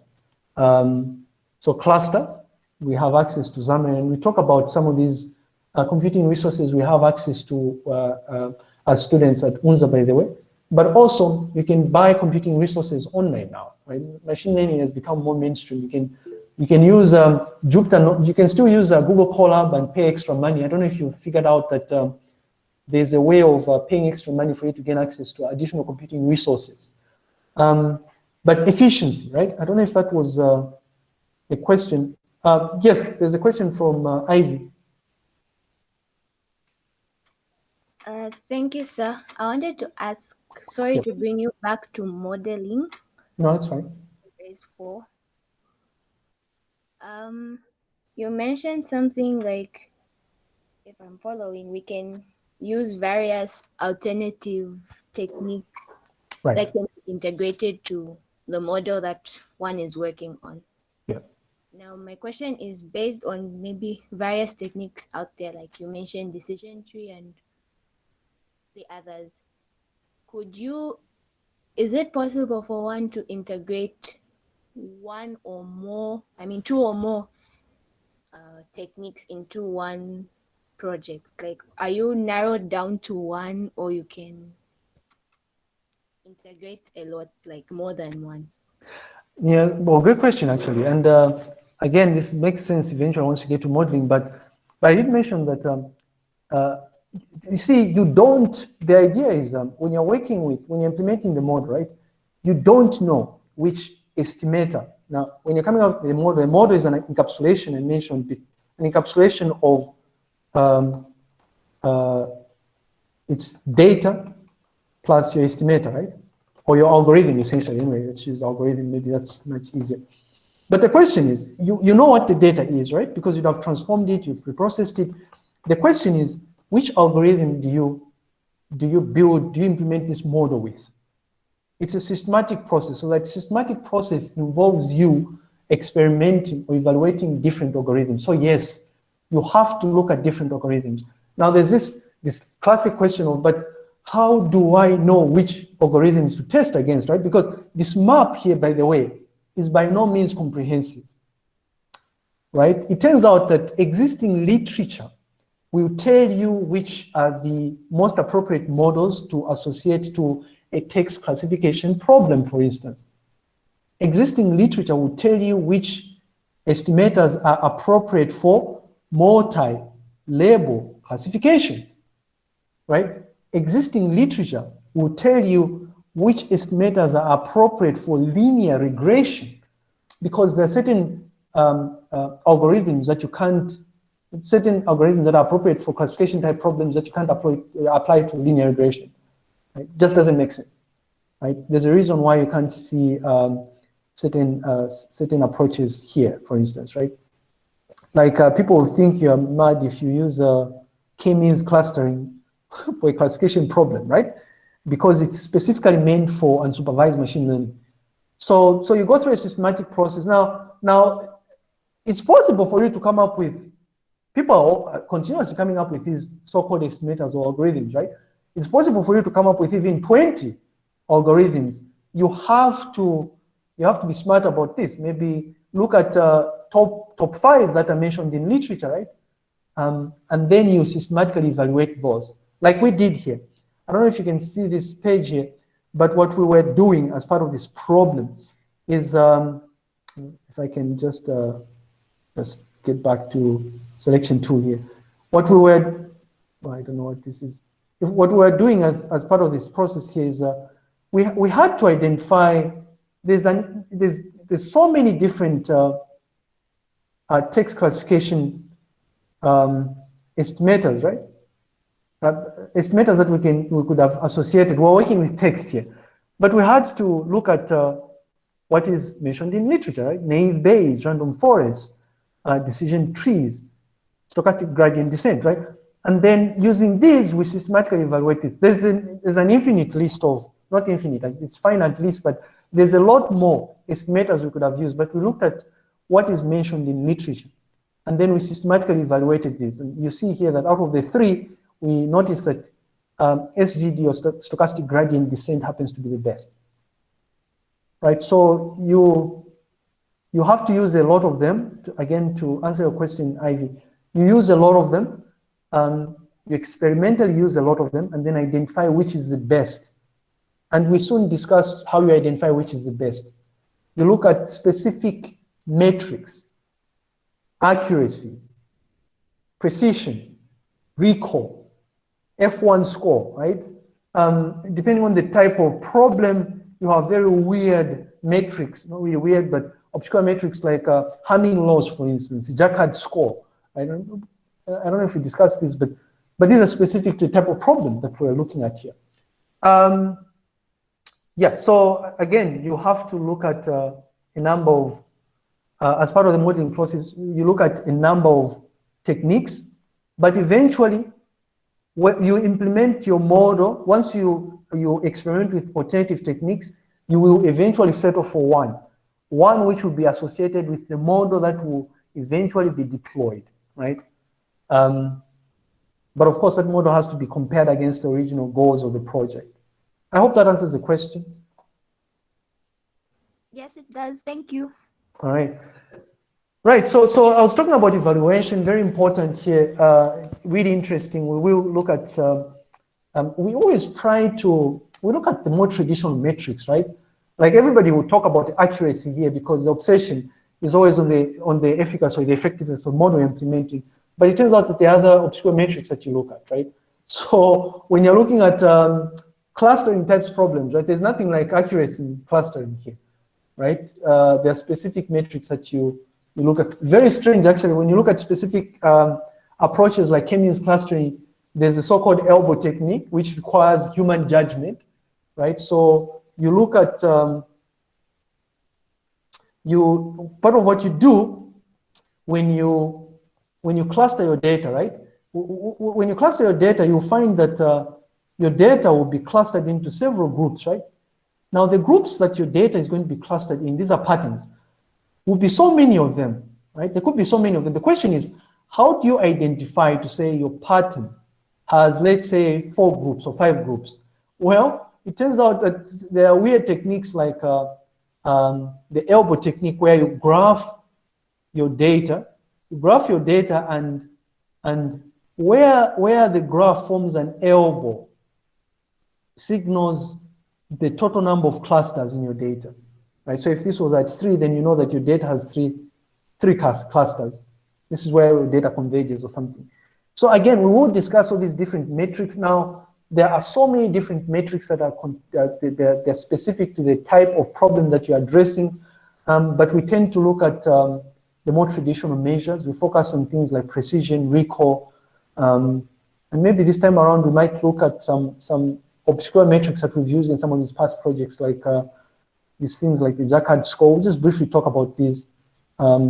Um, so clusters, we have access to ZAMREN, and we talk about some of these uh, computing resources we have access to uh, uh, as students at UNZA, by the way. But also, you can buy computing resources online now. Right? Machine learning has become more mainstream. You can you can use um, Jupyter. You can still use uh, Google Colab and pay extra money. I don't know if you figured out that um, there's a way of uh, paying extra money for you to gain access to additional computing resources. Um, but efficiency, right? I don't know if that was uh, a question. Uh, yes, there's a question from uh, Ivy. Uh, thank you, sir. I wanted to ask, sorry yes. to bring you back to modeling. No, it's fine. Phase four. Um, you mentioned something like, if I'm following, we can use various alternative techniques right. that can be integrated to the model that one is working on. Yeah. Now, my question is based on maybe various techniques out there, like you mentioned, decision tree and the others. Could you is it possible for one to integrate one or more, I mean, two or more uh, techniques into one project? Like, are you narrowed down to one or you can integrate a lot, like more than one? Yeah, well, great question actually. And uh, again, this makes sense eventually once you get to modeling, but, but I did mention that, um, uh, you see, you don't, the idea is um, when you're working with, when you're implementing the model, right, you don't know which estimator. Now, when you're coming up with the model, the model is an encapsulation, I mentioned an encapsulation of um, uh, its data plus your estimator, right? Or your algorithm, essentially, anyway, let's use algorithm, maybe that's much easier. But the question is, you, you know what the data is, right? Because you have transformed it, you've reprocessed it. The question is, which algorithm do you, do you build, do you implement this model with? It's a systematic process. So that systematic process involves you experimenting or evaluating different algorithms. So yes, you have to look at different algorithms. Now there's this, this classic question of, but how do I know which algorithms to test against, right? Because this map here, by the way, is by no means comprehensive, right? It turns out that existing literature will tell you which are the most appropriate models to associate to a text classification problem, for instance. Existing literature will tell you which estimators are appropriate for multi-label classification, right? Existing literature will tell you which estimators are appropriate for linear regression because there are certain um, uh, algorithms that you can't, certain algorithms that are appropriate for classification type problems that you can't apply, apply to linear regression. Right? Just doesn't make sense. Right? There's a reason why you can't see um, certain uh, certain approaches here, for instance, right? Like uh, people think you're mad if you use uh, k-means clustering for a classification problem, right? Because it's specifically meant for unsupervised machine learning. So, so you go through a systematic process. Now, now it's possible for you to come up with, people are continuously coming up with these so-called estimators or algorithms, right? It's possible for you to come up with even 20 algorithms. You have to you have to be smart about this. Maybe look at uh, top top five that are mentioned in literature, right? Um, and then you systematically evaluate those, like we did here. I don't know if you can see this page here, but what we were doing as part of this problem is, um, if I can just uh, just get back to selection two here. What we were, well, I don't know what this is if what we're doing as, as part of this process here is uh, we, we had to identify, there's, an, there's, there's so many different uh, uh, text classification um, estimators, right? Uh, estimators that we can we could have associated. We're working with text here, but we had to look at uh, what is mentioned in literature, right? Naive Bayes, random forests, uh, decision trees, stochastic gradient descent, right? And then using these, we systematically evaluate this. There's an, there's an infinite list of, not infinite, it's finite list, but there's a lot more estimators we could have used, but we looked at what is mentioned in literature. And then we systematically evaluated this. And you see here that out of the three, we noticed that um, SGD or stochastic gradient descent happens to be the best. Right, so you, you have to use a lot of them, to, again, to answer your question, Ivy. You use a lot of them, um, you experimentally use a lot of them and then identify which is the best. And we soon discuss how you identify which is the best. You look at specific metrics, accuracy, precision, recall, F1 score, right? Um, depending on the type of problem, you have very weird metrics, not really weird, but obscure metrics like uh, Hamming loss, for instance, Jaccard score. I don't I don't know if we discussed this, but but these are specific to the type of problem that we're looking at here. Um, yeah, so again, you have to look at uh, a number of, uh, as part of the modeling process, you look at a number of techniques, but eventually, when you implement your model, once you, you experiment with alternative techniques, you will eventually settle for one, one which will be associated with the model that will eventually be deployed, right? Um, but of course, that model has to be compared against the original goals of the project. I hope that answers the question. Yes, it does. Thank you. All right. Right, so, so I was talking about evaluation, very important here, uh, really interesting. We will look at, uh, um, we always try to, we look at the more traditional metrics, right? Like everybody will talk about accuracy here because the obsession is always on the, on the efficacy or the effectiveness of model implementing. But it turns out that are other obscure metrics that you look at, right? So when you're looking at um, clustering types problems, right, there's nothing like accuracy in clustering here, right? Uh, there are specific metrics that you, you look at. Very strange, actually, when you look at specific um, approaches like k-means clustering, there's a so-called elbow technique, which requires human judgment, right? So you look at, um, you part of what you do when you when you cluster your data, right? When you cluster your data, you'll find that uh, your data will be clustered into several groups, right? Now, the groups that your data is going to be clustered in, these are patterns, will be so many of them, right? There could be so many of them. The question is, how do you identify to say your pattern has, let's say, four groups or five groups? Well, it turns out that there are weird techniques like uh, um, the elbow technique where you graph your data, graph your data and, and where, where the graph forms an elbow signals the total number of clusters in your data, right? So if this was at three, then you know that your data has three, three clusters. This is where your data converges or something. So again, we will discuss all these different metrics now. There are so many different metrics that are uh, they're, they're, specific to the type of problem that you're addressing, um, but we tend to look at um, the more traditional measures. We focus on things like precision, recall, um, and maybe this time around we might look at some some obscure metrics that we've used in some of these past projects, like uh, these things like the Jaccard score. We'll just briefly talk about these. Um,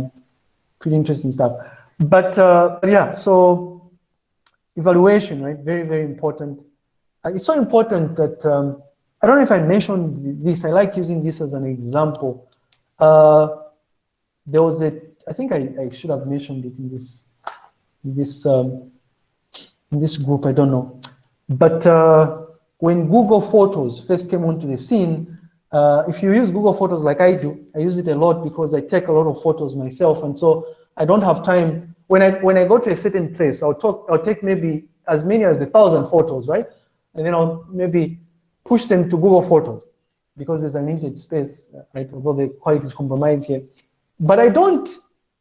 pretty interesting stuff. But, uh, yeah, so evaluation, right? Very, very important. Uh, it's so important that, um, I don't know if I mentioned this, I like using this as an example. Uh, there was a, I think I, I should have mentioned it in this, in this, um, in this group, I don't know. But uh, when Google Photos first came onto the scene, uh, if you use Google Photos like I do, I use it a lot because I take a lot of photos myself. And so I don't have time. When I, when I go to a certain place, I'll, talk, I'll take maybe as many as a thousand photos, right? And then I'll maybe push them to Google Photos because there's an limited space, right? Although the quality is compromised here. But I don't,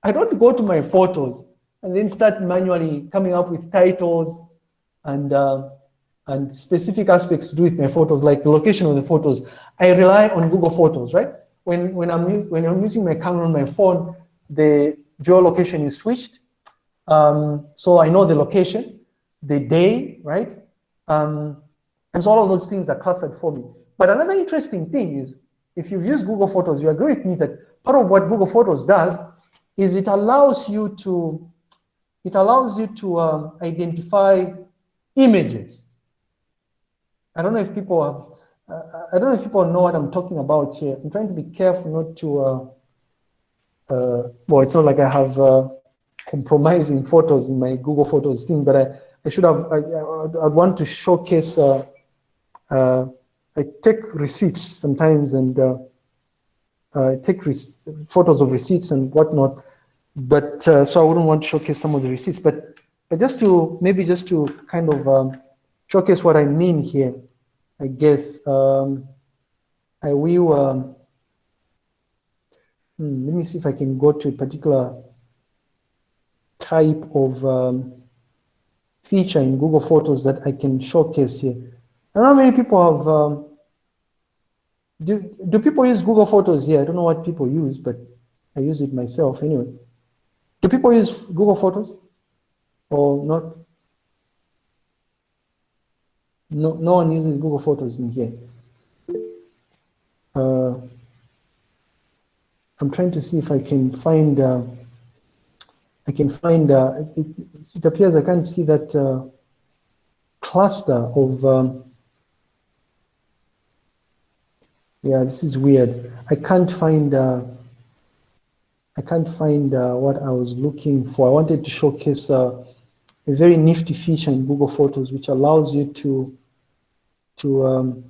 I don't go to my photos and then start manually coming up with titles and uh, and specific aspects to do with my photos, like the location of the photos, I rely on Google Photos, right? When, when, I'm, when I'm using my camera on my phone, the geolocation is switched. Um, so I know the location, the day, right? Um, and so all of those things are clustered for me. But another interesting thing is, if you've used Google Photos, you agree with me that part of what Google Photos does is it allows you to, it allows you to um, identify images. I don't know if people have, uh, I don't know if people know what I'm talking about here. I'm trying to be careful not to, uh, uh, well, it's not like I have uh, compromising photos in my Google Photos thing, but I, I should have, I, I, would want to showcase, uh, uh, I take receipts sometimes and I take photos of receipts and whatnot, but so I wouldn't want to showcase some of the receipts, but, but just to, maybe just to kind of um, showcase what I mean here. I guess um, I will, um, hmm, let me see if I can go to a particular type of um, feature in Google Photos that I can showcase here. I don't know how many people have, um, do, do people use Google Photos here? I don't know what people use, but I use it myself anyway. Do people use Google Photos or not? No, no one uses Google Photos in here. Uh, I'm trying to see if I can find, uh, I can find, uh, it, it, appears I can't see that uh, cluster of, um, yeah, this is weird. I can't find, uh, I can't find uh, what I was looking for. I wanted to showcase a very nifty feature in Google Photos, which allows you to to um,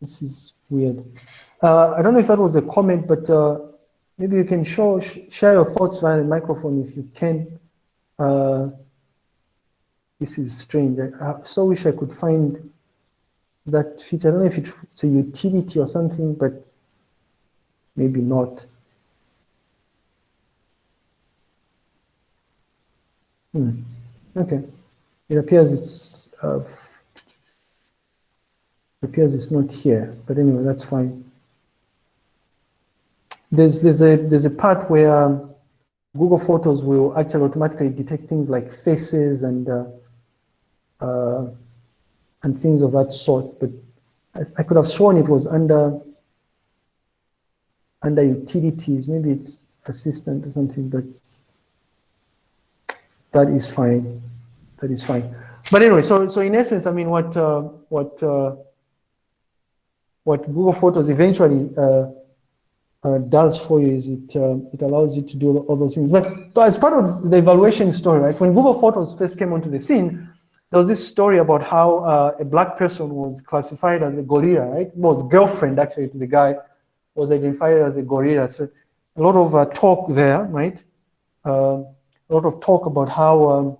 This is weird. Uh, I don't know if that was a comment, but uh, maybe you can show sh share your thoughts via the microphone if you can. Uh, this is strange. I, I so wish I could find that feature. I don't know if it's a utility or something, but maybe not. Hmm. Okay. It appears it's uh, appears it's not here, but anyway, that's fine. There's there's a there's a part where um, Google Photos will actually automatically detect things like faces and uh, uh, and things of that sort. But I, I, could have sworn it was under under utilities. Maybe it's assistant or something, but that is fine. That is fine. But anyway, so so in essence, I mean, what uh, what uh, what Google Photos eventually uh, uh, does for you is it uh, it allows you to do all those things. But, but as part of the evaluation story, right? When Google Photos first came onto the scene, there was this story about how uh, a black person was classified as a gorilla, right? Well, girlfriend actually to the guy was identified as a gorilla. So a lot of uh, talk there, right? Uh, a lot of talk about how um,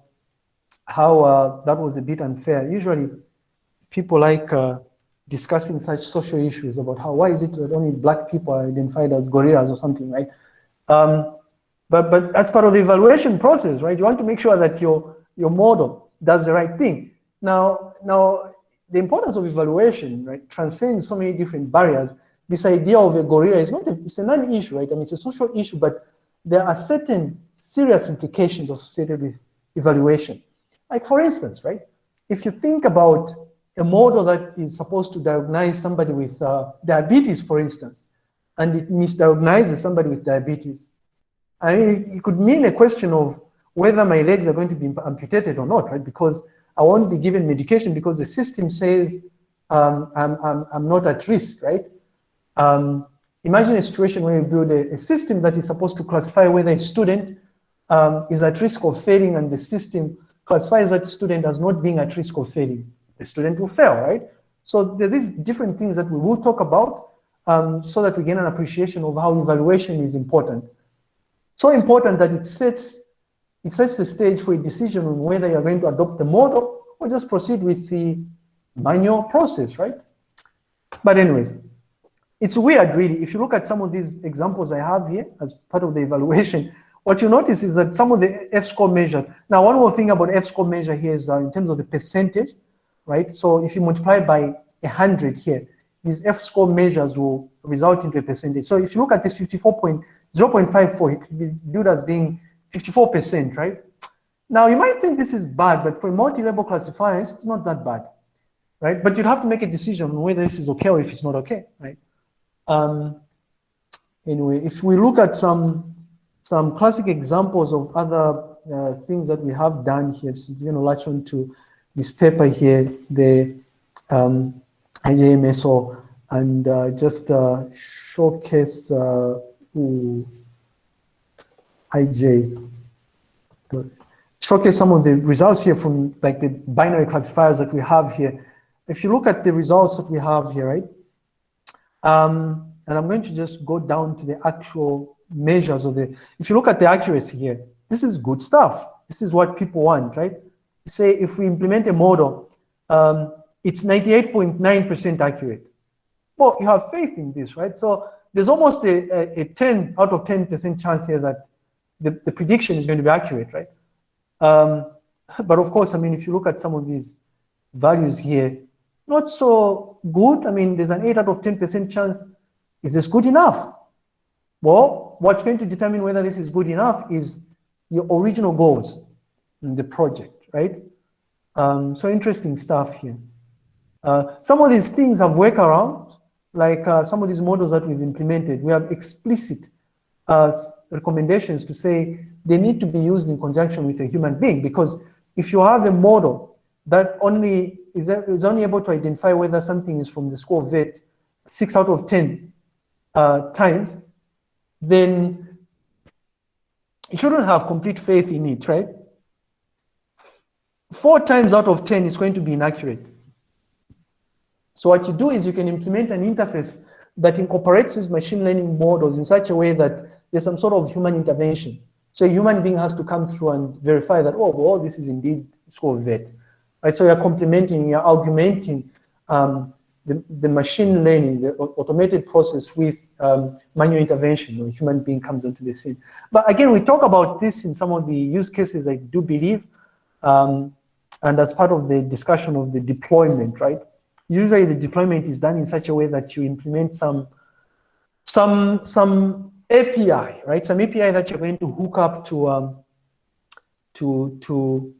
how uh, that was a bit unfair. Usually, people like discussing such social issues about how why is it that only black people are identified as gorillas or something, right? Um, but but as part of the evaluation process, right, you want to make sure that your your model does the right thing. Now now the importance of evaluation, right, transcends so many different barriers. This idea of a gorilla is not a, it's a non-issue, right? I mean, it's a social issue, but there are certain serious implications associated with evaluation. Like for instance, right, if you think about a model that is supposed to diagnose somebody with uh, diabetes, for instance, and it misdiagnoses somebody with diabetes. I mean, it could mean a question of whether my legs are going to be amputated or not, right? Because I won't be given medication because the system says um, I'm, I'm, I'm not at risk, right? Um, imagine a situation where you build a, a, system that is supposed to classify whether a student um, is at risk of failing and the system classifies that student as not being at risk of failing the student will fail, right? So there is different things that we will talk about um, so that we gain an appreciation of how evaluation is important. So important that it sets, it sets the stage for a decision on whether you're going to adopt the model or just proceed with the manual process, right? But anyways, it's weird really. If you look at some of these examples I have here as part of the evaluation, what you notice is that some of the F-score measures, now one more thing about F-score measure here is uh, in terms of the percentage, right? So if you multiply by 100 here, these F-score measures will result into a percentage. So if you look at this 54.0.54, it could be viewed as being 54%, right? Now you might think this is bad, but for multi-label classifiers, it's not that bad, right? But you'd have to make a decision on whether this is okay or if it's not okay, right? Um, anyway, if we look at some some classic examples of other uh, things that we have done here, so, you know, latch on to this paper here, the um, IJMSO, and uh, just uh, showcase uh, IJ, showcase some of the results here from like the binary classifiers that we have here. If you look at the results that we have here, right? Um, and I'm going to just go down to the actual measures of the, if you look at the accuracy here, this is good stuff. This is what people want, right? say if we implement a model, um, it's 98.9% accurate. Well, you have faith in this, right? So there's almost a, a, a 10 out of 10% chance here that the, the prediction is going to be accurate, right? Um, but of course, I mean, if you look at some of these values here, not so good. I mean, there's an 8 out of 10% chance. Is this good enough? Well, what's going to determine whether this is good enough is your original goals in the project right? Um, so interesting stuff here. Uh, some of these things have workarounds, like uh, some of these models that we've implemented. We have explicit uh, recommendations to say they need to be used in conjunction with a human being because if you have a model that only is, is only able to identify whether something is from the of VET six out of 10 uh, times, then you shouldn't have complete faith in it, right? four times out of 10 is going to be inaccurate. So what you do is you can implement an interface that incorporates these machine learning models in such a way that there's some sort of human intervention. So a human being has to come through and verify that, oh, well, this is indeed score vet. Right? So you're complementing, you're augmenting um, the, the machine learning, the automated process with um, manual intervention when a human being comes onto the scene. But again, we talk about this in some of the use cases, I do believe, um, and as part of the discussion of the deployment, right? Usually the deployment is done in such a way that you implement some, some, some API, right? Some API that you're going to hook up to, um, to, to,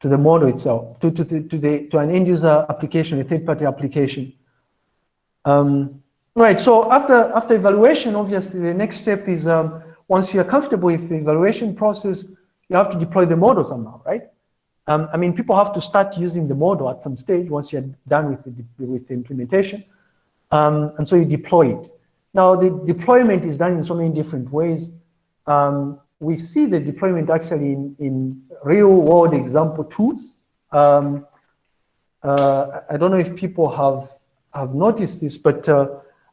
to the model itself, to, to, to, the, to an end user application, a third party application. Um, right, so after, after evaluation, obviously the next step is um, once you're comfortable with the evaluation process, you have to deploy the model somehow, right? Um, I mean, people have to start using the model at some stage once you're done with the, with the implementation. Um, and so you deploy it. Now, the deployment is done in so many different ways. Um, we see the deployment actually in, in real world example tools. Um, uh, I don't know if people have, have noticed this, but uh,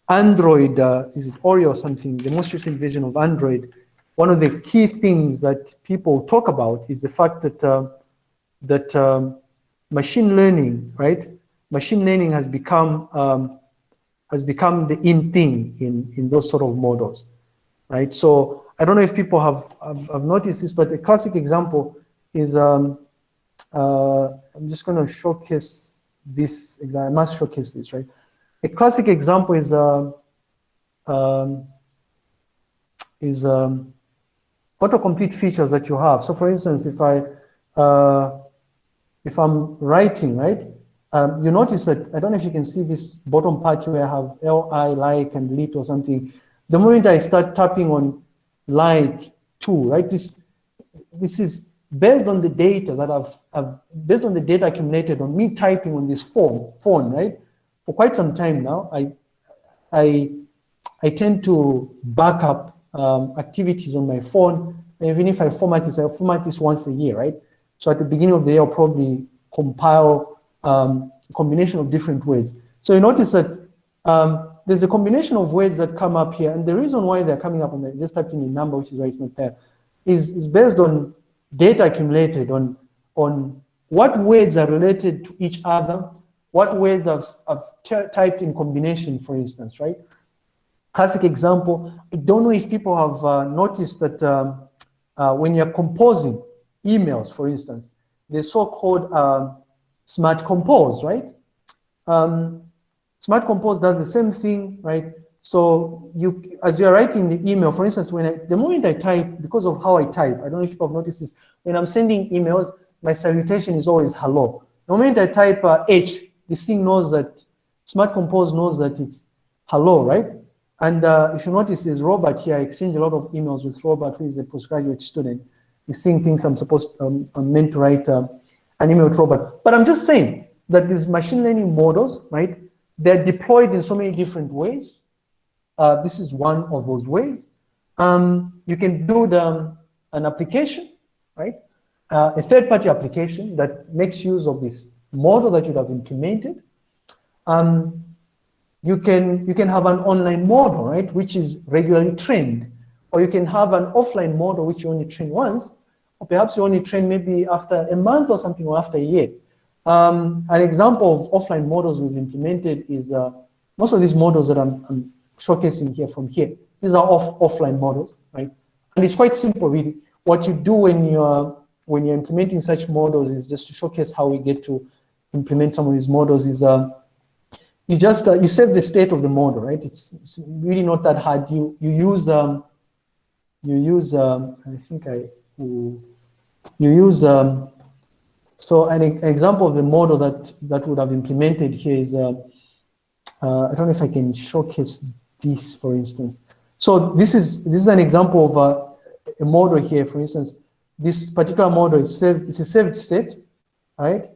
Android, uh, is it Oreo or something, the most recent version of Android, one of the key things that people talk about is the fact that, uh, that um, machine learning, right? Machine learning has become um, has become the in thing in, in those sort of models, right? So I don't know if people have, have, have noticed this, but a classic example is, um, uh, I'm just gonna showcase this, I must showcase this, right? A classic example is, uh, um, is um, autocomplete features that you have. So for instance, if I, uh, if I'm writing, right? Um, you notice that, I don't know if you can see this bottom part where I have li, like, and lit or something. The moment I start tapping on like two, right, this, this is based on the data that I've, I've, based on the data accumulated on me typing on this phone, phone, right? For quite some time now, I, I, I tend to back up um, activities on my phone. Even if I format this, I format this once a year, right? So at the beginning of the year, I'll probably compile um, combination of different words. So you notice that um, there's a combination of words that come up here, and the reason why they're coming up on the just typing in number, which is why it's not there, is, is based on data accumulated on, on what words are related to each other, what words I've, I've typed in combination, for instance, right? Classic example, I don't know if people have uh, noticed that um, uh, when you're composing emails, for instance, the so-called um, Smart Compose, right? Um, Smart Compose does the same thing, right? So you, as you're writing the email, for instance, when I, the moment I type, because of how I type, I don't know if people have noticed this, when I'm sending emails, my salutation is always hello. The moment I type uh, H, this thing knows that, Smart Compose knows that it's hello, right? And uh, if you notice, there's Robert here. I exchange a lot of emails with Robert, who is a postgraduate student. He's seeing things I'm supposed, um, I'm meant to write uh, an email robot. But I'm just saying that these machine learning models, right, they're deployed in so many different ways. Uh, this is one of those ways. Um, you can build um, an application, right? Uh, a third-party application that makes use of this model that you have implemented. Um, you can you can have an online model, right, which is regularly trained, or you can have an offline model which you only train once, or perhaps you only train maybe after a month or something or after a year. Um, an example of offline models we've implemented is uh, most of these models that I'm, I'm, showcasing here from here, these are off, offline models, right? And it's quite simple really. What you do when you're, when you're implementing such models is just to showcase how we get to implement some of these models is uh, you just, uh, you save the state of the model, right? It's, it's really not that hard. You, you use, um, you use, um, I think I, you use, um, so an, example of the model that, that would have implemented here is, uh, uh, I don't know if I can showcase this, for instance. So this is, this is an example of uh, a model here, for instance. This particular model is saved, it's a saved state, right?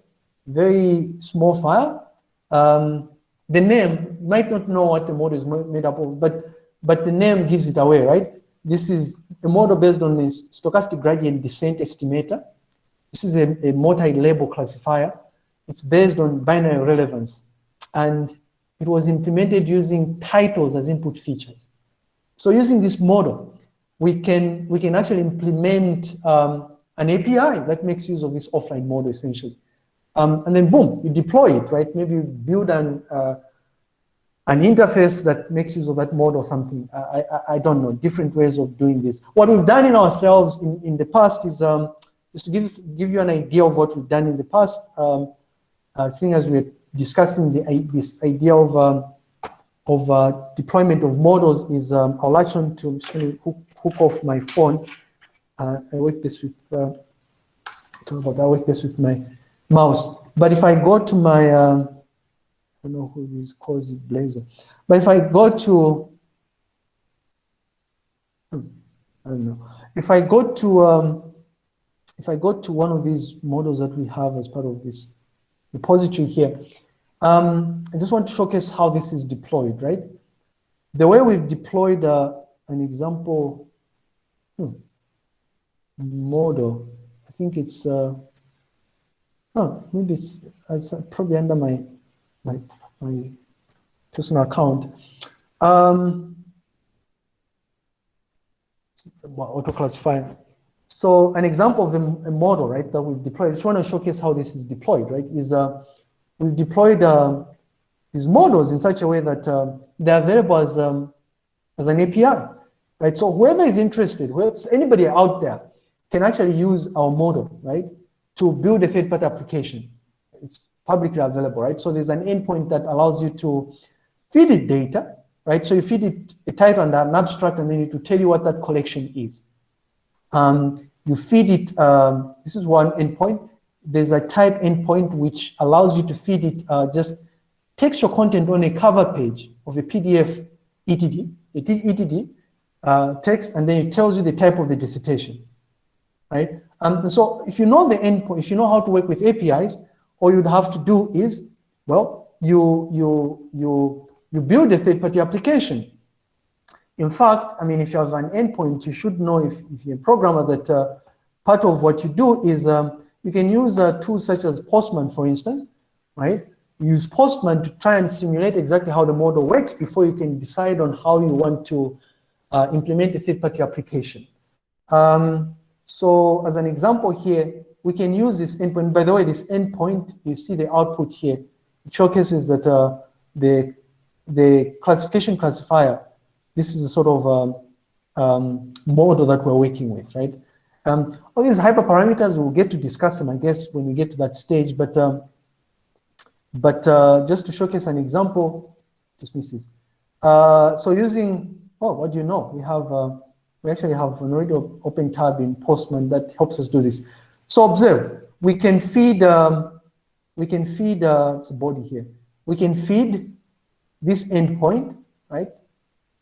Very small file. Um, the name, might not know what the model is made up of, but, but the name gives it away, right? This is a model based on the stochastic gradient descent estimator. This is a, a multi-label classifier. It's based on binary relevance. and it was implemented using titles as input features. So using this model, we can, we can actually implement um, an API that makes use of this offline model essentially. Um, and then boom, you deploy it, right? Maybe you build an, uh, an interface that makes use of that model or something. I, I, I, don't know, different ways of doing this. What we've done in ourselves in, in the past is um, just to give, give you an idea of what we've done in the past, um, uh, seeing as we're discussing the, this idea of, um, of uh, deployment of models is, um, I'll latch on to, hook, hook off my phone. Uh, I work this with, uh, so about I work this with my mouse. But if I go to my, um, I don't know who this calls it, Blazor. But if I go to, hmm, I don't know. If I go to, um, if I go to one of these models that we have as part of this repository here, um, I just want to showcase how this is deployed, right? The way we've deployed uh, an example hmm, model, I think it's, uh, oh, maybe it's, it's probably under my, my, my personal account. Um, auto classifier. So an example of a, model, right, that we've deployed, I just want to showcase how this is deployed, right, is uh, we've deployed uh, these models in such a way that uh, they're available as, um, as an API, right? So whoever is interested, whoever, anybody out there can actually use our model, right, to build a third-party application. It's publicly available, right? So there's an endpoint that allows you to feed it data, right? So you feed it a title and an abstract, and then it will tell you what that collection is. Um, you feed it, um, this is one endpoint, there's a type endpoint which allows you to feed it uh, just textual content on a cover page of a PDF ETD, ETD uh, text, and then it tells you the type of the dissertation, right? Um, so if you know the endpoint, if you know how to work with APIs, all you'd have to do is, well, you you you you build a third-party application. In fact, I mean, if you have an endpoint, you should know if, if you're a programmer that uh, part of what you do is um, you can use uh, tools such as Postman, for instance, right? Use Postman to try and simulate exactly how the model works before you can decide on how you want to uh, implement a third-party application. Um, so as an example here, we can use this endpoint. By the way, this endpoint, you see the output here. It showcases that uh, the, the classification classifier, this is a sort of um, um, model that we're working with, right? Um, all these hyperparameters, we'll get to discuss them, I guess, when we get to that stage. But um, but uh, just to showcase an example, just misses. Uh, so using, oh, what do you know? We have, uh, we actually have an already open tab in Postman that helps us do this. So observe, we can feed, um, we can feed, uh, it's a body here. We can feed this endpoint, right?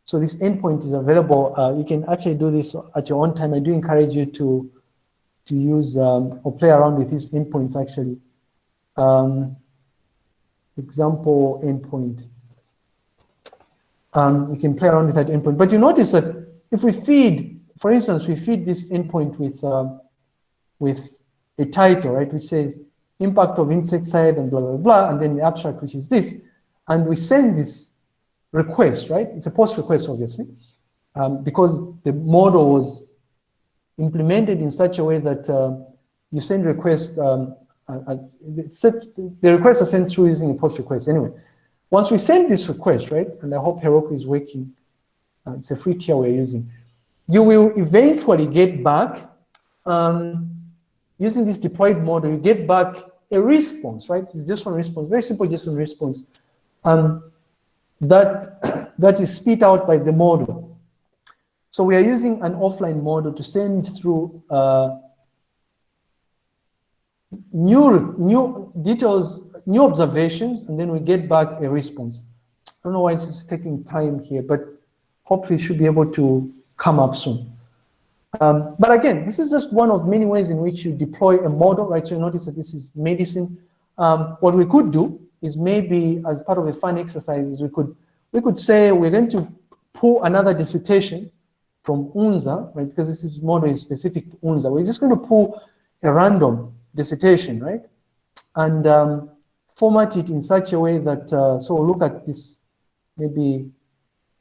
So this endpoint is available. Uh, you can actually do this at your own time. I do encourage you to, to use um, or play around with these endpoints actually. Um, example endpoint. Um, you can play around with that endpoint. But you notice that if we feed, for instance, we feed this endpoint with, um, with a title, right, which says impact of insecticide and blah, blah, blah, and then the abstract, which is this, and we send this request, right? It's a post request, obviously, um, because the model was implemented in such a way that uh, you send request, um, uh, uh the requests are sent through using a post request. Anyway, once we send this request, right, and I hope Heroku is working, uh, it's a free tier we're using, you will eventually get back, um, using this deployed model, you get back a response, right? It's just one response, very simple just one response. Um, that, that is spit out by the model. So we are using an offline model to send through uh, new, new details, new observations, and then we get back a response. I don't know why it's taking time here, but hopefully should be able to come up soon. Um, but again, this is just one of many ways in which you deploy a model, right? So you notice that this is medicine. Um, what we could do is maybe as part of a fun exercise we could we could say we're going to pull another dissertation from UNZA, right? Because this is model is specific to UNZA. We're just going to pull a random dissertation, right? And um, format it in such a way that, uh, so look at this, maybe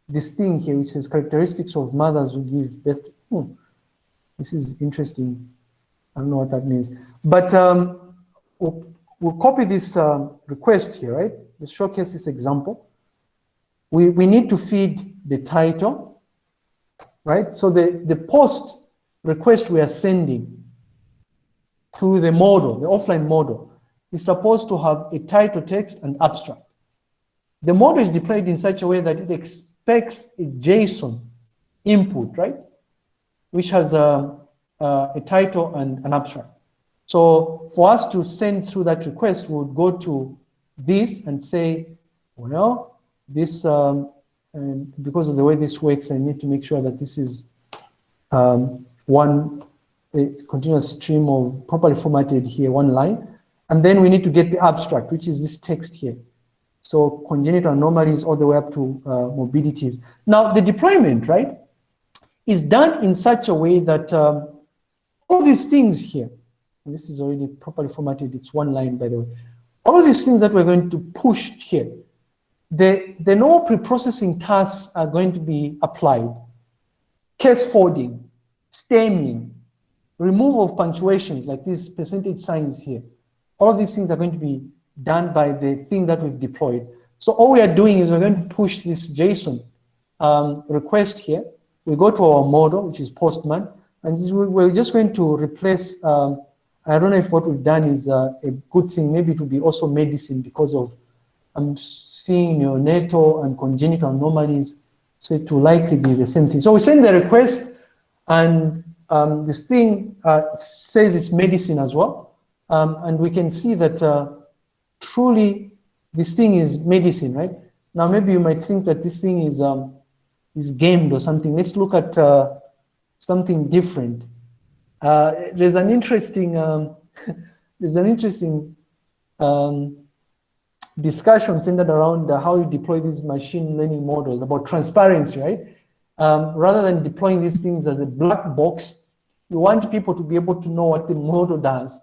this thing here, which says characteristics of mothers who give birth. Hmm, this is interesting. I don't know what that means. But um, we'll, copy this uh, request here, right? Let's showcase this example. We, we need to feed the title, right? So the, the post request we are sending to the model, the offline model, is supposed to have a title text and abstract. The model is deployed in such a way that it expects a JSON input, right? Which has a, a, a title and an abstract. So for us to send through that request, we would go to this and say, well, this, um, because of the way this works, I need to make sure that this is um, one continuous stream of properly formatted here, one line. And then we need to get the abstract, which is this text here. So congenital anomalies all the way up to uh, morbidities. Now the deployment, right, is done in such a way that um, all these things here, this is already properly formatted, it's one line by the way, all of these things that we're going to push here, the, the no pre-processing tasks are going to be applied. Case folding, stemming, removal of punctuations like these percentage signs here. All of these things are going to be done by the thing that we've deployed. So all we are doing is we're going to push this JSON um, request here. We go to our model, which is Postman, and we're just going to replace, um, I don't know if what we've done is uh, a good thing. Maybe it will be also medicine because of I'm seeing neonatal and congenital anomalies. So it will likely be the same thing. So we send the request and um, this thing uh, says it's medicine as well. Um, and we can see that uh, truly this thing is medicine, right? Now, maybe you might think that this thing is, um, is gamed or something. Let's look at uh, something different. Uh, there's an interesting, um, there's an interesting um, discussion centered around how you deploy these machine learning models about transparency, right? Um, rather than deploying these things as a black box, you want people to be able to know what the model does.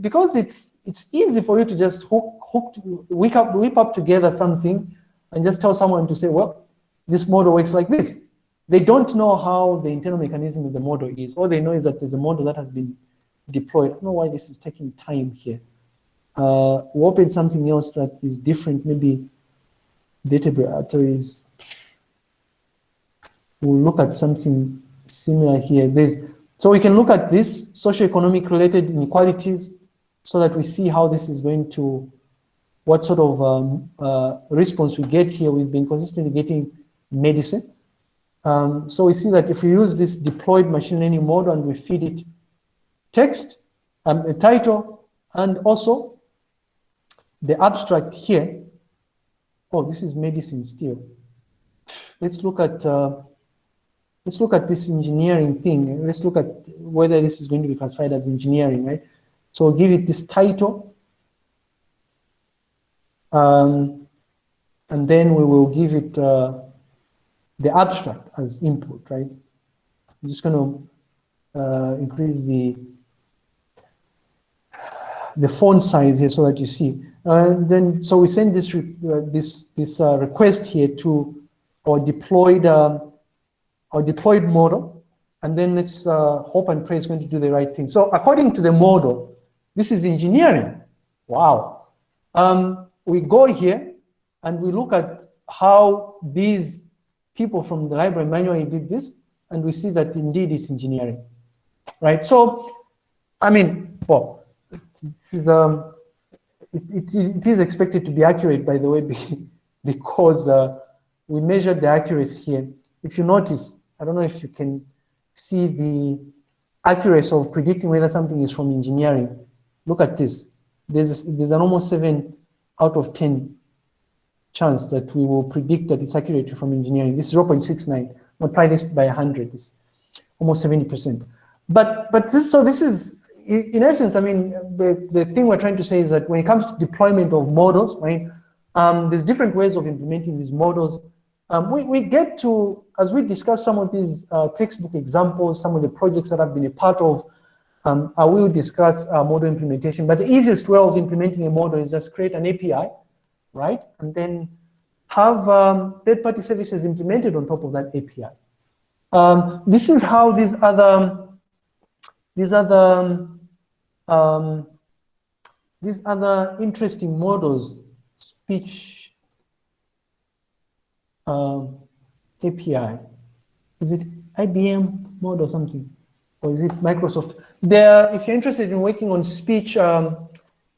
Because it's it's easy for you to just hook, hook whip, up, whip up together something and just tell someone to say, well, this model works like this. They don't know how the internal mechanism of the model is. All they know is that there's a model that has been deployed. I don't know why this is taking time here. Uh, we open something else that is different, maybe database arteries we'll look at something similar here. There's, so we can look at this socioeconomic related inequalities so that we see how this is going to, what sort of um, uh, response we get here. We've been consistently getting medicine. Um, so we see that if we use this deployed machine learning model and we feed it text, um, a title, and also the abstract here. Oh, this is medicine still. Let's look at uh, let's look at this engineering thing. Let's look at whether this is going to be classified as engineering, right? So give it this title. Um, and then we will give it uh, the abstract as input, right? I'm just going to uh, increase the the font size here so that you see. Uh, then, so we send this uh, this this uh, request here to our deployed um, our deployed model, and then let's uh, hope and pray it's going to do the right thing. So according to the model, this is engineering. Wow. Um, we go here and we look at how these people from the library manually did this, and we see that indeed it's engineering, right? So, I mean, well, this is, um, it, it, it is expected to be accurate, by the way, because uh, we measured the accuracy here. If you notice, I don't know if you can see the accuracy of predicting whether something is from engineering. Look at this. There's, there's an almost 7 out of 10 chance that we will predict that it's accurate from engineering. This is 0.69. Multiply this by 100. It's almost 70%. But, but this, so this is, in essence, I mean, the, the thing we're trying to say is that when it comes to deployment of models, right, um, there's different ways of implementing these models. Um, we, we get to, as we discuss some of these uh, textbook examples, some of the projects that I've been a part of, Um, I will discuss uh, model implementation, but the easiest way of implementing a model is just create an API, right? And then have um, third-party services implemented on top of that API. Um, this is how these other, these other, um, these other interesting models, speech um, API, is it IBM mode or something? Or is it Microsoft? There, if you're interested in working on speech, um,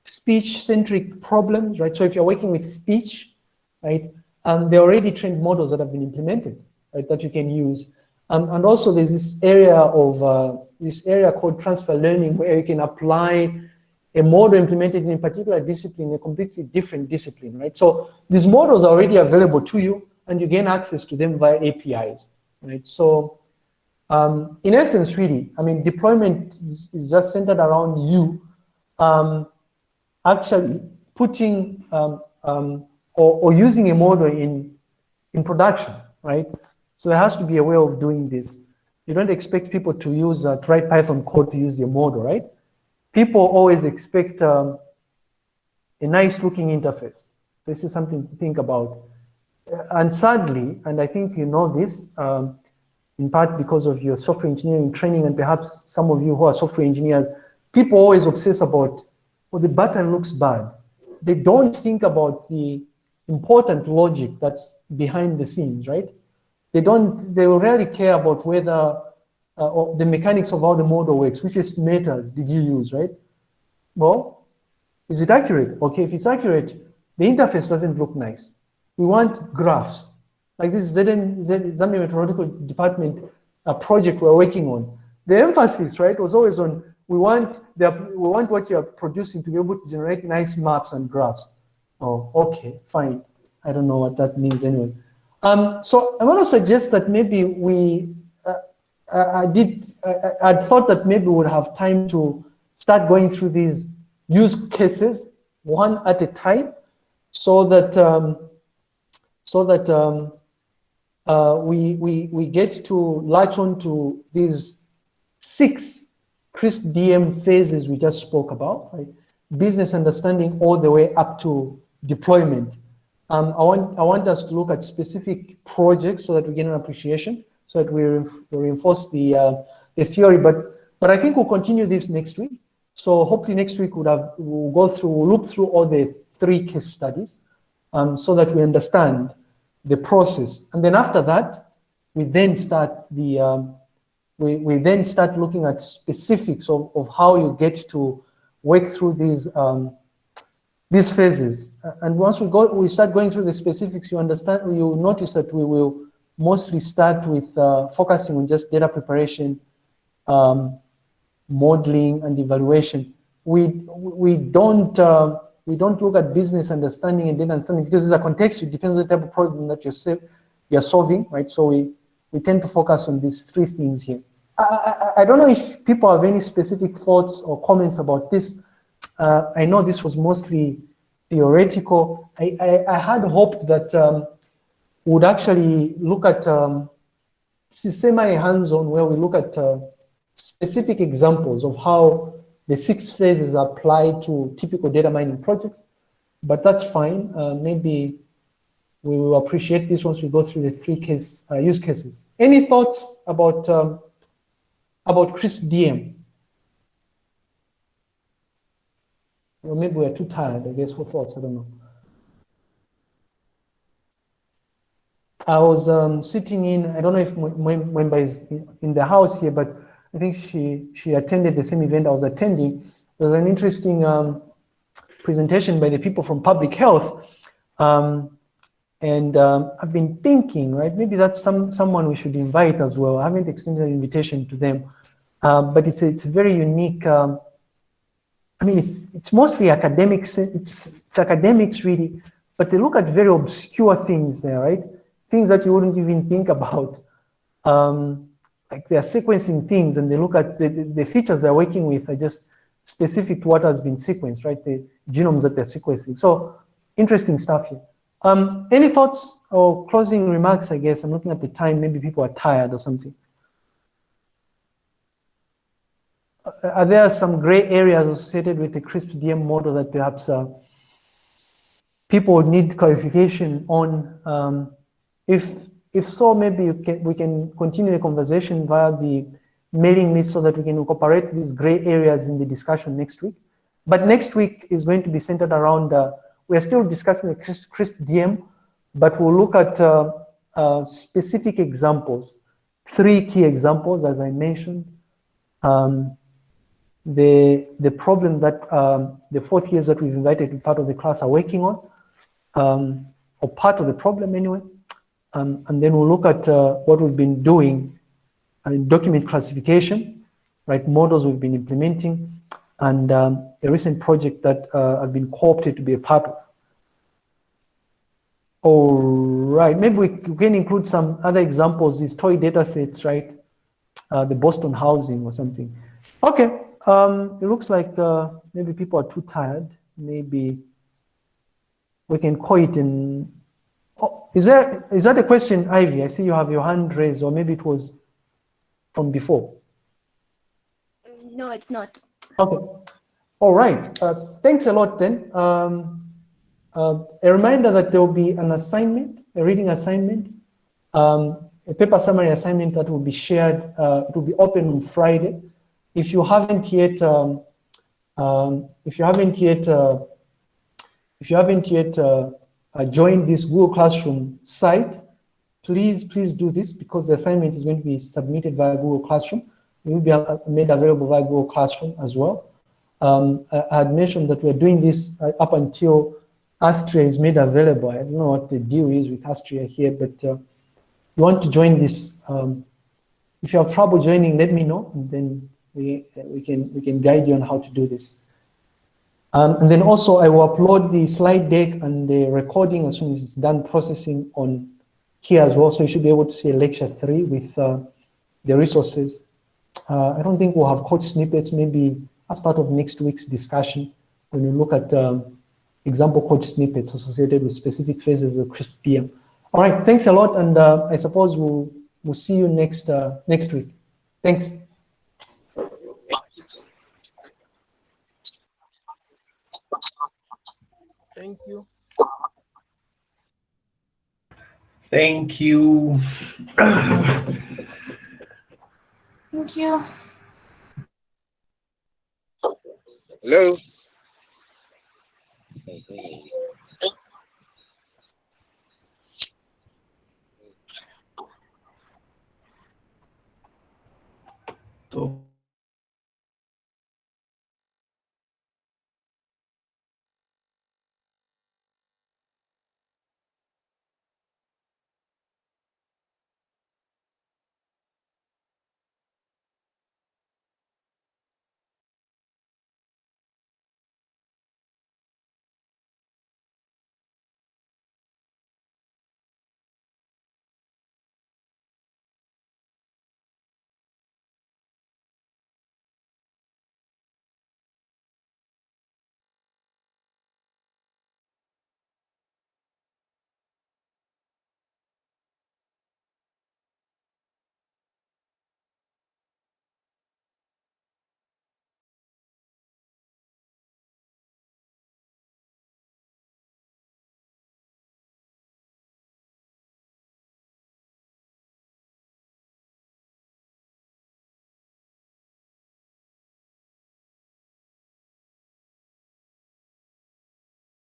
speech-centric problems, right? So if you're working with speech, right, um, there are already trained models that have been implemented, right, that you can use. Um, and also there's this area of, uh, this area called transfer learning where you can apply a model implemented in a particular discipline, a completely different discipline, right? So these models are already available to you and you gain access to them via APIs, right? So um, in essence, really, I mean, deployment is, is just centered around you um, actually putting um, um, or, or, using a model in, in production, right? So there has to be a way of doing this. You don't expect people to use, uh, write Python code to use your model, right? People always expect um, a nice looking interface. This is something to think about. And sadly, and I think you know this, um, in part because of your software engineering training and perhaps some of you who are software engineers, people always obsess about, well, the button looks bad. They don't think about the important logic that's behind the scenes, right? They don't, they rarely care about whether uh, the mechanics of how the model works, which estimators did you use, right? Well, is it accurate? Okay, if it's accurate, the interface doesn't look nice. We want graphs. Like this ZN, Zambia Meteorological Department a project we're working on. The emphasis, right, was always on we want the, we want what you're producing to be able to generate nice maps and graphs. Oh, okay, fine. I don't know what that means anyway. Um, so I want to suggest that maybe we, uh, I did, I, I thought that maybe we would have time to start going through these use cases one at a time so that, um, so that um, uh, we, we, we get to latch on to these six CRISP DM phases we just spoke about, right? Business understanding all the way up to deployment. Um, I, want, I want us to look at specific projects so that we get an appreciation, so that we, reinforce the, uh, the theory. But, but I think we'll continue this next week. So hopefully next week we'll, have, we'll go through, we'll look through all the three case studies um, so that we understand the process. And then after that, we then start the, um, we, we then start looking at specifics of, of how you get to work through these, um, these phases. And once we go, we start going through the specifics, you understand, you notice that we will mostly start with uh, focusing on just data preparation, um, modeling and evaluation. We, we don't, uh, we don't look at business understanding and data understanding because it's a context, it depends on the type of problem that you're, you're solving, right? So we, we tend to focus on these three things here. I, I, I don't know if people have any specific thoughts or comments about this. Uh, I know this was mostly theoretical. I, I, I had hoped that um, would actually look at um, semi-hands-on where we look at uh, specific examples of how the six phases apply to typical data mining projects, but that's fine. Uh, maybe we will appreciate this once we go through the three case uh, use cases. Any thoughts about um, about CRISP DM? Or maybe we're too tired, I guess, for thoughts, I don't know. I was um, sitting in, I don't know if Mwemba is in the house here, but I think she, she attended the same event I was attending. There was an interesting um, presentation by the people from public health. Um, and um, I've been thinking, right, maybe that's some, someone we should invite as well. I haven't extended an invitation to them, um, but it's a, it's a very unique, um, I mean, it's, it's mostly academics, it's, it's academics really, but they look at very obscure things there, right? Things that you wouldn't even think about. Um, like they are sequencing things and they look at the, the features they're working with are just specific to what has been sequenced, right? The genomes that they're sequencing. So interesting stuff here. Um, any thoughts or closing remarks, I guess? I'm looking at the time, maybe people are tired or something. are there some gray areas associated with the CRISP DM model that perhaps uh, people need clarification on? Um, if if so, maybe can, we can continue the conversation via the mailing list so that we can incorporate these gray areas in the discussion next week. But next week is going to be centered around, uh, we're still discussing the CRISP DM, but we'll look at uh, uh, specific examples, three key examples, as I mentioned. Um, the, the problem that um, the fourth years that we've invited to part of the class are working on, um, or part of the problem anyway. Um, and then we'll look at uh, what we've been doing in document classification, right, models we've been implementing, and um, a recent project that uh, I've been co-opted to be a part of. All right, maybe we can include some other examples, these toy data sets, right? Uh, the Boston housing or something. Okay, um, it looks like uh, maybe people are too tired. Maybe we can call it in. Oh, is there is that a question, Ivy? I see you have your hand raised, or maybe it was from before. No, it's not. Okay. All right. Uh, thanks a lot then. Um, uh, a reminder that there will be an assignment, a reading assignment, um, a paper summary assignment that will be shared, uh, it will be open on Friday. If you haven't yet, um, um, if you haven't yet, uh, if you haven't yet uh, uh, joined this Google Classroom site, please, please do this because the assignment is going to be submitted via Google Classroom. Will be made available via Google Classroom as well. Um, I, had mentioned that we're doing this uh, up until Astria is made available. I don't know what the deal is with Astria here, but uh, you want to join this. Um, if you have trouble joining, let me know, and then we, we, can, we can guide you on how to do this. Um, and then also I will upload the slide deck and the recording as soon as it's done processing on here as well. So you should be able to see lecture three with uh, the resources. Uh, I don't think we'll have code snippets, maybe as part of next week's discussion when we look at um, example code snippets associated with specific phases of CRISP DM. All right, thanks a lot, and uh, I suppose we'll, we'll see you next, uh, next week. Thanks. Thank you. Thank you. Thank you. Hello. Okay. So